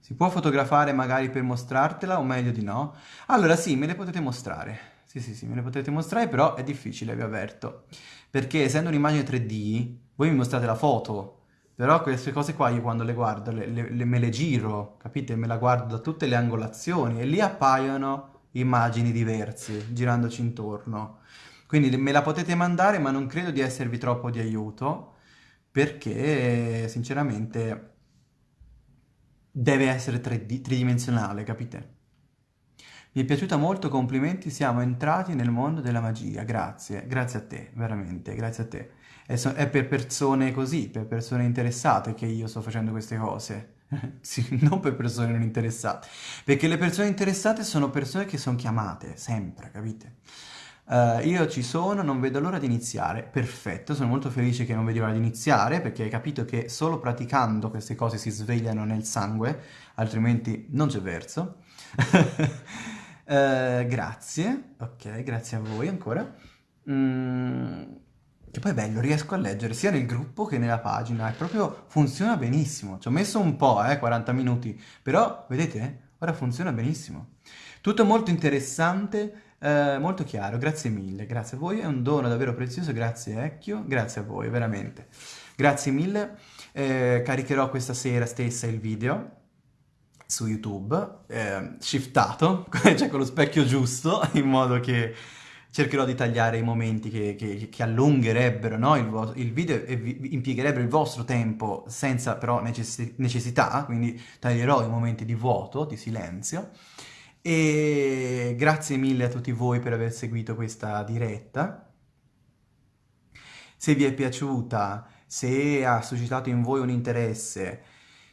si può fotografare magari per mostrartela o meglio di no? Allora sì, me le potete mostrare. Sì, sì, sì, me le potete mostrare, però è difficile, vi avverto. Perché essendo un'immagine 3D, voi mi mostrate la foto, però queste cose qua io quando le guardo, le, le, me le giro, capite? Me la guardo da tutte le angolazioni e lì appaiono immagini diverse girandoci intorno. Quindi me la potete mandare ma non credo di esservi troppo di aiuto perché sinceramente deve essere tridimensionale, capite? Mi è piaciuta molto, complimenti, siamo entrati nel mondo della magia, grazie, grazie a te, veramente, grazie a te. È, so è per persone così, per persone interessate che io sto facendo queste cose. sì, non per persone non interessate, perché le persone interessate sono persone che sono chiamate, sempre, capite? Uh, io ci sono, non vedo l'ora di iniziare. Perfetto, sono molto felice che non vedi l'ora di iniziare perché hai capito che solo praticando queste cose si svegliano nel sangue, altrimenti non c'è verso. uh, grazie, ok, grazie a voi ancora. Mm, che poi è bello, riesco a leggere sia nel gruppo che nella pagina, e proprio funziona benissimo. Ci ho messo un po', eh, 40 minuti, però vedete? Ora funziona benissimo. Tutto molto interessante, eh, molto chiaro, grazie mille, grazie a voi, è un dono davvero prezioso, grazie Ecchio, grazie a voi, veramente. Grazie mille, eh, caricherò questa sera stessa il video su YouTube, eh, shiftato, cioè con lo specchio giusto, in modo che cercherò di tagliare i momenti che, che, che allungherebbero no? il, il, video e vi, impiegherebbero il vostro tempo senza però necess necessità, quindi taglierò i momenti di vuoto, di silenzio. E grazie mille a tutti voi per aver seguito questa diretta. Se vi è piaciuta, se ha suscitato in voi un interesse,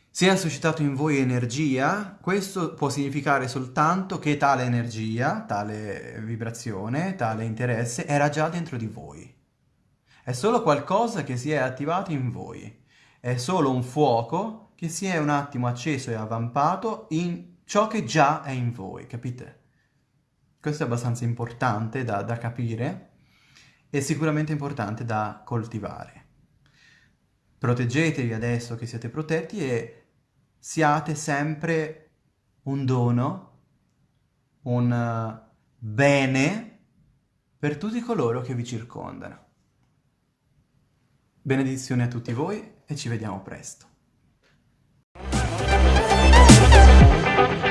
se ha suscitato in voi energia, questo può significare soltanto che tale energia, tale vibrazione, tale interesse era già dentro di voi. È solo qualcosa che si è attivato in voi. È solo un fuoco che si è un attimo acceso e avvampato in ciò che già è in voi, capite? Questo è abbastanza importante da, da capire e sicuramente importante da coltivare. Proteggetevi adesso che siete protetti e siate sempre un dono, un eh, bene per tutti coloro che vi circondano. Benedizione a tutti voi e ci vediamo presto. Thank you.